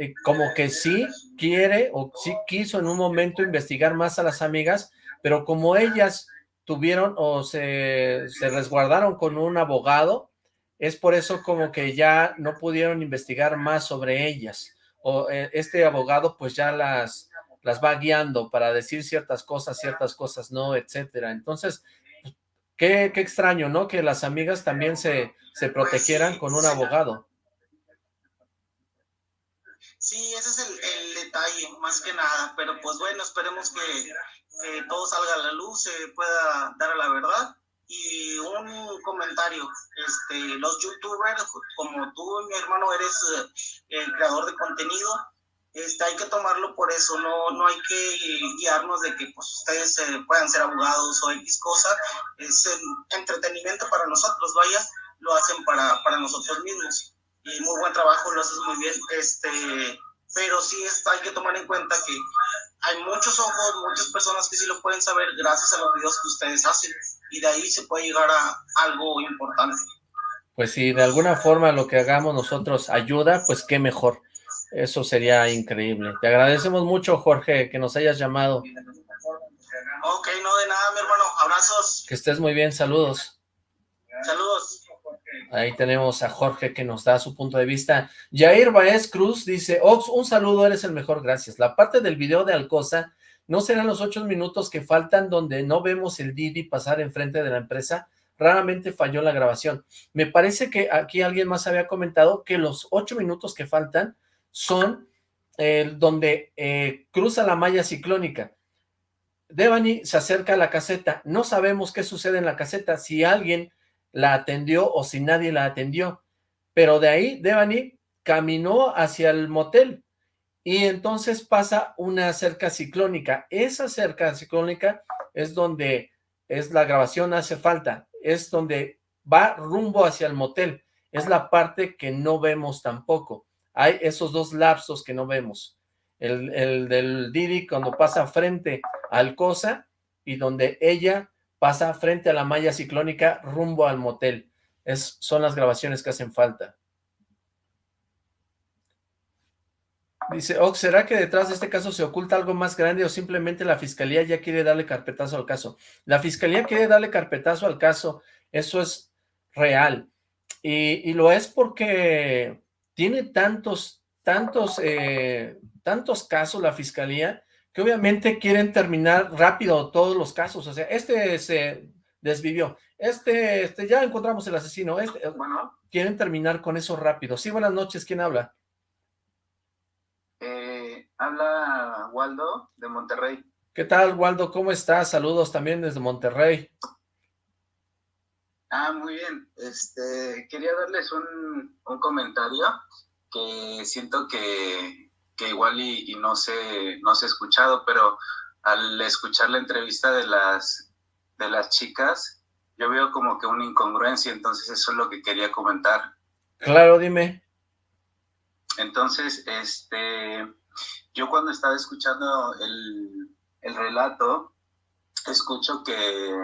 eh, como que sí quiere o sí quiso en un momento investigar más a las amigas, pero como ellas tuvieron o se, resguardaron con un abogado, es por eso como que ya no pudieron investigar más sobre ellas, o eh, este abogado pues ya las, las va guiando para decir ciertas cosas, ciertas cosas no, etcétera. Entonces, qué, qué extraño, ¿no? Que las amigas también se, se protegieran con un abogado. Sí, ese es el, detalle, más que nada, pero pues bueno, esperemos que, todo salga a la luz, se pueda dar la verdad. Y un comentario, este, los youtubers, como tú, mi hermano, eres eh, el creador de contenido, este, hay que tomarlo por eso, no, no hay que guiarnos de que pues, ustedes eh, puedan ser abogados o X cosa, es entretenimiento para nosotros, vaya, lo hacen para, para nosotros mismos y muy buen trabajo, lo haces muy bien, este, pero sí está, hay que tomar en cuenta que hay muchos ojos, muchas personas que sí lo pueden saber gracias a los videos que ustedes hacen y de ahí se puede llegar a algo importante. Pues si de alguna forma lo que hagamos nosotros ayuda, pues qué mejor. Eso sería increíble. Te agradecemos mucho, Jorge, que nos hayas llamado. Ok, no de nada, mi hermano. Abrazos. Que estés muy bien. Saludos. Saludos. Ahí tenemos a Jorge que nos da su punto de vista. Jair Baez Cruz dice, Ox, un saludo, eres el mejor, gracias. La parte del video de Alcosa, ¿no serán los ocho minutos que faltan donde no vemos el Didi pasar enfrente de la empresa? Raramente falló la grabación. Me parece que aquí alguien más había comentado que los ocho minutos que faltan son eh, donde eh, cruza la malla ciclónica. Devani se acerca a la caseta. No sabemos qué sucede en la caseta. Si alguien la atendió o si nadie la atendió. Pero de ahí Devani caminó hacia el motel y entonces pasa una cerca ciclónica. Esa cerca ciclónica es donde es la grabación hace falta, es donde va rumbo hacia el motel. Es la parte que no vemos tampoco. Hay esos dos lapsos que no vemos. El, el del Didi cuando pasa frente al Cosa y donde ella pasa frente a la malla ciclónica rumbo al motel. Es, son las grabaciones que hacen falta. Dice, Ox, ¿será que detrás de este caso se oculta algo más grande o simplemente la fiscalía ya quiere darle carpetazo al caso? La fiscalía quiere darle carpetazo al caso, eso es real. Y, lo es porque tiene tantos, tantos, eh, tantos casos la fiscalía que obviamente quieren terminar rápido todos los casos. O sea, este se desvivió, este, este ya encontramos el asesino, este, bueno. quieren terminar con eso rápido. Sí, buenas noches, ¿quién habla? Eh, habla Waldo de Monterrey. ¿Qué tal, Waldo? ¿Cómo estás? Saludos también desde Monterrey. Ah, muy bien. Este, quería darles un, comentario que siento que, igual y, no sé, no se ha escuchado, pero al escuchar la entrevista de las, de las chicas, yo veo como que una incongruencia, entonces eso es lo que quería comentar. Claro, dime. Entonces, este, yo cuando estaba escuchando el, el relato, escucho que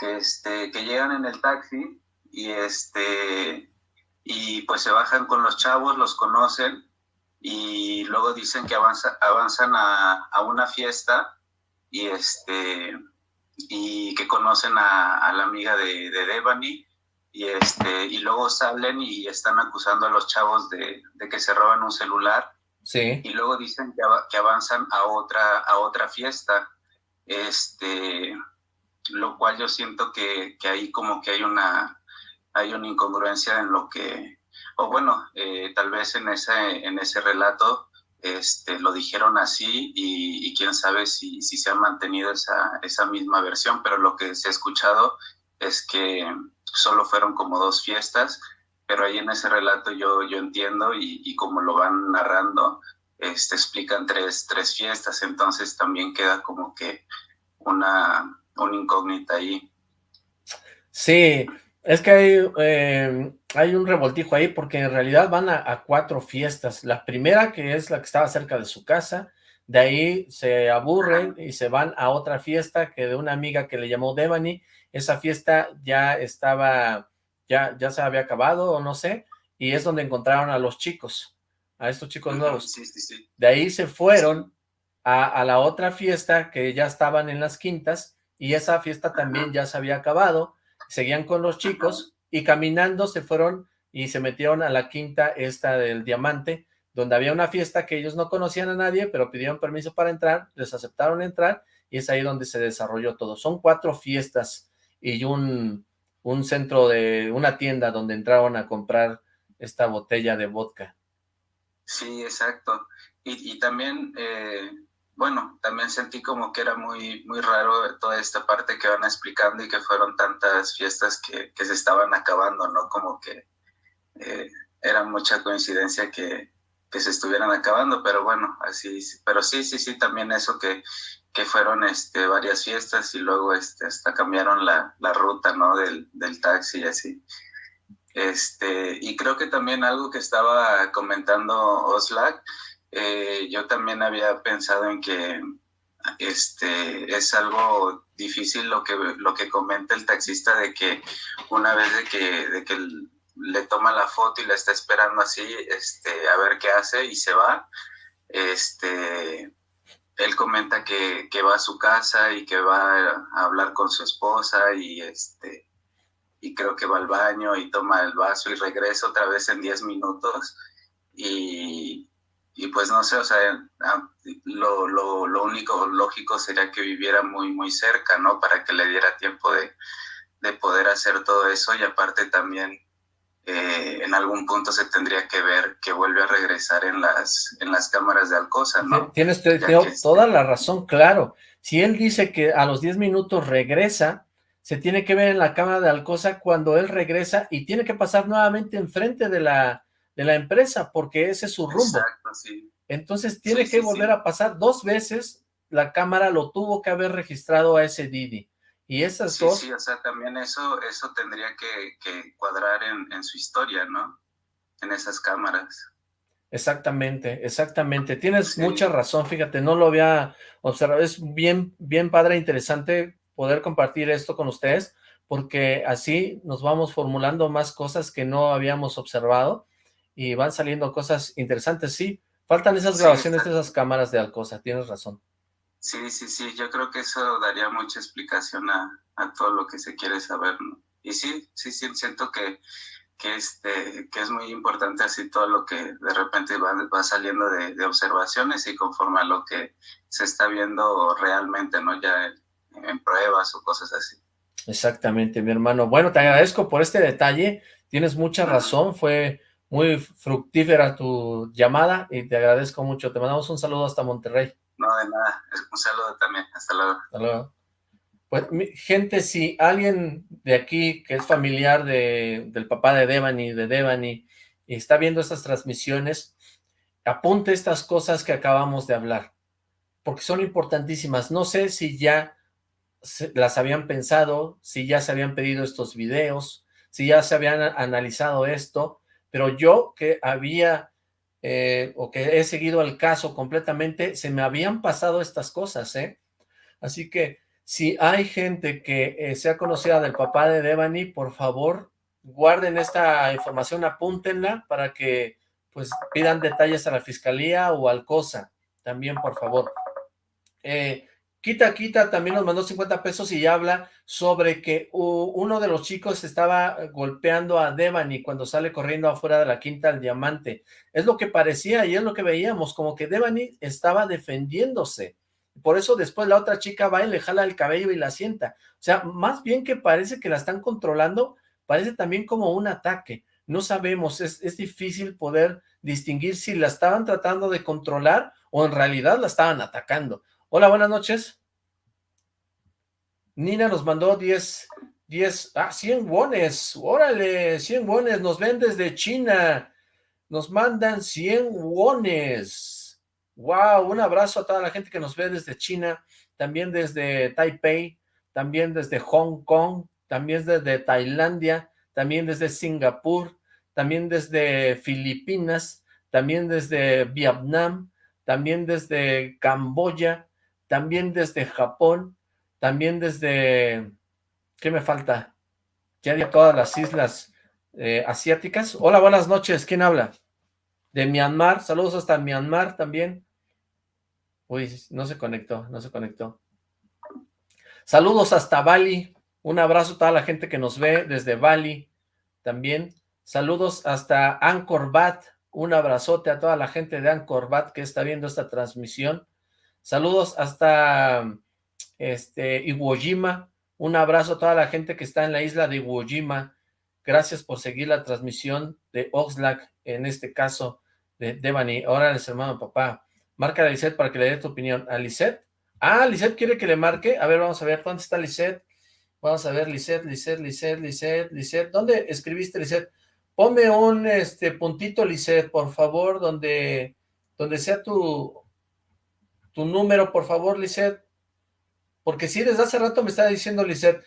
que, este, que llegan en el taxi y, este, y pues se bajan con los chavos, los conocen y luego dicen que avanza, avanzan a, a, una fiesta y, este, y que conocen a, la amiga de, de Devani y, este, y luego salen y están acusando a los chavos de, de que se roban un celular. Sí. Y luego dicen que, que avanzan a otra, a otra fiesta. Este, lo cual yo siento que, que ahí como que hay una, hay una incongruencia en lo que, o bueno, eh, tal vez en ese, en ese relato este, lo dijeron así y, quién sabe si, si, se ha mantenido esa, esa misma versión, pero lo que se ha escuchado es que solo fueron como dos fiestas, pero ahí en ese relato yo, yo entiendo y, y como lo van narrando, este, explican tres, tres fiestas, entonces también queda como que una, una incógnita ahí. Sí, es que hay, eh, hay un revoltijo ahí porque en realidad van a, cuatro fiestas. La primera, que es la que estaba cerca de su casa, de ahí se aburren y se van a otra fiesta que de una amiga que le llamó Devani. Esa fiesta ya estaba, ya, ya se había acabado o no sé, y es donde encontraron a los chicos, a estos chicos nuevos. De ahí se fueron a, a la otra fiesta que ya estaban en las quintas y esa fiesta también ya se había acabado, seguían con los chicos y caminando se fueron y se metieron a la quinta esta del diamante, donde había una fiesta que ellos no conocían a nadie, pero pidieron permiso para entrar, les aceptaron entrar y es ahí donde se desarrolló todo. Son cuatro fiestas y un, un centro de una tienda donde entraron a comprar esta botella de vodka. Sí, exacto. Y, y también eh, bueno, también sentí como que era muy, muy raro toda esta parte que van explicando y que fueron tantas fiestas que, que se estaban acabando, ¿no? Como que eh, era mucha coincidencia que, que, se estuvieran acabando, pero bueno, así, pero sí, sí, sí, también eso que, que fueron este, varias fiestas y luego este, hasta cambiaron la, la ruta, ¿no? Del, del taxi y así. Este, y creo que también algo que estaba comentando Oslac, eh, yo también había pensado en que este, es algo difícil lo que, lo que comenta el taxista de que una vez de que, de que le toma la foto y la está esperando así, este, a ver qué hace y se va, este, él comenta que, que va a su casa y que va a hablar con su esposa y este y creo que va al baño y toma el vaso y regresa otra vez en 10 minutos. Y, y pues no sé, o sea, ah, lo, lo, lo, único lógico sería que viviera muy, muy cerca, ¿no? Para que le diera tiempo de, de poder hacer todo eso y aparte también eh, en algún punto se tendría que ver que vuelve a regresar en las, en las cámaras de Alcosa, ¿no? Tienes, toda la razón, claro. Si él dice que a los 10 minutos regresa, se tiene que ver en la cámara de Alcosa cuando él regresa y tiene que pasar nuevamente enfrente de la de la empresa, porque ese es su rumbo. Exacto, sí. Entonces tiene que volver a pasar dos veces, la cámara lo tuvo que haber registrado a ese Didi. Y esas dos... Sí, o sea, también eso, eso tendría que, cuadrar en, su historia, ¿no? En esas cámaras. Exactamente, exactamente. Tienes mucha razón, fíjate, no lo había observado. Es bien, bien padre, interesante poder compartir esto con ustedes, porque así nos vamos formulando más cosas que no habíamos observado y van saliendo cosas interesantes, sí. Faltan esas grabaciones de esas cámaras de Alcosa, tienes razón. Sí, sí, sí, yo creo que eso daría mucha explicación a, todo lo que se quiere saber, ¿no? y sí, sí, sí, siento que, que, este, que es muy importante así todo lo que de repente va, va saliendo de, de, observaciones y conforme a lo que se está viendo realmente, ¿no? Ya en, en pruebas o cosas así. Exactamente, mi hermano. Bueno, te agradezco por este detalle, tienes mucha razón, fue muy fructífera tu llamada y te agradezco mucho. Te mandamos un saludo hasta Monterrey. No, de nada. Un saludo también. Hasta luego. Hasta luego. Pues, gente, si alguien de aquí que es familiar de, del papá de Devani, de Devani, y está viendo estas transmisiones, apunte estas cosas que acabamos de hablar, porque son importantísimas. No sé si ya las habían pensado, si ya se habían pedido estos videos, si ya se habían analizado esto, pero yo que había, eh, o que he seguido el caso completamente, se me habían pasado estas cosas, ¿eh? Así que, si hay gente que eh, sea conocida del papá de Devani, por favor, guarden esta información, apúntenla para que, pues, pidan detalles a la fiscalía o al COSA, también, por favor. Eh, Quita Quita también nos mandó 50 pesos y habla sobre que uno de los chicos estaba golpeando a Devani cuando sale corriendo afuera de la Quinta del Diamante. Es lo que parecía y es lo que veíamos, como que Devani estaba defendiéndose. Por eso después la otra chica va y le jala el cabello y la sienta. O sea, más bien que parece que la están controlando, parece también como un ataque. No sabemos, es, es difícil poder distinguir si la estaban tratando de controlar o en realidad la estaban atacando. Hola, buenas noches. Nina nos mandó 10, 10, ah, 100 wones, órale, 100 wones, nos ven desde China, nos mandan 100 wones. Wow, un abrazo a toda la gente que nos ve desde China, también desde Taipei, también desde Hong Kong, también desde Tailandia, también desde Singapur, también desde Filipinas, también desde Vietnam, también desde Camboya, también desde Japón, también desde, ¿qué me falta? Ya de todas las islas eh, asiáticas. Hola, buenas noches, ¿quién habla? De Myanmar, saludos hasta Myanmar también. Uy, no se conectó, no se conectó. Saludos hasta Bali, un abrazo a toda la gente que nos ve desde Bali también. Saludos hasta Angkor Wat, un abrazote a toda la gente de Angkor Wat que está viendo esta transmisión. Saludos hasta este, Iwo Jima. Un abrazo a toda la gente que está en la isla de Iwo Jima. Gracias por seguir la transmisión de Oxlack, en este caso de Devani. Ahora les hermano papá. Marca a Lisette para que le dé tu opinión. ¿A Lisette? Ah, Lisette quiere que le marque. A ver, vamos a ver. ¿Dónde está Lisette? Vamos a ver, Lisette, Lisette, Lisette, Lisette, Lisette. ¿Dónde escribiste, Lisette? Ponme un este puntito, Lisette, por favor, donde, donde sea tu, tu número, por favor, Lisette. Porque sí, desde hace rato me estaba diciendo Lisette,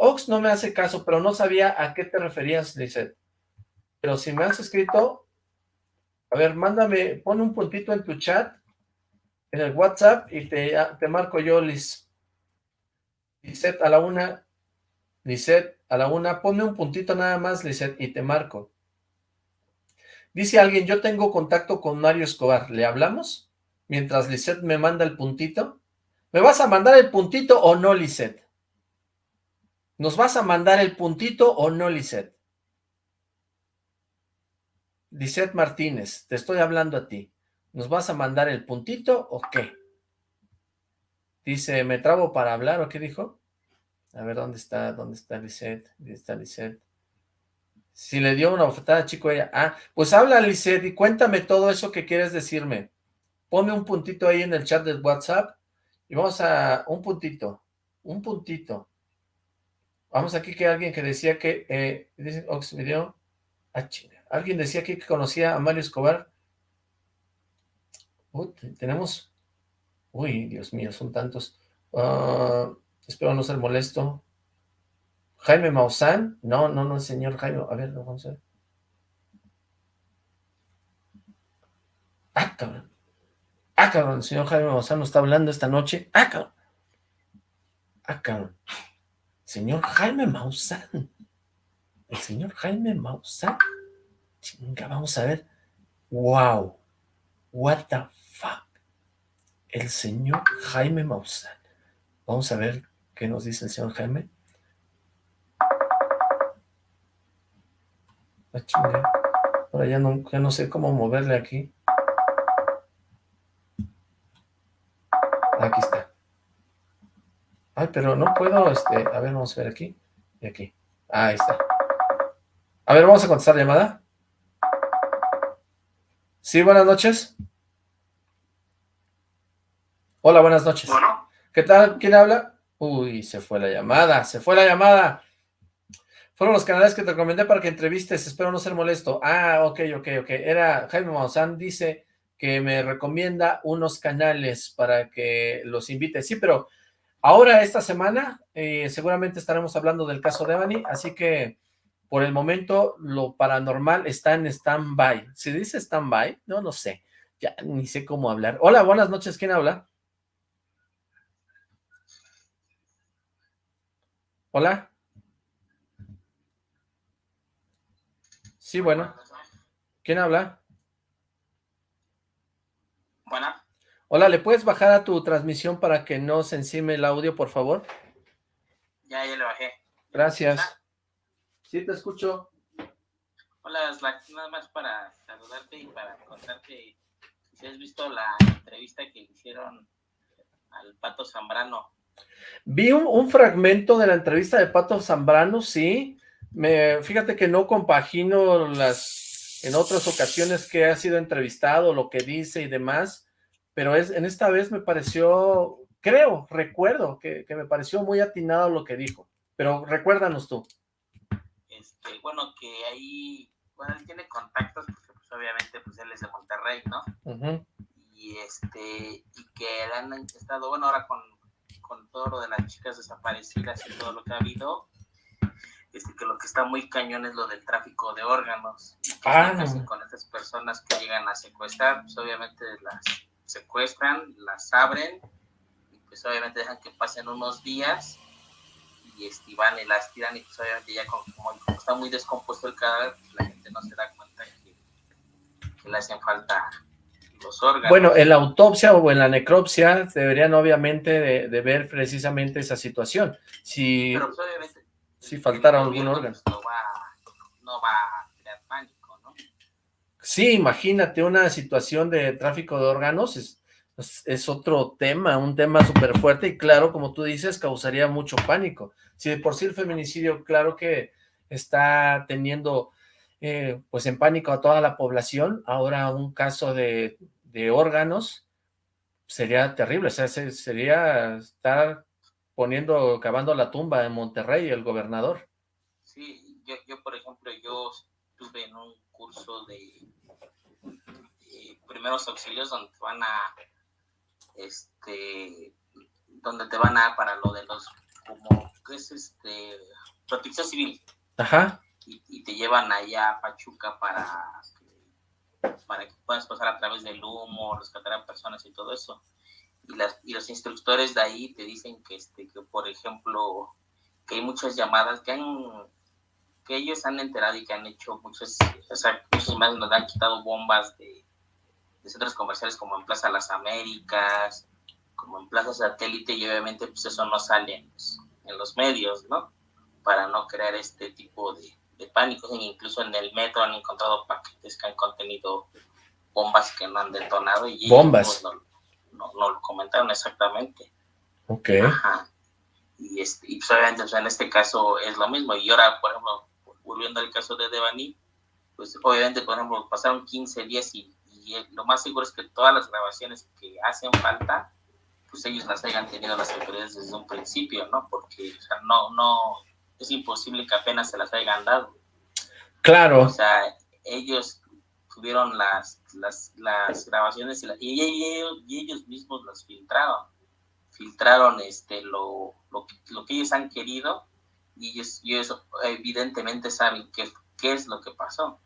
Ox no me hace caso, pero no sabía a qué te referías, Lisette. Pero si me has escrito, a ver, mándame, pon un puntito en tu chat, en el WhatsApp, y te, te marco yo, Liz. Lisette, a la una, Lisette, a la una, ponme un puntito nada más, Lisette, y te marco. Dice alguien, yo tengo contacto con Mario Escobar, ¿le hablamos? Mientras Lisette me manda el puntito. ¿Me vas a mandar el puntito o no, Lisette? ¿Nos vas a mandar el puntito o no, Lisette? Lisette Martínez, te estoy hablando a ti. ¿Nos vas a mandar el puntito o qué? Dice, ¿me trabo para hablar o qué dijo? A ver, ¿dónde está? ¿Dónde está Lisette? ¿Dónde está Lisette? Si le dio una bofetada, chico, ella. Ah, pues habla, Lisette, y cuéntame todo eso que quieres decirme. Ponme un puntito ahí en el chat del WhatsApp y vamos a un puntito, un puntito. Vamos aquí que alguien que decía que, eh, dice Ox Video, ah, alguien decía aquí que conocía a Mario Escobar. tenemos, uy, Dios mío, son tantos. Uh, espero no ser molesto. Jaime Maussan, no, no, no, señor Jaime, a ver, vamos a ver. Ah, cabrón. Ah, cabrón, el señor Jaime Maussan está hablando esta noche. Ah, cabrón. Ah, cabrón. Señor Jaime Maussan. El señor Jaime Maussan. Chinga, vamos a ver. Wow. What the fuck. El señor Jaime Maussan. Vamos a ver qué nos dice el señor Jaime. Ah, Ahora ya no, ya no sé cómo moverle. Aquí Ay, pero no puedo, este, a ver, vamos a ver aquí. Y aquí. Ahí está. A ver, vamos a contestar la llamada. Sí, buenas noches. Hola, buenas noches. Bueno. ¿Qué tal? ¿Quién habla? Uy, se fue la llamada, se fue la llamada. Fueron los canales que te recomendé para que entrevistes, espero no ser molesto. Ah, ok, ok, ok. Era Jaime Maussan, dice que me recomienda unos canales para que los invite. Sí, pero ahora, esta semana, eh, seguramente estaremos hablando del caso de Evany, así que por el momento lo paranormal está en stand-by. ¿Se dice stand-by? No, no sé. Ya ni sé cómo hablar. Hola, buenas noches. ¿Quién habla? Hola. Sí, bueno. ¿Quién habla? Buena. Hola, ¿le puedes bajar a tu transmisión para que no se encime el audio, por favor? Ya, ya le bajé. Gracias. Sí, te escucho. Hola, Slack. Nada más para saludarte y para contarte si has visto la entrevista que le hicieron al Pato Zambrano. Vi un, fragmento de la entrevista de Pato Zambrano, sí. Me, fíjate que no compagino las en otras ocasiones que ha sido entrevistado, lo que dice y demás, pero es, en esta vez me pareció, creo, recuerdo que, que me pareció muy atinado lo que dijo, pero recuérdanos tú. Este, bueno, que ahí, bueno, él tiene contactos, porque pues obviamente pues él es de Monterrey, ¿no? Y este, y que han estado, bueno, ahora con, con todo lo de las chicas desaparecidas y todo lo que ha habido, este, que lo que está muy cañón es lo del tráfico de órganos. Ah, con esas personas que llegan a secuestrar, pues obviamente las secuestran, las abren, y pues obviamente dejan que pasen unos días y van y las tiran y pues obviamente ya como, está muy descompuesto el cadáver, pues la gente no se da cuenta que, que le hacen falta los órganos. Bueno, en la autopsia o en la necropsia deberían obviamente de, ver precisamente esa situación. Si, Pero pues, si faltara algún órgano. Pues, no, va, no va a crear pánico, ¿no? Sí, imagínate una situación de tráfico de órganos, es, otro tema, un tema súper fuerte y claro, como tú dices, causaría mucho pánico. Si de por sí el feminicidio, claro que está teniendo eh, pues en pánico a toda la población, ahora un caso de, órganos sería terrible, o sea, sería estar poniendo, cavando la tumba en Monterrey, el gobernador. Sí, yo, yo por ejemplo, yo estuve en un curso de primeros auxilios donde van a este, donde te van a para lo de los, como, ¿qué es este? Protección civil. Ajá. Y, te llevan allá a Pachuca para, para que puedas pasar a través del humo, rescatar a personas y todo eso. Y, las, y los instructores de ahí te dicen que, este, que, por ejemplo, que hay muchas llamadas que han que ellos han enterado y que han hecho muchos, o sea, muchos más nos han quitado bombas de, centros comerciales como en Plaza Las Américas, como en Plaza Satélite, y obviamente pues eso no sale en los, medios, ¿no? Para no crear este tipo de, pánico. E incluso en el metro han encontrado paquetes que han contenido bombas que no han detonado y bombas no, no, lo comentaron exactamente. Ok. Ajá. Y, este, y pues obviamente en este caso es lo mismo. Y ahora, por ejemplo, volviendo al caso de Devani, pues obviamente, por ejemplo, pasaron 15 días y y lo más seguro es que todas las grabaciones que hacen falta, pues ellos las hayan tenido las autoridades desde un principio, ¿no? Porque o sea, no, no, es imposible que apenas se las hayan dado. Claro. O sea, ellos tuvieron las, las, las grabaciones y, ellos, y, ellos, mismos las filtraron. Filtraron este, lo, lo, lo que ellos han querido y ellos, y ellos evidentemente saben qué, qué es lo que pasó.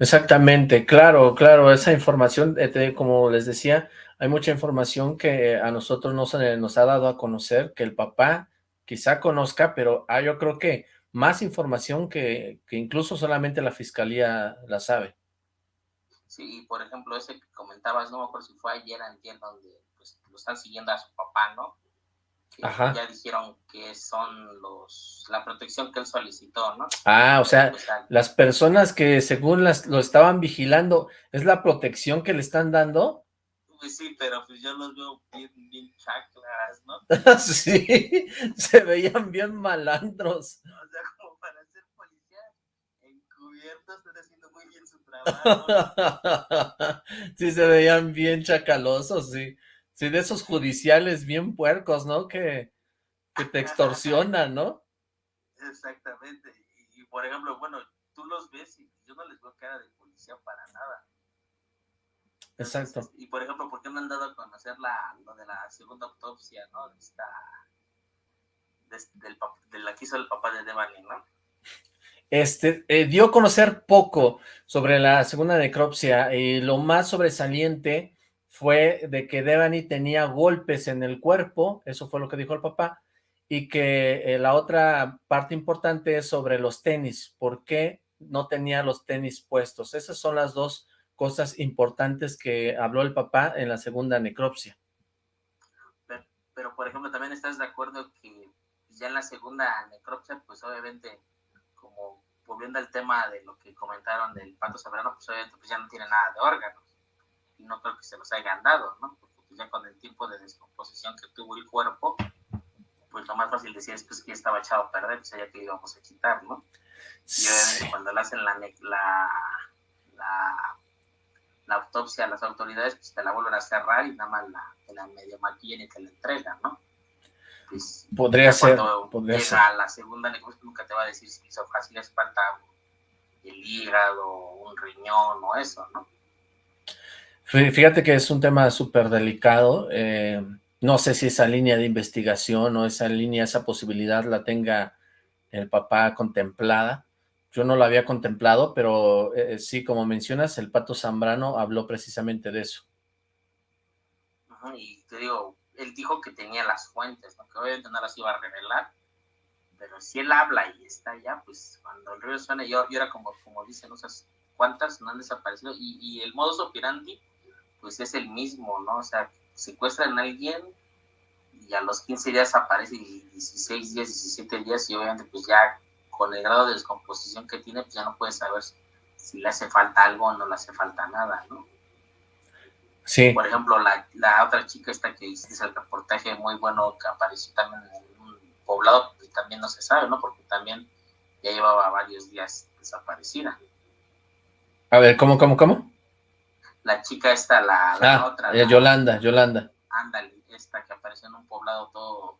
Exactamente, claro, claro, esa información, eh, como les decía, hay mucha información que a nosotros no se nos ha dado a conocer, que el papá quizá conozca, pero ah, yo creo que más información que, que incluso solamente la fiscalía la sabe. Sí, por ejemplo, ese que comentabas, no me acuerdo si fue ayer, entiendo, donde pues, lo están siguiendo a su papá, ¿no? Que ya dijeron que son los la protección que él solicitó, ¿no? Ah, o sea, pues, las personas que según las lo estaban vigilando, ¿es la protección que le están dando? Pues sí, pero pues yo los veo bien, bien chaclas, ¿no? [laughs] sí, se veían bien malandros. O sea, como para ser policía encubiertos, están haciendo muy bien su trabajo. [laughs] sí, se veían bien chacalosos, sí. Sí, de esos judiciales bien puercos, ¿no? Que, que te extorsionan, ¿no? Exactamente. Y, por ejemplo, bueno, tú los ves y yo no les veo cara de policía para nada. Exacto. y por ejemplo, ¿por qué no han dado a conocer la, lo de la segunda autopsia, ¿no? De esta, del, de la que hizo el papá de Devani, ¿no? Este, eh, dio a conocer poco sobre la segunda necropsia y lo más sobresaliente fue de que Devani tenía golpes en el cuerpo, eso fue lo que dijo el papá, y que eh, la otra parte importante es sobre los tenis, ¿por qué no tenía los tenis puestos? Esas son las dos cosas importantes que habló el papá en la segunda necropsia. Pero, por ejemplo, también estás de acuerdo que ya en la segunda necropsia, pues obviamente, como volviendo al tema de lo que comentaron del pato sabrano, pues obviamente pues ya no tiene nada de órganos y no creo que se los hayan dado, ¿no? Porque pues, ya con el tiempo de descomposición que tuvo el cuerpo, pues lo más fácil decir es pues, que estaba echado a perder, pues ya que íbamos a quitar, ¿no? Y cuando le hacen la, la, la, autopsia a las autoridades, pues te la vuelven a cerrar y nada más la, la medio maquillan y te la entregan, ¿no? Pues, podría ser, podría llega ser. a la segunda necropsia nunca te va a decir si hizo fácil les falta el hígado, un riñón o eso, ¿no? Fíjate que es un tema súper delicado, eh, no sé si esa línea de investigación o esa línea, esa posibilidad la tenga el papá contemplada, yo no la había contemplado, pero eh, sí, como mencionas, el Pato Zambrano habló precisamente de eso. y te digo, él dijo que tenía las fuentes, ¿no? que obviamente no las iba a revelar, pero si él habla y está allá, pues cuando el río suena, yo, yo era como, como dicen, no sé cuántas no han desaparecido, y, y el modus operandi pues es el mismo, ¿no? O sea, secuestran a alguien y a los 15 días aparece, 16 días, 17 días, y obviamente pues ya con el grado de descomposición que tiene, pues ya no puedes saber si le hace falta algo o no le hace falta nada, ¿no? Sí. Por ejemplo, la, la otra chica esta que hizo el reportaje muy bueno que apareció también en un poblado, pues también no se sabe, ¿no? Porque también ya llevaba varios días desaparecida. A ver, ¿cómo, cómo, cómo? La chica esta, la, la ah, otra. Yolanda, Yolanda. Ándale, esta que apareció en un poblado todo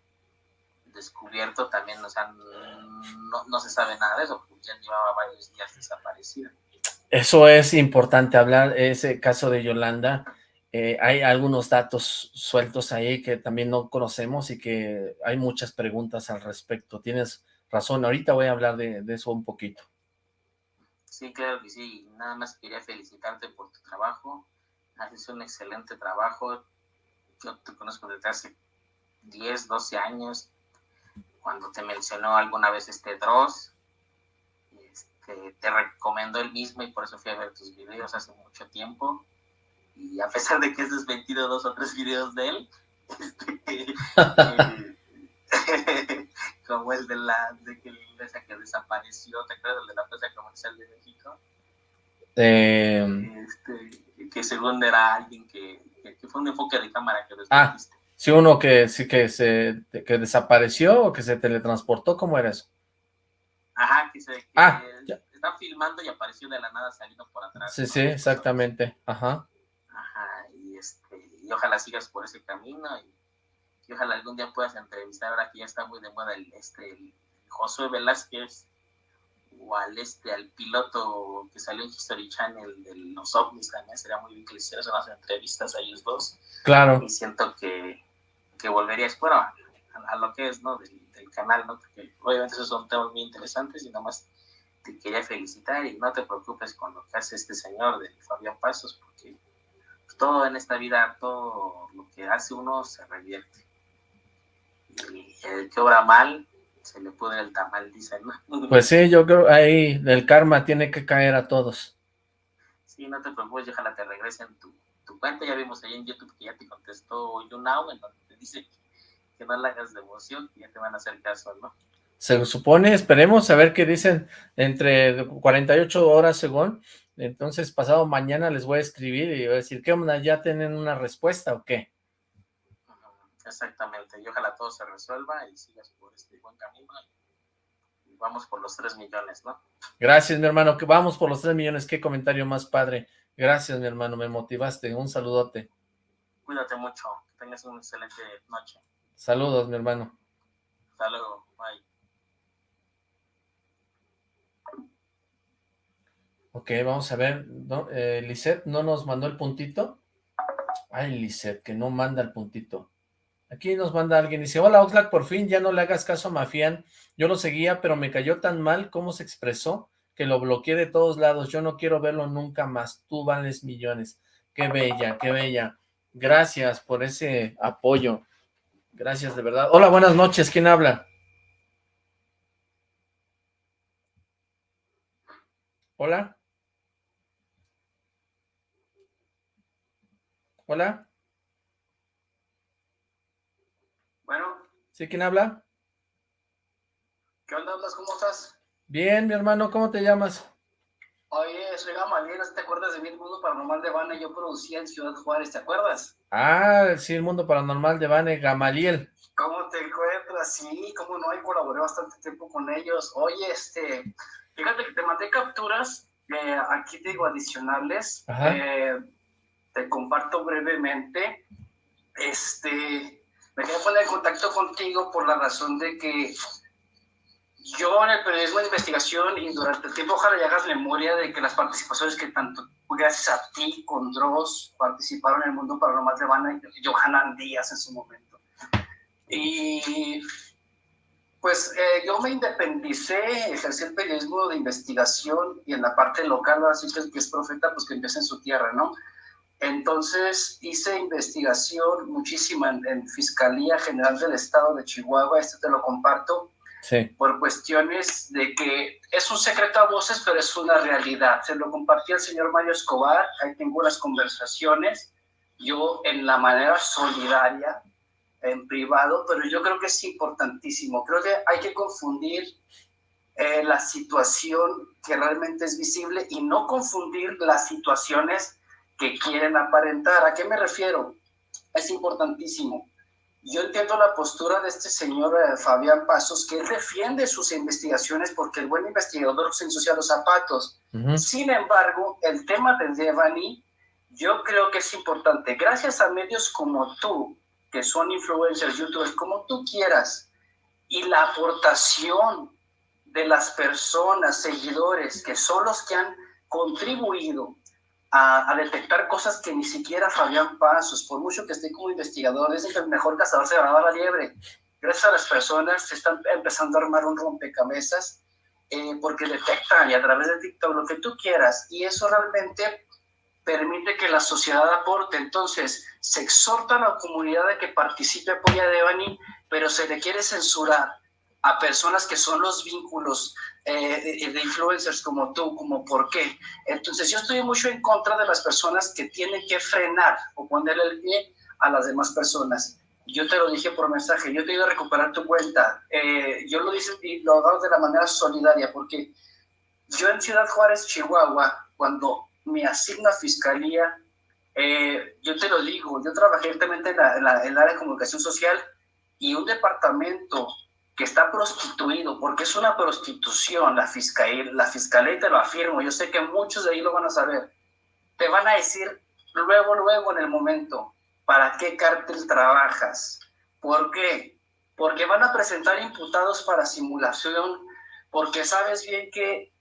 descubierto, también, o sea, no, no se sabe nada de eso, porque ya llevaba varios días desaparecida. Eso es importante hablar, ese caso de Yolanda, eh, hay algunos datos sueltos ahí que también no conocemos y que hay muchas preguntas al respecto. Tienes razón, ahorita voy a hablar de, de eso un poquito. Sí, claro que sí. Nada más quería felicitarte por tu trabajo. Haces un excelente trabajo. Yo te conozco desde hace 10, 12 años. Cuando te mencionó alguna vez este Dross, este, te recomendó el mismo y por eso fui a ver tus videos hace mucho tiempo. Y a pesar de que has desmentido dos o tres videos de él, [laughs] este, [laughs] eh, [laughs] como el de la de que esa que desapareció, ¿te acuerdas el de la plaza comercial de México? Eh, este, que según era alguien que, que, fue un enfoque de cámara que Ah, sí, uno que sí que se que desapareció o que se teletransportó, ¿cómo era eso? Ajá, que se que ah, está filmando y apareció de la nada saliendo por atrás. Sí, sí, exactamente, ajá. Ajá, y este, y ojalá sigas por ese camino y y ojalá algún día puedas entrevistar, ahora que ya está muy de moda el, este, Josué Velázquez o al, este, al piloto que salió en History Channel de los ovnis también, sería muy bien que le hicieras unas entrevistas a ellos dos. Claro. Y siento que, que volverías, bueno, a, lo que es, ¿no? Del, canal, ¿no? Porque obviamente esos son temas muy interesantes y nada más te quería felicitar y no te preocupes con lo que hace este señor de Fabián Pasos, porque todo en esta vida, todo lo que hace uno se revierte el que obra mal, se le pudre el tamal, dicen, ¿no? [laughs] Pues sí, yo creo ahí el karma tiene que caer a todos. Sí, no te preocupes, ojalá te regresen tu, tu cuenta, ya vimos ahí en YouTube que ya te contestó YouNow, en donde te dice que no le hagas de emoción, ya te van a hacer caso, ¿no? Se supone, esperemos a ver qué dicen entre 48 horas según, entonces pasado mañana les voy a escribir y voy a decir, ¿qué onda? ¿Ya tienen una respuesta o qué? Exactamente, y ojalá todo se resuelva y sigas por este buen camino y vamos por los 3 millones, ¿no? Gracias, mi hermano, que vamos por los 3 millones, qué comentario más padre. Gracias, mi hermano, me motivaste, un saludote. Cuídate mucho, que tengas una excelente noche. Saludos, mi hermano. Hasta luego, bye. Ok, vamos a ver, ¿no? Eh, Lisette no nos mandó el puntito. Ay, Lisette, que no manda el puntito. Aquí nos manda alguien, dice, hola Oxlack, por fin ya no le hagas caso a Mafián, yo lo seguía, pero me cayó tan mal cómo se expresó, que lo bloqueé de todos lados, yo no quiero verlo nunca más, tú vales millones. Qué bella, qué bella. Gracias por ese apoyo. Gracias, de verdad. Hola, buenas noches, ¿quién habla? Hola. Hola. Bueno. ¿Sí? ¿Quién habla? ¿Qué onda, hablas? ¿Cómo estás? Bien, mi hermano, ¿cómo te llamas? Oye, soy Gamaliel, ¿te acuerdas de mi mundo paranormal de Vane? Yo producía en Ciudad Juárez, ¿te acuerdas? Ah, sí, el mundo paranormal de Vane, Gamaliel. ¿Cómo te encuentras? Sí, cómo no, y colaboré bastante tiempo con ellos. Oye, este, fíjate que te mandé capturas, eh, aquí te digo adicionales, eh, te comparto brevemente, este, me quería poner en contacto contigo por la razón de que yo en el periodismo de investigación y durante el tiempo ojalá ya hagas memoria de que las participaciones que tanto gracias a ti con Dross participaron en el mundo paranormal de Habana y Johanan Díaz en su momento. Y pues eh, yo me independicé, ejercí el periodismo de investigación y en la parte local, así que que es profeta, pues que empieza en su tierra, ¿no? Entonces hice investigación muchísima en, Fiscalía General del Estado de Chihuahua, esto te lo comparto, sí. por cuestiones de que es un secreto a voces, pero es una realidad. Se lo compartí al señor Mario Escobar, ahí tengo unas conversaciones, yo en la manera solidaria, en privado, pero yo creo que es importantísimo. Creo que hay que confundir eh, la situación que realmente es visible y no confundir las situaciones que quieren aparentar. ¿A qué me refiero? Es importantísimo. Yo entiendo la postura de este señor eh, Fabián Pasos, que él defiende sus investigaciones porque el buen investigador se ensucia los zapatos. Sin embargo, el tema de Devani, yo creo que es importante. Gracias a medios como tú, que son influencers, youtubers, como tú quieras, y la aportación de las personas, seguidores, que son los que han contribuido a, detectar cosas que ni siquiera Fabián Pasos, por mucho que esté como investigador, es el mejor cazador se ganaba la liebre. Gracias a las personas se están empezando a armar un rompecabezas eh, porque detectan y a través de TikTok lo que tú quieras y eso realmente permite que la sociedad aporte. Entonces, se exhorta a la comunidad de que participe, apoya a Devani, pero se le quiere censurar a personas que son los vínculos eh, de, influencers como tú, como por qué. Entonces yo estoy mucho en contra de las personas que tienen que frenar o ponerle el pie a las demás personas. Yo te lo dije por mensaje, yo te iba a recuperar tu cuenta. Eh, yo lo hice y lo hago de la manera solidaria, porque yo en Ciudad Juárez, Chihuahua, cuando me asigna fiscalía, eh, yo te lo digo, yo trabajé directamente en, la, en el área de comunicación social y un departamento que está prostituido, porque es una prostitución la fiscalía, la fiscalía te lo afirmo, yo sé que muchos de ahí lo van a saber, te van a decir luego, luego en el momento, ¿para qué cártel trabajas? ¿Por qué? Porque van a presentar imputados para simulación, porque sabes bien que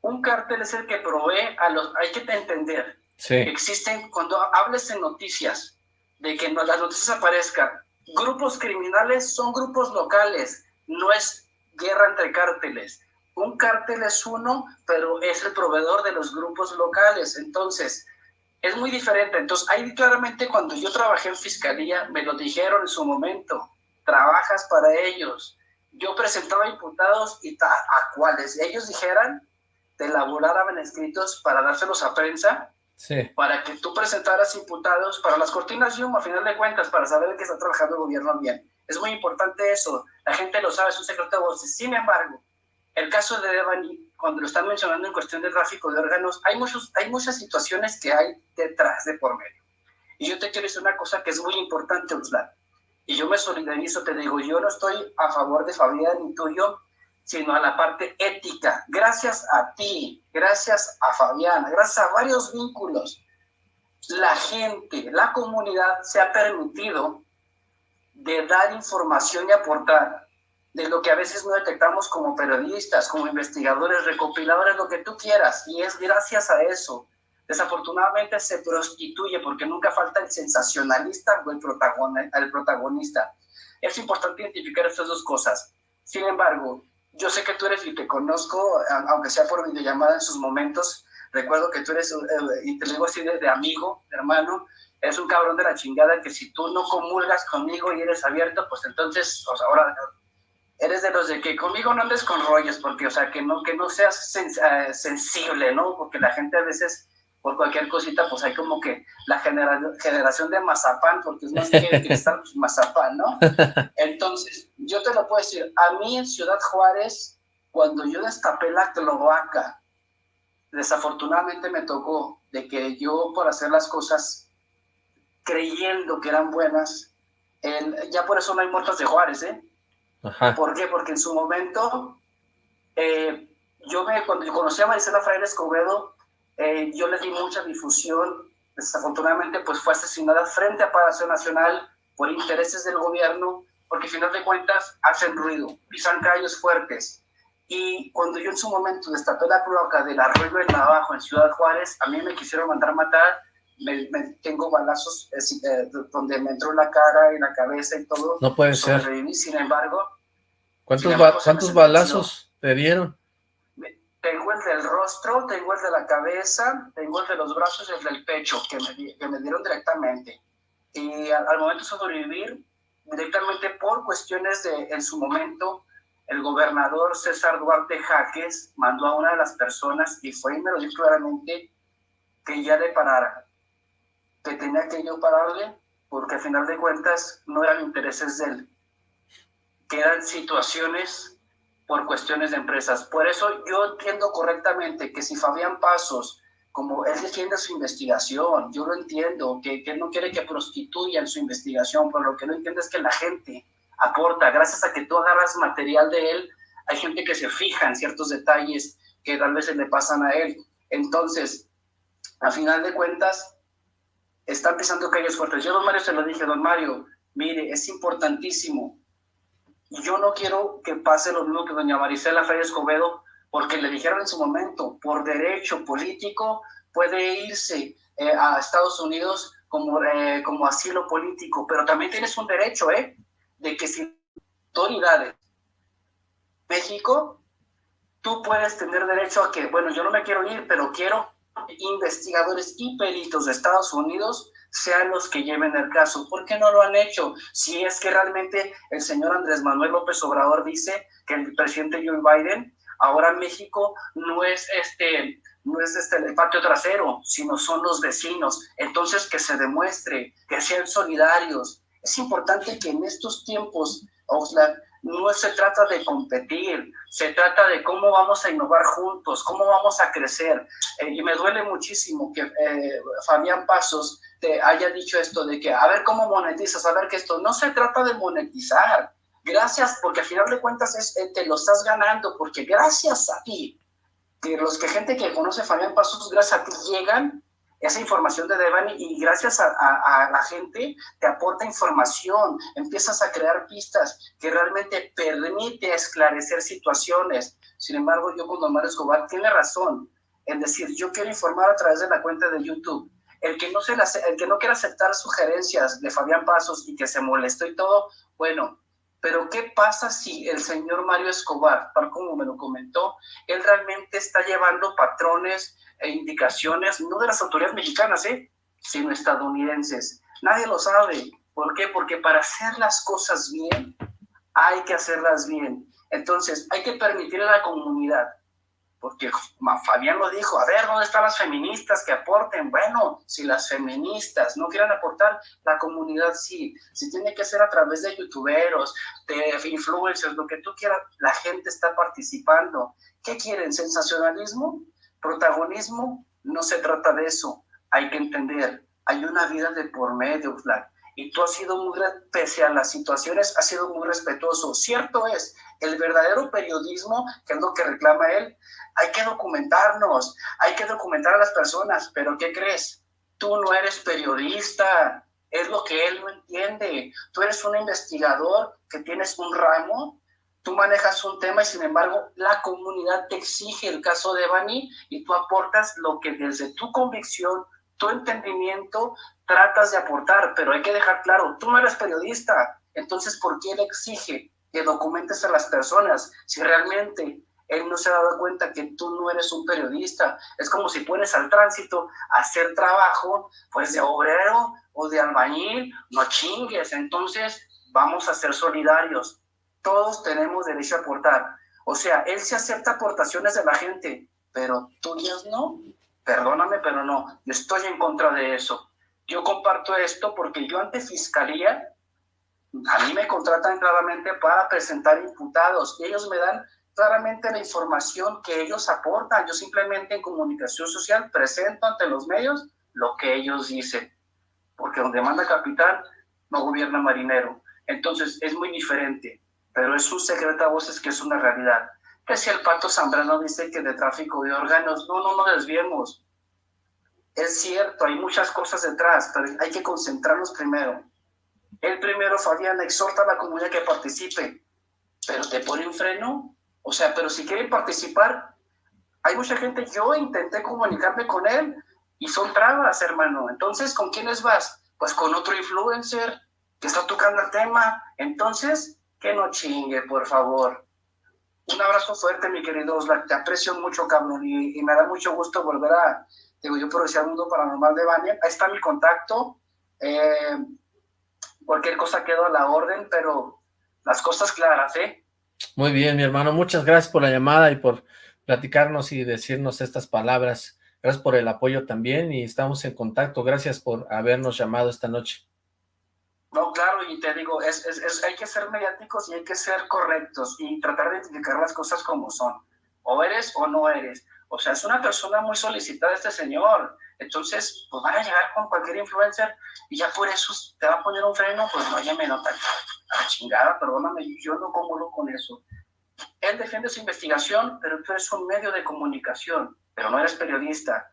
un cártel es el que provee a los, hay que entender, sí. existen, cuando hables en noticias, de que las noticias aparezcan, grupos criminales son grupos locales, no es guerra entre cárteles. Un cártel es uno, pero es el proveedor de los grupos locales. Entonces, es muy diferente. Entonces, ahí claramente cuando yo trabajé en fiscalía, me lo dijeron en su momento, trabajas para ellos. Yo presentaba imputados y a cuales ellos dijeran, te elaboraban escritos para dárselos a prensa, sí. para que tú presentaras imputados para las cortinas Zoom, a final de cuentas, para saber que está trabajando el gobierno bien Es muy importante eso. La gente lo sabe, es un secreto de voces. Sin embargo, el caso de Devani, cuando lo están mencionando en cuestión de tráfico de órganos, hay, muchos, hay muchas situaciones que hay detrás de por medio. Y yo te quiero decir una cosa que es muy importante, Uslan. Y yo me solidarizo, te digo, yo no estoy a favor de Fabián ni tuyo, sino a la parte ética. Gracias a ti, gracias a Fabián, gracias a varios vínculos, la gente, la comunidad se ha permitido de dar información y aportar de lo que a veces no detectamos como periodistas, como investigadores, recopiladores, lo que tú quieras. Y es gracias a eso. Desafortunadamente se prostituye porque nunca falta el sensacionalista o el, el protagonista. Es importante identificar estas dos cosas. Sin embargo, yo sé que tú eres y te conozco, aunque sea por videollamada en sus momentos, recuerdo que tú eres, y te digo así de, amigo, hermano, eres un cabrón de la chingada que si tú no comulgas conmigo y eres abierto, pues entonces, o sea, ahora eres de los de que conmigo no andes con rollos, porque, o sea, que no, que no seas eh, sensible, ¿no? Porque la gente a veces, por cualquier cosita, pues hay como que la generación de mazapán, porque es más que [laughs] estar pues, mazapán, ¿no? Entonces, yo te lo puedo decir, a mí en Ciudad Juárez, cuando yo destapé la cloaca, desafortunadamente me tocó de que yo por hacer las cosas creyendo que eran buenas, ya por eso no hay muertos de Juárez, ¿eh? ¿Por qué? Porque en su momento, eh, yo me, cuando conocí a Marisela Fraile Escobedo, eh, yo le di mucha difusión, desafortunadamente pues fue asesinada frente a Palacio Nacional por intereses del gobierno, porque al final de cuentas hacen ruido, pisan calles fuertes. Y cuando yo en su momento destapé la cloaca del arroyo en abajo en Ciudad Juárez, a mí me quisieron mandar matar me, tengo balazos eh, donde me entró la cara y la cabeza y todo. No puede ser. sin embargo. ¿Cuántos, ¿cuántos balazos te dieron? Tengo el del rostro, tengo el de la cabeza, tengo el de los brazos y el del pecho, que me, que me dieron directamente. Y al, momento de sobrevivir, directamente por cuestiones de, en su momento, el gobernador César Duarte Jaques mandó a una de las personas, y fue y me lo dijo claramente, que ya le parara que tenía que yo pararle porque al final de cuentas no eran intereses de él, que eran situaciones por cuestiones de empresas. Por eso yo entiendo correctamente que si Fabián Pasos, como él defiende su investigación, yo lo entiendo, que, que él no quiere que prostituyan su investigación, pero lo que no entiende es que la gente aporta, gracias a que tú agarras material de él, hay gente que se fija en ciertos detalles que tal vez se le pasan a él. Entonces, a final de cuentas, están pisando calles fuertes. Yo, don Mario, se lo dije, don Mario, mire, es importantísimo. Yo no quiero que pase lo mismo que doña Marisela Freire Escobedo, porque le dijeron en su momento, por derecho político, puede irse eh, a Estados Unidos como, eh, como asilo político, pero también tienes un derecho, ¿eh? De que si autoridades México, tú puedes tener derecho a que, bueno, yo no me quiero ir, pero quiero investigadores y peritos de Estados Unidos sean los que lleven el caso. ¿Por qué no lo han hecho? Si es que realmente el señor Andrés Manuel López Obrador dice que el presidente Joe Biden, ahora México no es este no es este el patio trasero, sino son los vecinos. Entonces que se demuestre, que sean solidarios. Es importante que en estos tiempos, Oxlack, no se trata de competir, se trata de cómo vamos a innovar juntos, cómo vamos a crecer. Eh, y me duele muchísimo que eh, Fabián Pasos te haya dicho esto de que a ver cómo monetizas, a ver que esto no se trata de monetizar. Gracias, porque al final de cuentas es, eh, te lo estás ganando, porque gracias a ti, que los que gente que conoce Fabián Pasos, gracias a ti llegan esa información de Devani y gracias a, la gente te aporta información, empiezas a crear pistas que realmente permite esclarecer situaciones. Sin embargo, yo con Omar Escobar tiene razón en decir, yo quiero informar a través de la cuenta de YouTube. El que no, se el que no quiera aceptar sugerencias de Fabián Pasos y que se molestó y todo, bueno, pero ¿qué pasa si el señor Mario Escobar, tal como me lo comentó, él realmente está llevando patrones e indicaciones, no de las autoridades mexicanas, ¿eh? sino estadounidenses. Nadie lo sabe. ¿Por qué? Porque para hacer las cosas bien, hay que hacerlas bien. Entonces, hay que permitir a la comunidad porque Fabián lo dijo, a ver, ¿dónde están las feministas que aporten? Bueno, si las feministas no quieren aportar, la comunidad sí, si tiene que ser a través de youtuberos, de influencers, lo que tú quieras, la gente está participando. ¿Qué quieren? ¿Sensacionalismo? ¿Protagonismo? No se trata de eso, hay que entender, hay una vida de por medio, y tú has sido muy, pese a las situaciones, has sido muy respetuoso. Cierto es, el verdadero periodismo, que es lo que reclama él, hay que documentarnos, hay que documentar a las personas, pero ¿qué crees? Tú no eres periodista, es lo que él no entiende. Tú eres un investigador que tienes un ramo, tú manejas un tema y sin embargo la comunidad te exige el caso de Bani y tú aportas lo que desde tu convicción, tu entendimiento, tratas de aportar, pero hay que dejar claro, tú no eres periodista, entonces ¿por qué él exige que documentes a las personas si realmente él no se ha dado cuenta que tú no eres un periodista? Es como si pones al tránsito a hacer trabajo, pues de obrero o de albañil, no chingues, entonces vamos a ser solidarios, todos tenemos derecho a aportar. O sea, él se acepta aportaciones de la gente, pero tuyas no. Perdóname, pero no, yo estoy en contra de eso. Yo comparto esto porque yo ante fiscalía, a mí me contratan claramente para presentar imputados y ellos me dan claramente la información que ellos aportan. Yo simplemente en comunicación social presento ante los medios lo que ellos dicen, porque donde manda capitán no gobierna marinero. Entonces es muy diferente, pero es un secreto a voces que es una realidad. Que si el Pato Zambrano dice que de tráfico de órganos, no, no nos desviemos. Es cierto, hay muchas cosas detrás, pero hay que concentrarnos primero. El primero, Fabián, exhorta a la comunidad que participe, pero te pone un freno. O sea, pero si quieren participar, hay mucha gente, yo intenté comunicarme con él y son trabas, hermano. Entonces, ¿con quiénes vas? Pues con otro influencer que está tocando el tema. Entonces, que no chingue, por favor. Un abrazo fuerte, mi querido Oslac. Te aprecio mucho, cabrón, y, me da mucho gusto volver a, digo yo por el Mundo Paranormal de Bania, ahí está mi contacto, eh, cualquier cosa quedó a la orden, pero las cosas claras, ¿eh? Muy bien, mi hermano, muchas gracias por la llamada y por platicarnos y decirnos estas palabras, gracias por el apoyo también y estamos en contacto, gracias por habernos llamado esta noche. No, claro, y te digo, es, es, hay que ser mediáticos y hay que ser correctos y tratar de identificar las cosas como son, o eres o no eres, o sea, es una persona muy solicitada este señor. Entonces, pues van a llegar con cualquier influencer y ya por eso te va a poner un freno, pues no, ya me nota. A chingada, perdóname, yo no comulgo con eso. Él defiende su investigación, pero tú eres un medio de comunicación, pero no eres periodista.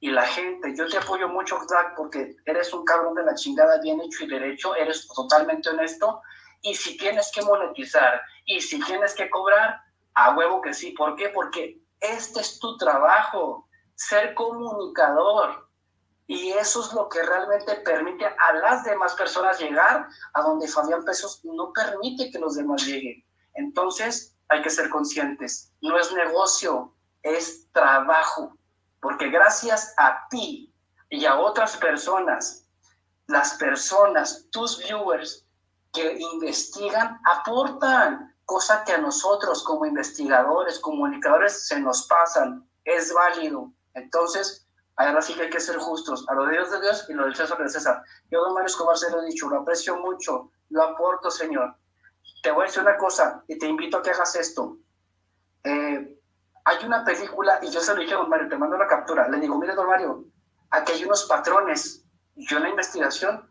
Y la gente, yo te apoyo mucho, Zach, porque eres un cabrón de la chingada, bien hecho y derecho, eres totalmente honesto. Y si tienes que monetizar y si tienes que cobrar, a huevo que sí. ¿Por qué? Porque este es tu trabajo, ser comunicador. Y eso es lo que realmente permite a las demás personas llegar a donde Fabián Pesos no permite que los demás lleguen. Entonces, hay que ser conscientes. No es negocio, es trabajo. Porque gracias a ti y a otras personas, las personas, tus viewers que investigan, aportan cosa que a nosotros como investigadores, comunicadores, se nos pasan, es válido. Entonces, ahora sí que hay que ser justos, a lo de Dios de Dios y lo del César de César. Yo, don Mario Escobar, se lo he dicho, lo aprecio mucho, lo aporto, Señor. Te voy a decir una cosa y te invito a que hagas esto. Eh, hay una película, y yo se lo dije a don Mario, te mando la captura, le digo, mire, don Mario, aquí hay unos patrones. Yo en la investigación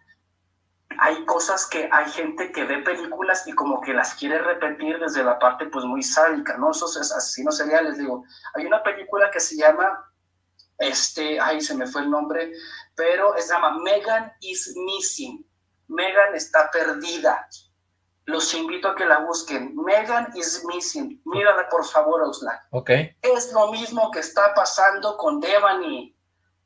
hay cosas que hay gente que ve películas y como que las quiere repetir desde la parte pues muy sádica, ¿no? Esos asesinos seriales, digo. Hay una película que se llama, este, ay, se me fue el nombre, pero se llama Megan is Missing. Megan está perdida. Los invito a que la busquen. Megan is Missing. Mírala, por favor, Osla. Ok. Es lo mismo que está pasando con Devani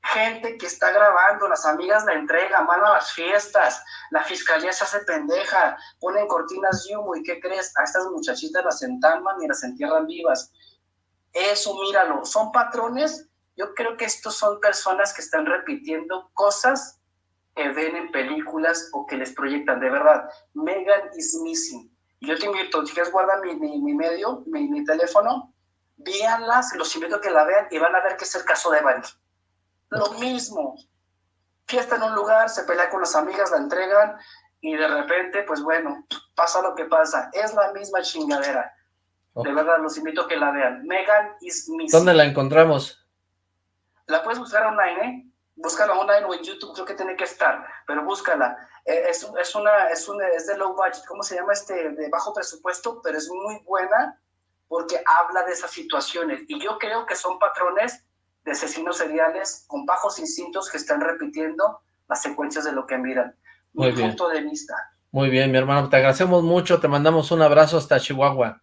gente que está grabando, las amigas la entregan, van a las fiestas, la fiscalía se hace pendeja, ponen cortinas de humo y ¿qué crees? A estas muchachitas las entalman y las entierran vivas. Eso, míralo, son patrones. Yo creo que estos son personas que están repitiendo cosas que ven en películas o que les proyectan. De verdad, Megan is missing. Yo te invito, si quieres guarda mi, mi, medio, mi, mi teléfono, Víanlas, los invito a que la vean y van a ver que es el caso de Evan. Lo mismo. Fiesta en un lugar, se pelea con las amigas, la entregan y de repente, pues bueno, pasa lo que pasa. Es la misma chingadera. De verdad, los invito a que la vean. Megan is missing. ¿Dónde la encontramos? La puedes buscar online, ¿eh? Búscala online o en YouTube, creo que tiene que estar, pero búscala. Eh, es, es, una, es, una, es de low budget, ¿cómo se llama este? De bajo presupuesto, pero es muy buena porque habla de esas situaciones. Y yo creo que son patrones de asesinos seriales con bajos instintos que están repitiendo las secuencias de lo que miran. Muy mi bien. punto de vista. Muy bien, mi hermano, te agradecemos mucho, te mandamos un abrazo hasta Chihuahua.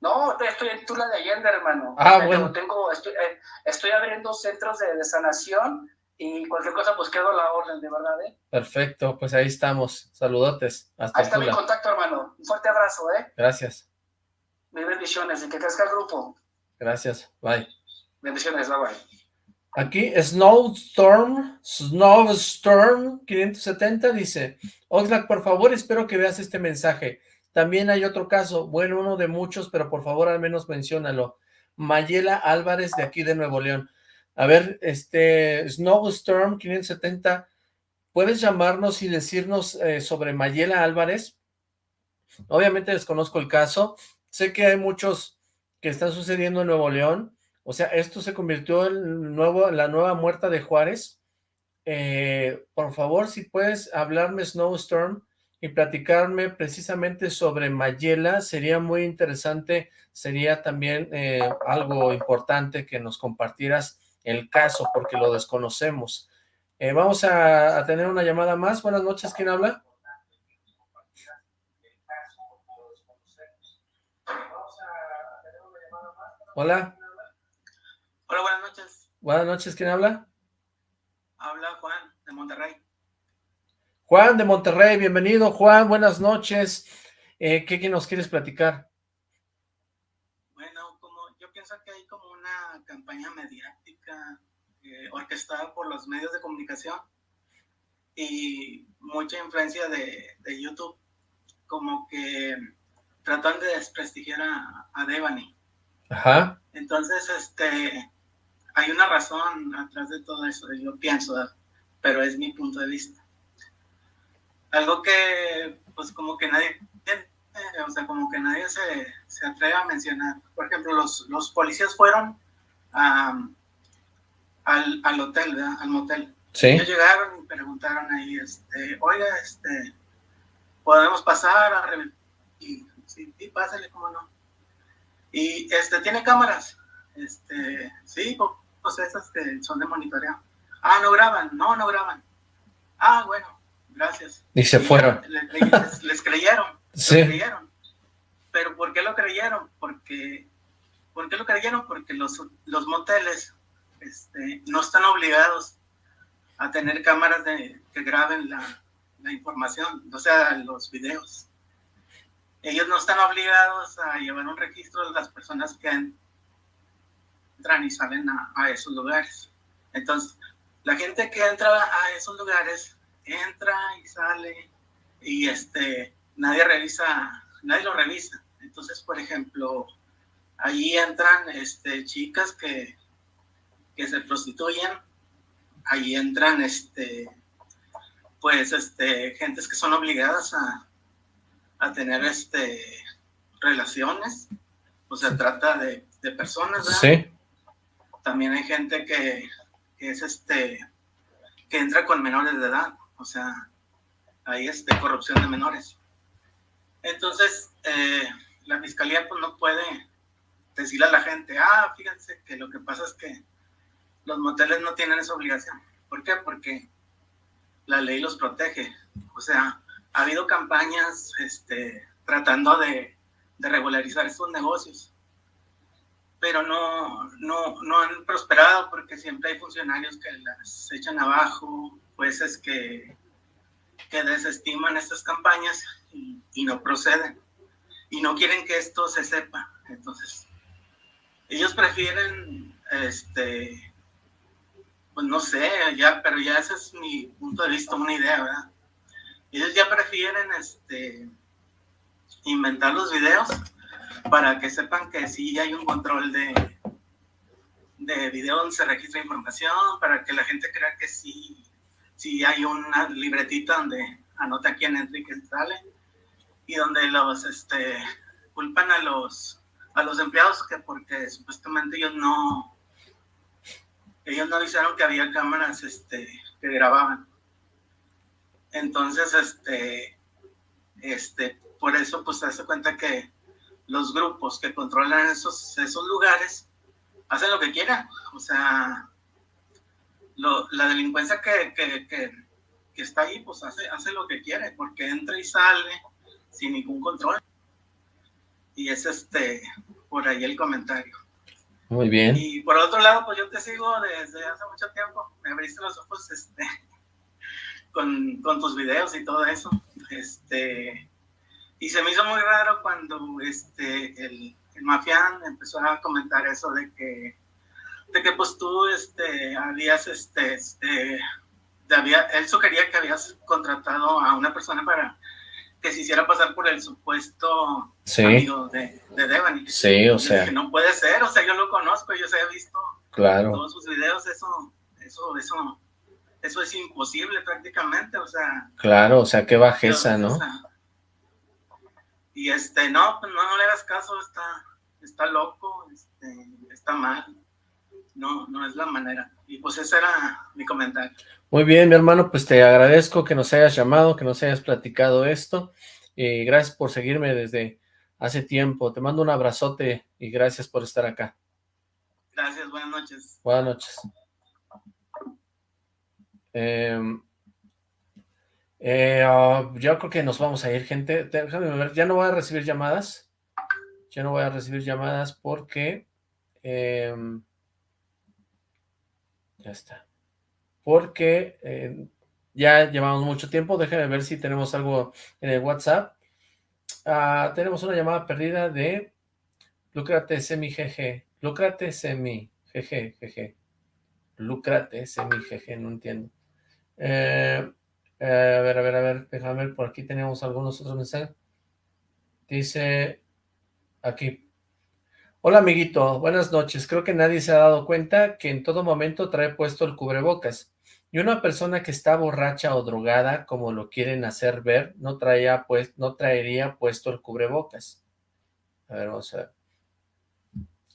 No, estoy en Tula de Allende, hermano. Ah, Eh, bueno. Tengo, estoy, eh, estoy abriendo centros de, de sanación y cualquier cosa, pues quedo a la orden, de verdad, ¿eh? Perfecto, pues ahí estamos. Saludotes. Ahí Hasta está mi contacto, hermano. Un fuerte abrazo, ¿eh? Gracias. Mil bendiciones y que crezca el grupo. Gracias. Bye. Bendiciones, bye bye. Aquí Snowstorm, Snowstorm 570 dice, Oxlack, por favor, espero que veas este mensaje. También hay otro caso, bueno, uno de muchos, pero por favor al menos menciónalo. Mayela Álvarez de aquí de Nuevo León. A ver, este, Snowstorm 570, ¿puedes llamarnos y decirnos eh, sobre Mayela Álvarez? Obviamente desconozco el caso, sé que hay muchos que están sucediendo en Nuevo León, o sea, esto se convirtió en nuevo, la nueva muerta de Juárez. Eh, por favor, si puedes hablarme Snowstorm y platicarme precisamente sobre Mayela, sería muy interesante, sería también eh, algo importante que nos compartieras el caso, porque lo desconocemos. Eh, vamos a, a tener una llamada más. Buenas noches, ¿quién habla? Hola, Hola, buenas noches. buenas noches, ¿quién habla? Habla Juan de Monterrey. Juan de Monterrey, bienvenido Juan, buenas noches. Eh, ¿qué, qué nos quieres platicar? Bueno, como yo pienso que hay como una campaña mediática eh, orquestada por los medios de comunicación y mucha influencia de, de YouTube, como que tratan de desprestigiar a, a Devani. Ajá, Entonces, este, hay una razón atrás de todo eso, yo pienso, pero es mi punto de vista. Algo que, pues, como que nadie, o sea, como que nadie se, se atreve a mencionar. Por ejemplo, los, los policías fueron a, al, al hotel, ¿verdad? Al motel. Sí. Ellos llegaron y preguntaron ahí, este, oiga, este, ¿podemos pasar a? Y, sí, sí, pásale, cómo no. Y, este, ¿tiene cámaras? Este, sí, pues, pues esas que son de monitoreo. Ah, no graban, no, no graban. Ah, bueno, gracias. Y se fueron. Le- le- les, les creyeron, [laughs] Sí. creyeron. Pero ¿por qué lo creyeron? Porque, ¿por qué lo creyeron? Porque los, los moteles este, no están obligados a tener cámaras que graben la, la información, o sea, los videos. Ellos no están obligados a llevar un registro de las personas que entran y salen a, a esos lugares. Entonces, la gente que entra a esos lugares entra y sale y este nadie revisa, nadie lo revisa. Entonces, por ejemplo, ahí entran este chicas que, que se prostituyen, ahí entran este pues este gentes que son obligadas a, a tener este relaciones, o sea, trata de, de personas, ¿verdad? Sí, también hay gente que, que es este que entra con menores de edad. O sea hay este corrupción de menores. Entonces eh, la fiscalía pues no puede decirle a la gente ah fíjense que lo que pasa es que los moteles no tienen esa obligación ¿por qué? porque la ley los protege o sea ha habido campañas este tratando de, regularizar estos negocios pero no, no, no han prosperado porque siempre hay funcionarios que las echan abajo, jueces que, que desestiman estas campañas y no proceden y no quieren que esto se sepa. Entonces, ellos prefieren, este, pues no sé, ya, pero ya ese es mi punto de vista, una idea, ¿verdad? Ellos ya prefieren, este, inventar los videos para que sepan que sí hay un control de, de video donde se registra información, para que la gente crea que sí, sí hay una libretita donde anota quién entra y quién sale, y donde los este, culpan a los, a los empleados que porque supuestamente ellos no, ellos no avisaron que había cámaras este, que grababan. Entonces, este, este, por eso, pues se hace cuenta que los grupos que controlan esos, esos lugares hacen lo que quieran. O sea, la delincuencia que, que, que, que, está ahí, pues hace, hace lo que quiere, porque entra y sale sin ningún control. Y es este, por ahí el comentario. Muy bien. Y por otro lado, pues yo te sigo desde hace mucho tiempo. Me abriste los ojos este, [laughs] con, con tus videos y todo eso. Este, y se me hizo muy raro cuando este, el, el mafián empezó a comentar eso de que, de que pues tú este, habías, este, este, había, él sugería que habías contratado a una persona para que se hiciera pasar por el supuesto amigo de, de Devani. Sí, o sea. Que no puede ser, o sea, yo lo conozco, yo se he visto claro. todos sus videos, eso, eso, eso, eso es imposible prácticamente, o sea. Claro, o sea, qué bajeza, ¿no? y este, no, pues no, no le hagas caso, está, está loco, este, está mal, no, no es la manera. Y pues ese era mi comentario. Muy bien, mi hermano, pues te agradezco que nos hayas llamado, que nos hayas platicado esto, y gracias por seguirme desde hace tiempo. Te mando un abrazote y gracias por estar acá. Gracias, buenas noches. Buenas noches. Eh, eh, ah, yo creo que nos vamos a ir, gente. Déjame ver, ya no voy a recibir llamadas. Ya no voy a recibir llamadas porque... Em, está. Porque eh, ya llevamos mucho tiempo. Déjame ver si tenemos algo en el WhatsApp. Ah, tenemos una llamada perdida de Lucrate Semi GG. Lucrate Semi GG, GG. Lucrate Semi GG, no entiendo. Eh, eh, a ver, a ver, a ver, déjame ver, por aquí tenemos algunos otros mensajes. Dice aquí. Hola, amiguito, buenas noches. Creo que nadie se ha dado cuenta que en todo momento trae puesto el cubrebocas. Y una persona que está borracha o drogada, como lo quieren hacer ver, no, traía, pues, no traería puesto el cubrebocas. A ver, vamos a ver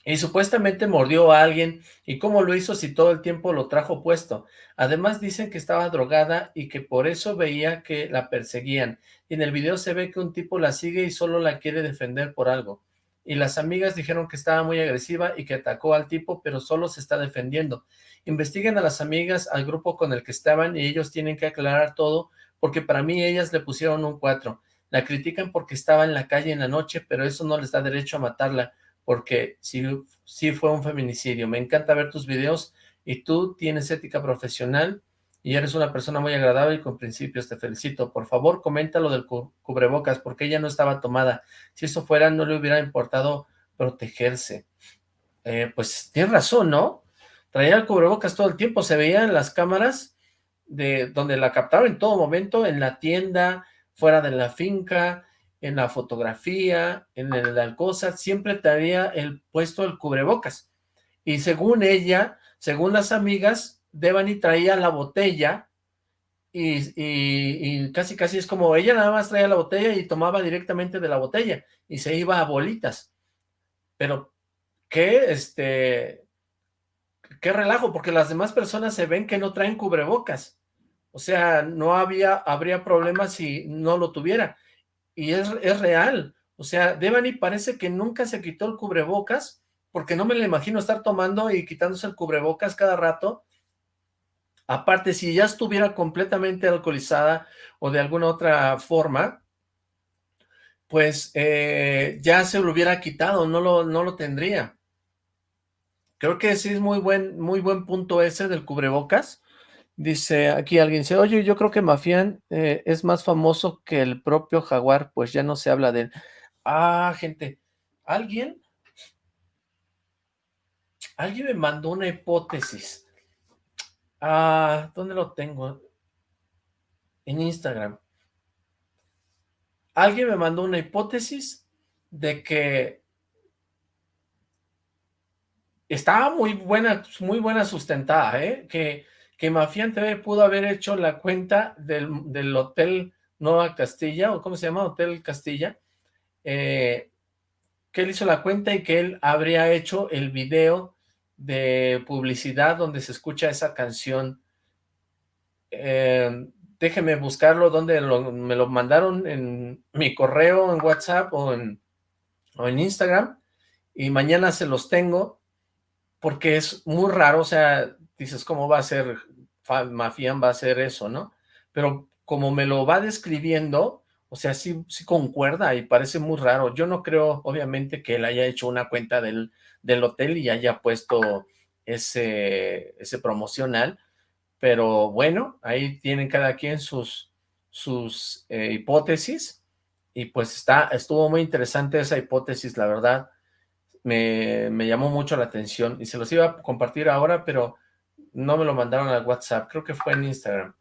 y supuestamente mordió a alguien, ¿y cómo lo hizo si todo el tiempo lo trajo puesto? Además dicen que estaba drogada y que por eso veía que la perseguían, y en el video se ve que un tipo la sigue y solo la quiere defender por algo, y las amigas dijeron que estaba muy agresiva y que atacó al tipo, pero solo se está defendiendo. Investiguen a las amigas, al grupo con el que estaban, y ellos tienen que aclarar todo, porque para mí ellas le pusieron un 4. La critican porque estaba en la calle en la noche, pero eso no les da derecho a matarla, porque sí, fue un feminicidio. Me encanta ver tus videos y tú tienes ética profesional y eres una persona muy agradable y con principios. Te felicito. Por favor, comenta lo del cubrebocas, porque ella no estaba tomada. Si eso fuera, no le hubiera importado protegerse. Eh, pues tienes razón, ¿no? Traía el cubrebocas todo el tiempo. Se veía en las cámaras de donde la captaron en todo momento, en la tienda, fuera de la finca, en la fotografía, en el Alcosa, siempre traía el puesto el cubrebocas. Y según ella, según las amigas, Devani traía la botella y, casi casi es como ella nada más traía la botella y tomaba directamente de la botella y se iba a bolitas. Pero, ¿qué? Este, qué relajo, porque las demás personas se ven que no traen cubrebocas. O sea, no había, habría problema si no lo tuviera y es, es real. O sea, Devani parece que nunca se quitó el cubrebocas, porque no me lo imagino estar tomando y quitándose el cubrebocas cada rato. Aparte, si ya estuviera completamente alcoholizada o de alguna otra forma, pues eh, ya se lo hubiera quitado, no lo, no lo tendría. Creo que sí es muy buen, muy buen punto ese del cubrebocas, Dice aquí alguien, dice, oye, yo creo que Mafián eh, es más famoso que el propio Jaguar, pues ya no se habla de él. Ah, gente, ¿alguien? Alguien me mandó una hipótesis. Ah, ¿dónde lo tengo? En Instagram. Alguien me mandó una hipótesis de que estaba muy buena, muy buena sustentada, ¿eh? Que, que Mafián TV pudo haber hecho la cuenta del, del Hotel Nueva Castilla, o ¿cómo se llama? Hotel Castilla, eh, que él hizo la cuenta y que él habría hecho el video de publicidad donde se escucha esa canción. Eh, déjeme buscarlo, donde me lo mandaron en mi correo, en WhatsApp o en, o en Instagram, y mañana se los tengo, porque es muy raro, o sea, dices, ¿cómo va a ser, Mafián va a hacer eso, no? Pero como me lo va describiendo, o sea, sí, sí concuerda y parece muy raro. Yo no creo, obviamente, que él haya hecho una cuenta del, del hotel y haya puesto ese, ese promocional, pero bueno, ahí tienen cada quien sus, sus eh, hipótesis, y pues está, estuvo muy interesante esa hipótesis, la verdad, me, me, llamó mucho la atención, y se los iba a compartir ahora, pero no me lo mandaron al WhatsApp, creo que fue en Instagram.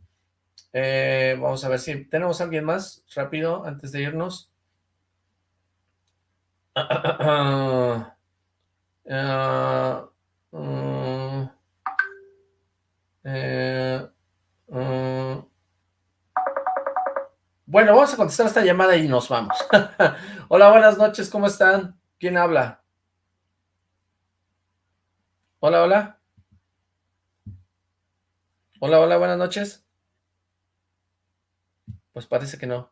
Eh, vamos a ver si tenemos a alguien más, rápido, antes de irnos. [clears throat] Uh, eh, uh. Bueno, vamos a contestar esta llamada y nos vamos. [laughs] hola, buenas noches, ¿cómo están? ¿Quién habla? Hola, hola. Hola, hola, buenas noches. Pues parece que no,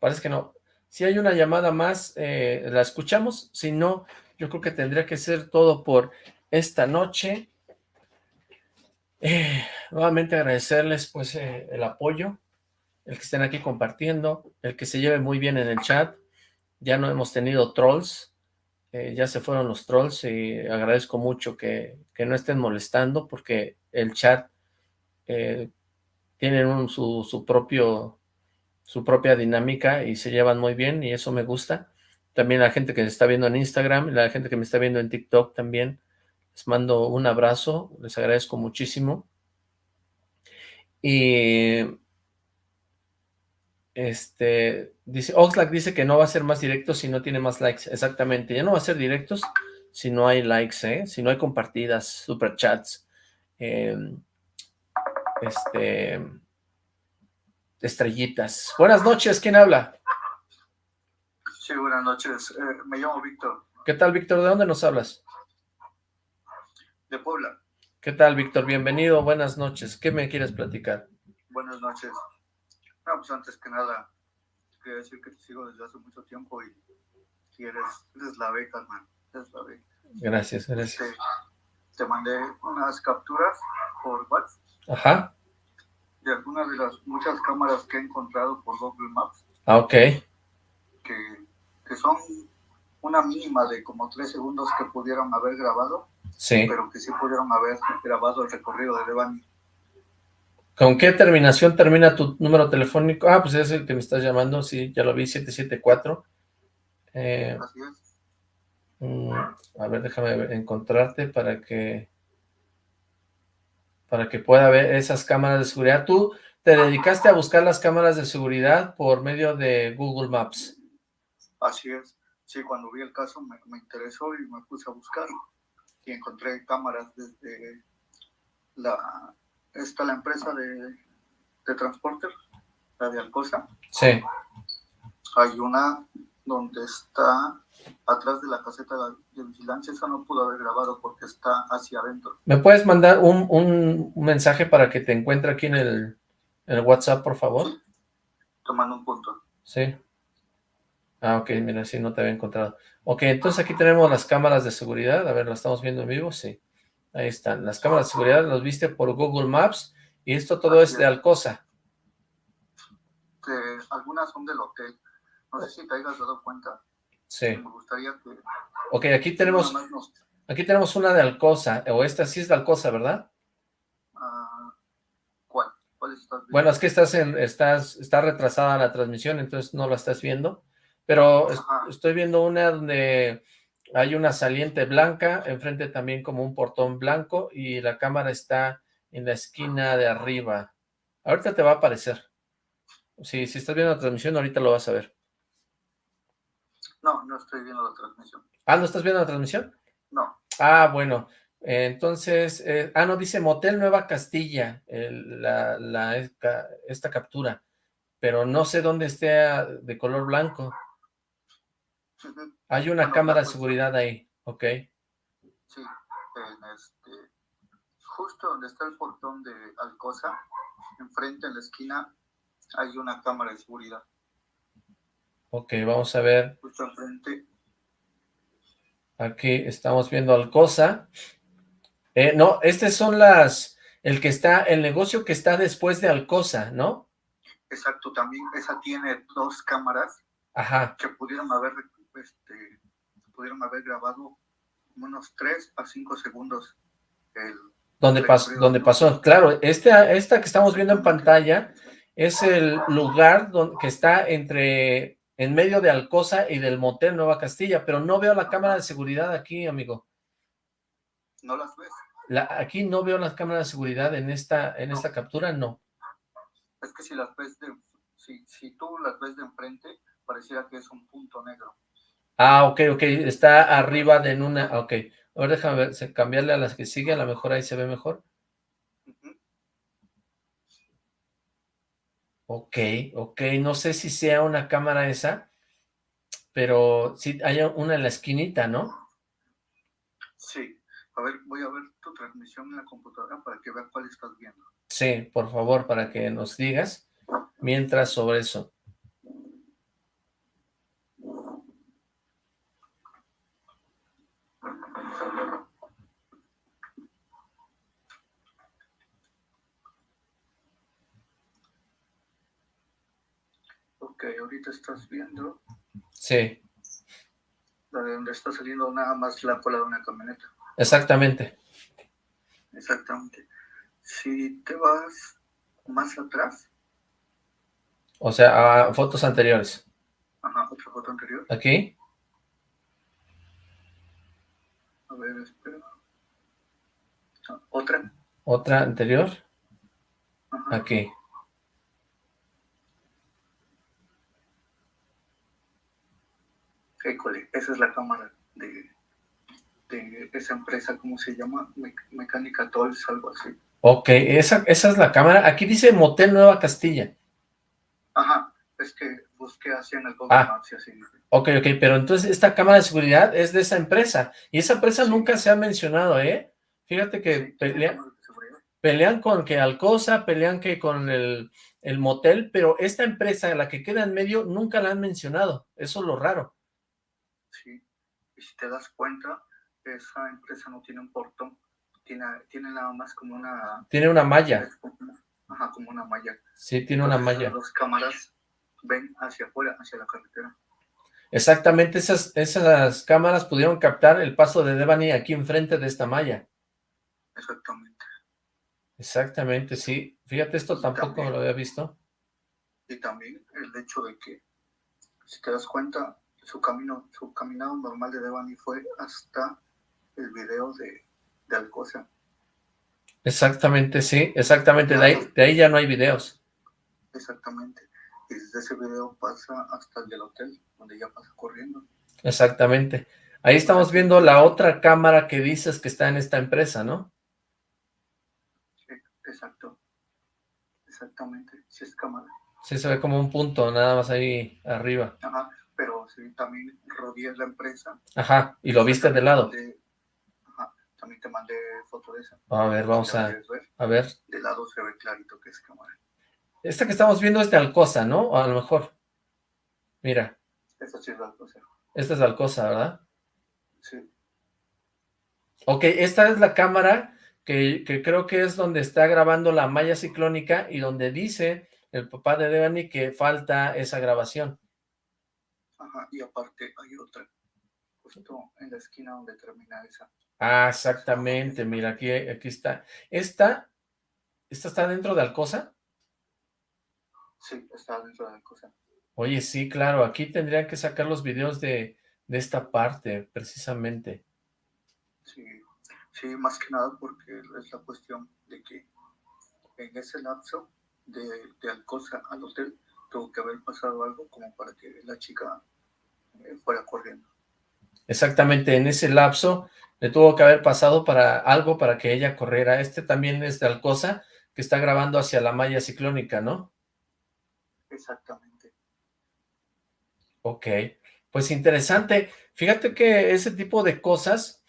parece que no. Si hay una llamada más, eh, la escuchamos, si no, yo creo que tendría que ser todo por esta noche. Eh, nuevamente agradecerles pues eh, el apoyo, el que estén aquí compartiendo, el que se lleve muy bien en el chat. Ya no hemos tenido trolls, eh, ya se fueron los trolls y agradezco mucho que, que no estén molestando porque el chat tiene su, su, propio, su propia dinámica y se llevan muy bien y eso me gusta. También la gente que me está viendo en Instagram, la gente que me está viendo en TikTok también, les mando un abrazo, les agradezco muchísimo. Y este dice Oxlack dice que no va a ser más directo si no tiene más likes. Exactamente, ya no va a ser directos si no hay likes, ¿eh? si no hay compartidas, superchats, eh, este estrellitas. Buenas noches, ¿quién habla? Sí, buenas noches. Eh, me llamo Víctor. ¿Qué tal, Víctor? ¿De dónde nos hablas? De Puebla. ¿Qué tal, Víctor? Bienvenido, buenas noches. ¿Qué me quieres platicar? Buenas noches. No, pues antes que nada, quería decir que te sigo desde hace mucho tiempo y, eres, la beca, hermano. Eres la beca. Gracias, gracias. Te, te mandé unas capturas por WhatsApp. Ajá. De algunas de las muchas cámaras que he encontrado por Google Maps. Ah, ok. Que que son una mínima de como tres segundos que pudieron haber grabado, sí. pero que sí pudieron haber grabado el recorrido de Devani. ¿Con qué terminación termina tu número telefónico? Ah, pues es el que me estás llamando, sí, ya lo vi, 774. Eh, Así es. Mm, a ver, déjame encontrarte para que para que pueda ver esas cámaras de seguridad. Tú te dedicaste a buscar las cámaras de seguridad por medio de Google Maps. Así es. Sí, cuando vi el caso me, interesó y me puse a buscar y encontré cámaras desde la, esta la empresa de, de transporte, la de Alcosa. Sí. Hay una donde está atrás de la caseta de vigilancia, esa no pudo haber grabado porque está hacia adentro. ¿Me puedes mandar un, un mensaje para que te encuentre aquí en el, en el WhatsApp, por favor? Sí. Tomando un punto. Sí. Ah, ok, mira, sí, no te había encontrado. Ok, entonces aquí tenemos las cámaras de seguridad. A ver, ¿las estamos viendo en vivo? Sí. Ahí están. Las cámaras de seguridad los viste por Google Maps y esto todo es de Alcosa. algunas son del hotel. No sé si te hayas dado cuenta. Sí. Me gustaría que... Ok, aquí tenemos, aquí tenemos una de Alcosa, o esta sí es de Alcosa, ¿verdad? Uh, ¿Cuál? ¿Cuál estás viendo? Bueno, es que estás en, estás, está retrasada la transmisión, entonces no la estás viendo. Pero estoy viendo una donde hay una saliente blanca, enfrente también como un portón blanco y la cámara está en la esquina de arriba. Ahorita te va a aparecer. Si, si estás viendo la transmisión, ahorita lo vas a ver. No, no estoy viendo la transmisión. ¿Ah, no estás viendo la transmisión? No. Ah, bueno. Entonces, eh, ah, no, dice Motel Nueva Castilla, el- la, la, esta, esta captura, pero no sé dónde esté de color blanco. Hay una Bueno, cámara de pues- seguridad ahí, ok. Sí, en este, justo donde está el portón de Alcosa, enfrente en la esquina, hay una cámara de seguridad. Ok, vamos a ver, Justo enfrente, aquí estamos viendo Alcosa. Eh, no, estas son las, el que está, el negocio que está después de Alcosa, ¿no? exacto, también esa tiene dos cámaras Ajá, que pudieron haber, este, pudieron haber grabado unos 3 a 5 segundos el, donde, pas- donde pasó. Claro, esta, esta que estamos viendo en pantalla es el lugar donde, que está entre, en medio de Alcosa y del motel Nueva Castilla, pero no veo la cámara de seguridad aquí, amigo. ¿No las ves? La, aquí no veo las cámaras de seguridad en esta, en esta captura, no. Es que si las ves de, si, si tú las ves de enfrente, pareciera que es un punto negro. Ah, ok, ok, está arriba de en una, ok. Ahora déjame ver, cambiarle a las que sigue, a lo mejor ahí se ve mejor. Ok, ok, no sé si sea una cámara esa, pero sí hay una en la esquinita, ¿no? Sí. A ver, voy a ver tu transmisión en la computadora para que veas cuál estás viendo. Sí, por favor, para que nos digas mientras sobre eso. Ahorita estás viendo Sí, la de donde está saliendo nada más la cola de una camioneta. exactamente. Exactamente. Si te vas más atrás, O sea, a fotos anteriores. ajá, otra foto anterior. Aquí, A ver, espera. Ah, Otra. otra anterior, Ajá. aquí. École, esa es la cámara de, de esa empresa, ¿cómo se llama? Me- Mecánica Tolls, algo así. Ok, esa, esa es la cámara. Aquí dice Motel Nueva Castilla. Ajá, es que busqué así en el Google Ah. Maps y así. Ok, ok, pero entonces esta cámara de seguridad es de esa empresa. Y esa empresa Sí. nunca se ha mencionado, ¿eh? Fíjate que Sí, pelea- pelean con que Alcosa, pelean que con el, el motel, pero esta empresa, la que queda en medio, nunca la han mencionado. Eso es lo raro. Y si te das cuenta, esa empresa no tiene un portón, tiene, tiene nada más como una... Tiene una malla. es como una- Ajá, como una malla. Sí, tiene una malla. Las cámaras ven hacia afuera, hacia la carretera. Exactamente, esas, esas cámaras pudieron captar el paso de Devani aquí enfrente de esta malla. Exactamente. Exactamente, sí. Fíjate, esto Y tampoco también- lo había visto. Y también el hecho de que, si te das cuenta, su camino, su caminado normal de Devani fue hasta el video de, de Alcosa. Exactamente, sí, exactamente. De ahí, de ahí ya no hay videos. Exactamente. Y desde ese video pasa hasta el del hotel, donde ya pasa corriendo. Exactamente. Ahí estamos viendo la otra cámara que dices que está en esta empresa, ¿no? Sí, exacto. Exactamente. Sí es cámara. Sí, se ve como un punto, nada más ahí arriba. Ajá. Pero sí, también rodeas la empresa. Ajá, y lo viste de lado. De- Ajá. También te mandé foto de esa. A ver, vamos ¿La a, ver? a ver. De lado se ve clarito que es cámara. Esta que estamos viendo es de Alcosa, ¿no? A lo mejor. Mira, Esa sí es la cosa. esta es de Alcosa, ¿verdad? Sí. Ok, esta es la cámara que, que creo que es donde está grabando la malla ciclónica y donde dice el papá de Devani que falta esa grabación. Ajá. Y aparte hay otra. Justo en la esquina donde termina esa. Ah, exactamente, mira, aquí, aquí está. ¿Esta, esta está dentro de Alcosa? Sí, está dentro de la cosa. Oye, sí, claro, aquí tendrían que sacar los videos de, de esta parte, precisamente. Sí, sí, más que nada porque es la cuestión de que en ese lapso de, de Alcosa al hotel tuvo que haber pasado algo como para que la chica eh, fuera corriendo. exactamente en ese lapso le tuvo que haber pasado para algo para que ella corriera. Este también es de Alcosa, que está grabando hacia la malla ciclónica, ¿no? Exactamente. Ok, pues interesante. Fíjate que ese tipo de cosas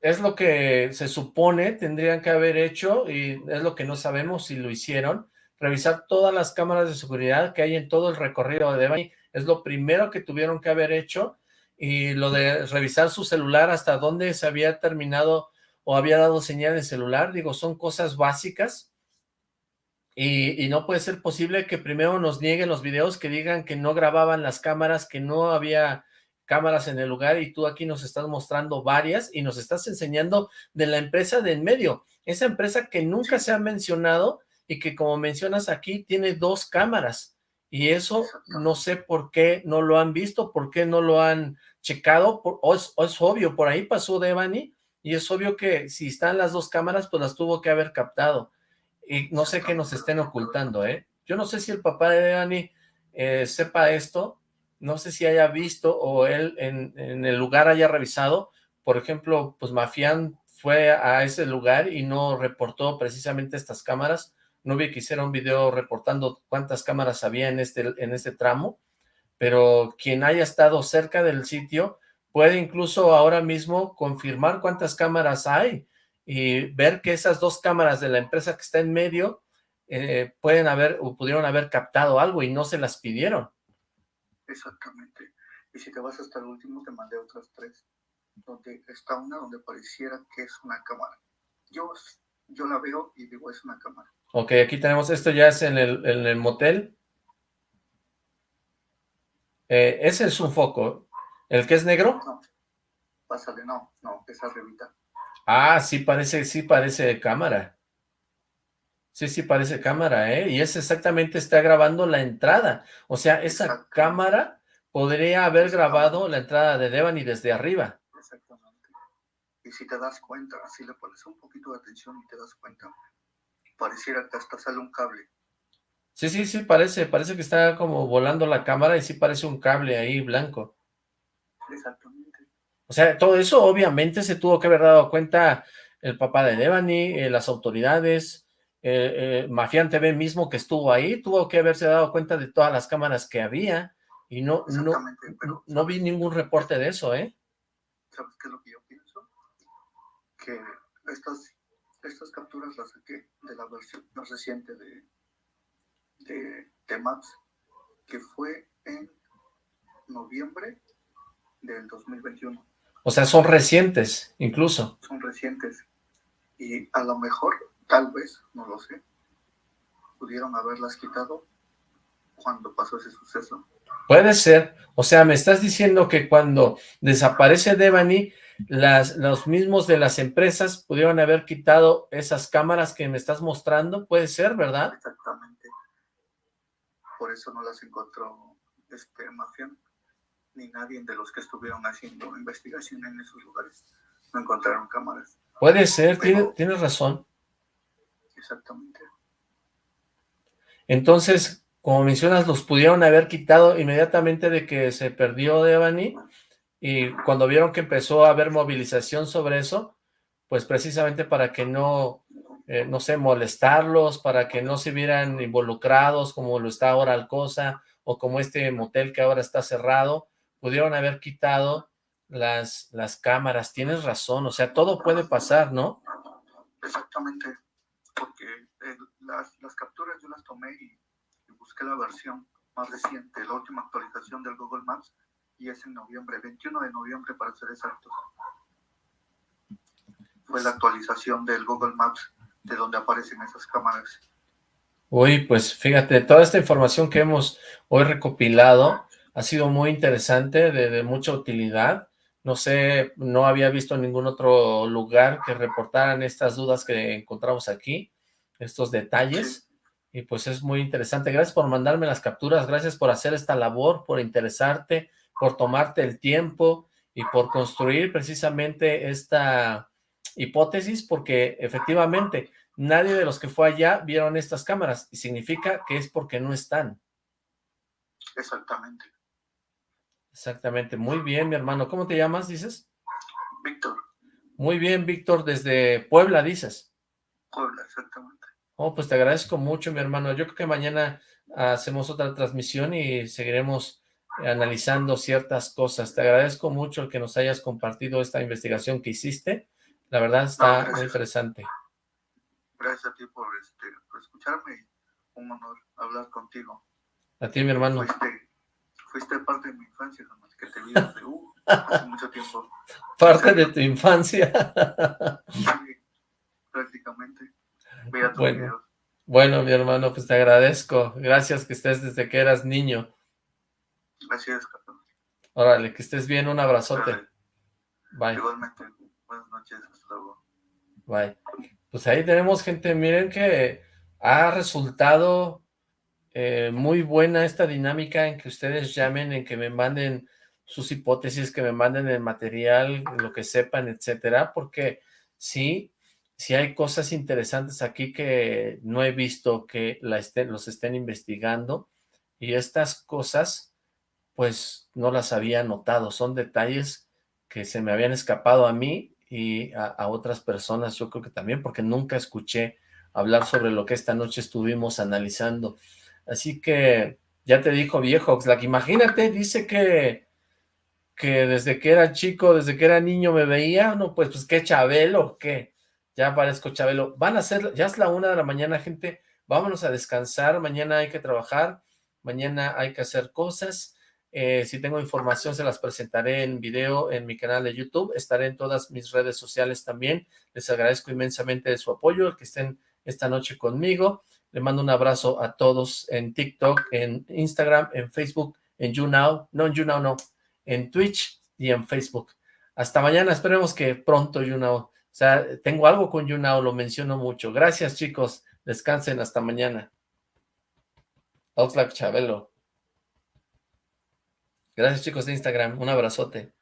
es lo que se supone tendrían que haber hecho y es lo que no sabemos si lo hicieron. Revisar todas las cámaras de seguridad que hay en todo el recorrido de Devani es lo primero que tuvieron que haber hecho y lo de revisar su celular hasta dónde se había terminado o había dado señal de celular, digo, son cosas básicas. Y, y, no puede ser posible que primero nos nieguen los videos que digan que no grababan las cámaras, que no había cámaras en el lugar y tú aquí nos estás mostrando varias y nos estás enseñando de la empresa de en medio, esa empresa que nunca se ha mencionado y que como mencionas aquí tiene dos cámaras y eso no sé por qué no lo han visto, por qué no lo han checado, o, es, obvio, por ahí pasó Devani y es obvio que si están las dos cámaras pues las tuvo que haber captado y no sé qué nos estén ocultando, ¿eh? Yo no sé si el papá de Devani eh, sepa esto, no sé si haya visto o él en, en, el lugar haya revisado, por ejemplo, pues Mafián fue a ese lugar y no reportó precisamente estas cámaras, no vi que hiciera un video reportando cuántas cámaras había en este, en este tramo, pero quien haya estado cerca del sitio puede incluso ahora mismo confirmar cuántas cámaras hay y ver que esas dos cámaras de la empresa que está en medio eh, pueden haber o pudieron haber captado algo y no se las pidieron. Exactamente. Y si te vas hasta el último, te mandé otras tres, donde está una donde pareciera que es una cámara. Yo, yo la veo y digo, es una cámara. Ok, aquí tenemos, esto ya es en el, en el motel. Eh, ese es un foco. ¿El que es negro? No, pásale, no, no, es arribita. Ah, sí parece, sí parece cámara. Sí, sí parece cámara, ¿eh? Y es exactamente, está grabando la entrada. O sea, esa cámara podría haber grabado la entrada de Devani desde arriba. Exactamente. Y si te das cuenta, si le pones un poquito de atención y te das cuenta, pareciera que hasta sale un cable. Sí, sí, sí, parece, parece que está como volando la cámara y sí parece un cable ahí blanco. Exactamente. O sea, todo eso obviamente se tuvo que haber dado cuenta el papá de Devani, eh, las autoridades, eh, eh, Mafián TV mismo que estuvo ahí, tuvo que haberse dado cuenta de todas las cámaras que había y no, no, no vi ningún reporte de eso, ¿eh? ¿Sabes qué es lo que yo pienso? Que estas, estas capturas las saqué de la versión más reciente de, de, de Maps, que fue en noviembre del 2021. O sea, son recientes, incluso. Son recientes. Y a lo mejor, tal vez, no lo sé, pudieron haberlas quitado cuando pasó ese suceso. Puede ser. O sea, me estás diciendo que cuando desaparece Devani, las, los mismos de las empresas pudieron haber quitado esas cámaras que me estás mostrando. Puede ser, ¿verdad? Exactamente por eso no las encontró este Mafián, ni nadie de los que estuvieron haciendo investigación en esos lugares. No encontraron cámaras. Puede ser, tienes razón. Exactamente. Entonces, como mencionas, los pudieron haber quitado inmediatamente de que se perdió Devani, y cuando vieron que empezó a haber movilización sobre eso, pues precisamente para que no eh, no sé, molestarlos para que no se vieran involucrados como lo está ahora Alcosa o como este motel que ahora está cerrado, pudieron haber quitado las, las cámaras, tienes razón, o sea, todo puede pasar, ¿no? Exactamente, porque eh, las, las, capturas yo las tomé y, y, busqué la versión más reciente, la última actualización del Google Maps, y es en noviembre, 21 de noviembre para ser exactos. Fue la actualización del Google Maps de donde aparecen esas cámaras. Uy, pues fíjate, toda esta información que hemos hoy recopilado ha sido muy interesante, de, de, mucha utilidad. No sé, no había visto ningún otro lugar que reportaran estas dudas que encontramos aquí, estos detalles, y pues es muy interesante. Gracias por mandarme las capturas, gracias por hacer esta labor, por interesarte, por tomarte el tiempo y por construir precisamente esta hipótesis porque efectivamente nadie de los que fue allá vieron estas cámaras y significa que es porque no están. Exactamente. Exactamente, muy bien, mi hermano. ¿Cómo te llamas, dices? Víctor. Muy bien, Víctor, desde Puebla, dices. Puebla, exactamente. Oh, pues te agradezco mucho, mi hermano. Yo creo que mañana hacemos otra transmisión y seguiremos analizando ciertas cosas. Te agradezco mucho el que nos hayas compartido esta investigación que hiciste. La verdad está muy interesante. Gracias a ti por, este, por escucharme. Un honor hablar contigo. A ti, mi hermano. Fuiste, fuiste parte de mi infancia, que te vi desde uh, hace mucho tiempo. Parte de tu infancia. [laughs] sí, prácticamente. bueno, bueno, mi hermano, pues te agradezco. Gracias que estés desde que eras niño. Gracias, Carlos. Órale, que estés bien, un abrazote. Bye. Igualmente, buenas noches, hasta luego. Bye. Pues ahí tenemos gente, miren que ha resultado eh, muy buena esta dinámica en que ustedes llamen, en que me manden sus hipótesis, que me manden el material, lo que sepan, etcétera, porque sí, sí hay cosas interesantes aquí que no he visto que la estén, los estén investigando, y estas cosas pues no las había notado, son detalles que se me habían escapado a mí y a, otras personas, yo creo que también, porque nunca escuché hablar sobre lo que esta noche estuvimos analizando. Así que ya te dijo viejo Oxlack, imagínate, dice que, que desde que era chico, desde que era niño me veía, no, pues, pues qué Chabelo, qué, ya parezco Chabelo. Van a ser, ya es la una de la mañana, gente, vámonos a descansar, mañana hay que trabajar, mañana hay que hacer cosas, eh, si tengo información se las presentaré en video en mi canal de YouTube. Estaré en todas mis redes sociales también. Les agradezco inmensamente su apoyo, que estén esta noche conmigo. Le mando un abrazo a todos en TikTok, en Instagram, en Facebook, en YouNow. No, en YouNow no. En Twitch y en Facebook. Hasta mañana. Esperemos que pronto YouNow. O sea, tengo algo con YouNow, lo menciono mucho. Gracias, chicos. Descansen. Hasta mañana. Oxlack Chabelo. Gracias chicos de Instagram, un abrazote.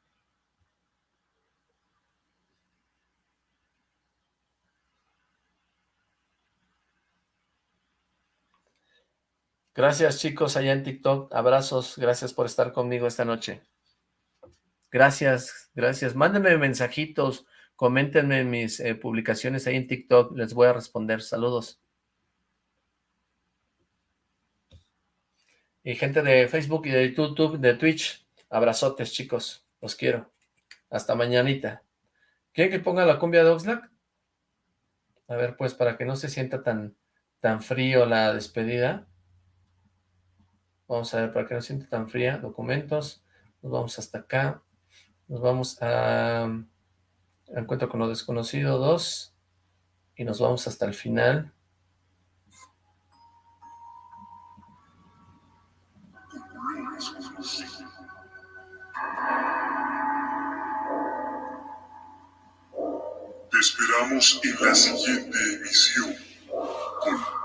Gracias chicos allá en TikTok, abrazos, gracias por estar conmigo esta noche. Gracias, gracias. Mándenme mensajitos, coméntenme mis eh, publicaciones ahí en TikTok, les voy a responder. Saludos. Y gente de Facebook y de YouTube, de Twitch, abrazotes, chicos. Los quiero. Hasta mañanita. ¿Quieren que ponga la cumbia de Oxlack? A ver, pues, para que no se sienta tan, tan frío la despedida. Vamos a ver, para que no se sienta tan fría. Documentos. Nos vamos hasta acá. Nos vamos a... Encuentro con lo desconocido 2. Y nos vamos hasta el final. Esperamos en la siguiente emisión con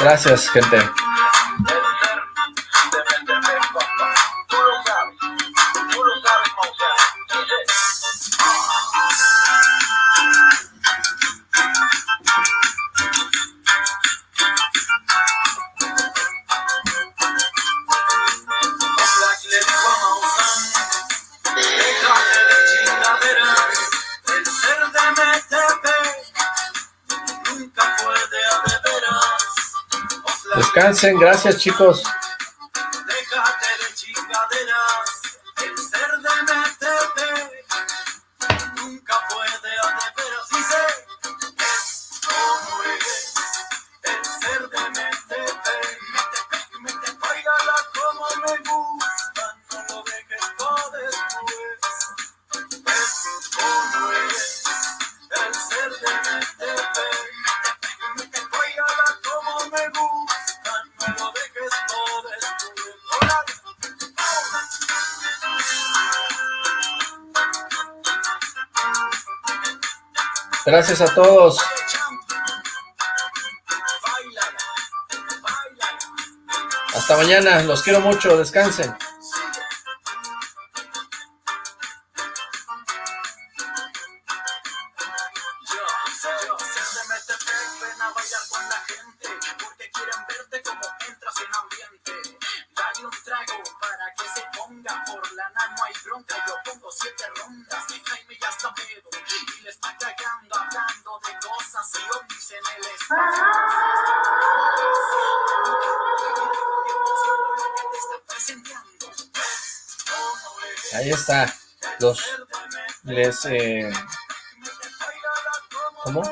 Gracias, gente. Gracias chicos. Gracias a todos. Hasta mañana, los quiero mucho, descansen. Les... Eh, ¿Cómo?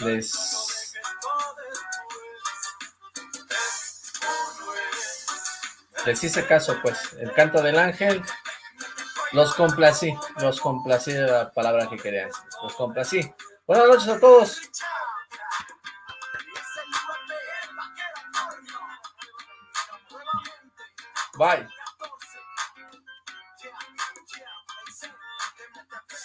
Les... Les hice caso, pues. El canto del ángel. Los complací. Los complací de la palabra que querían. Los complací. Buenas noches a todos. Bye.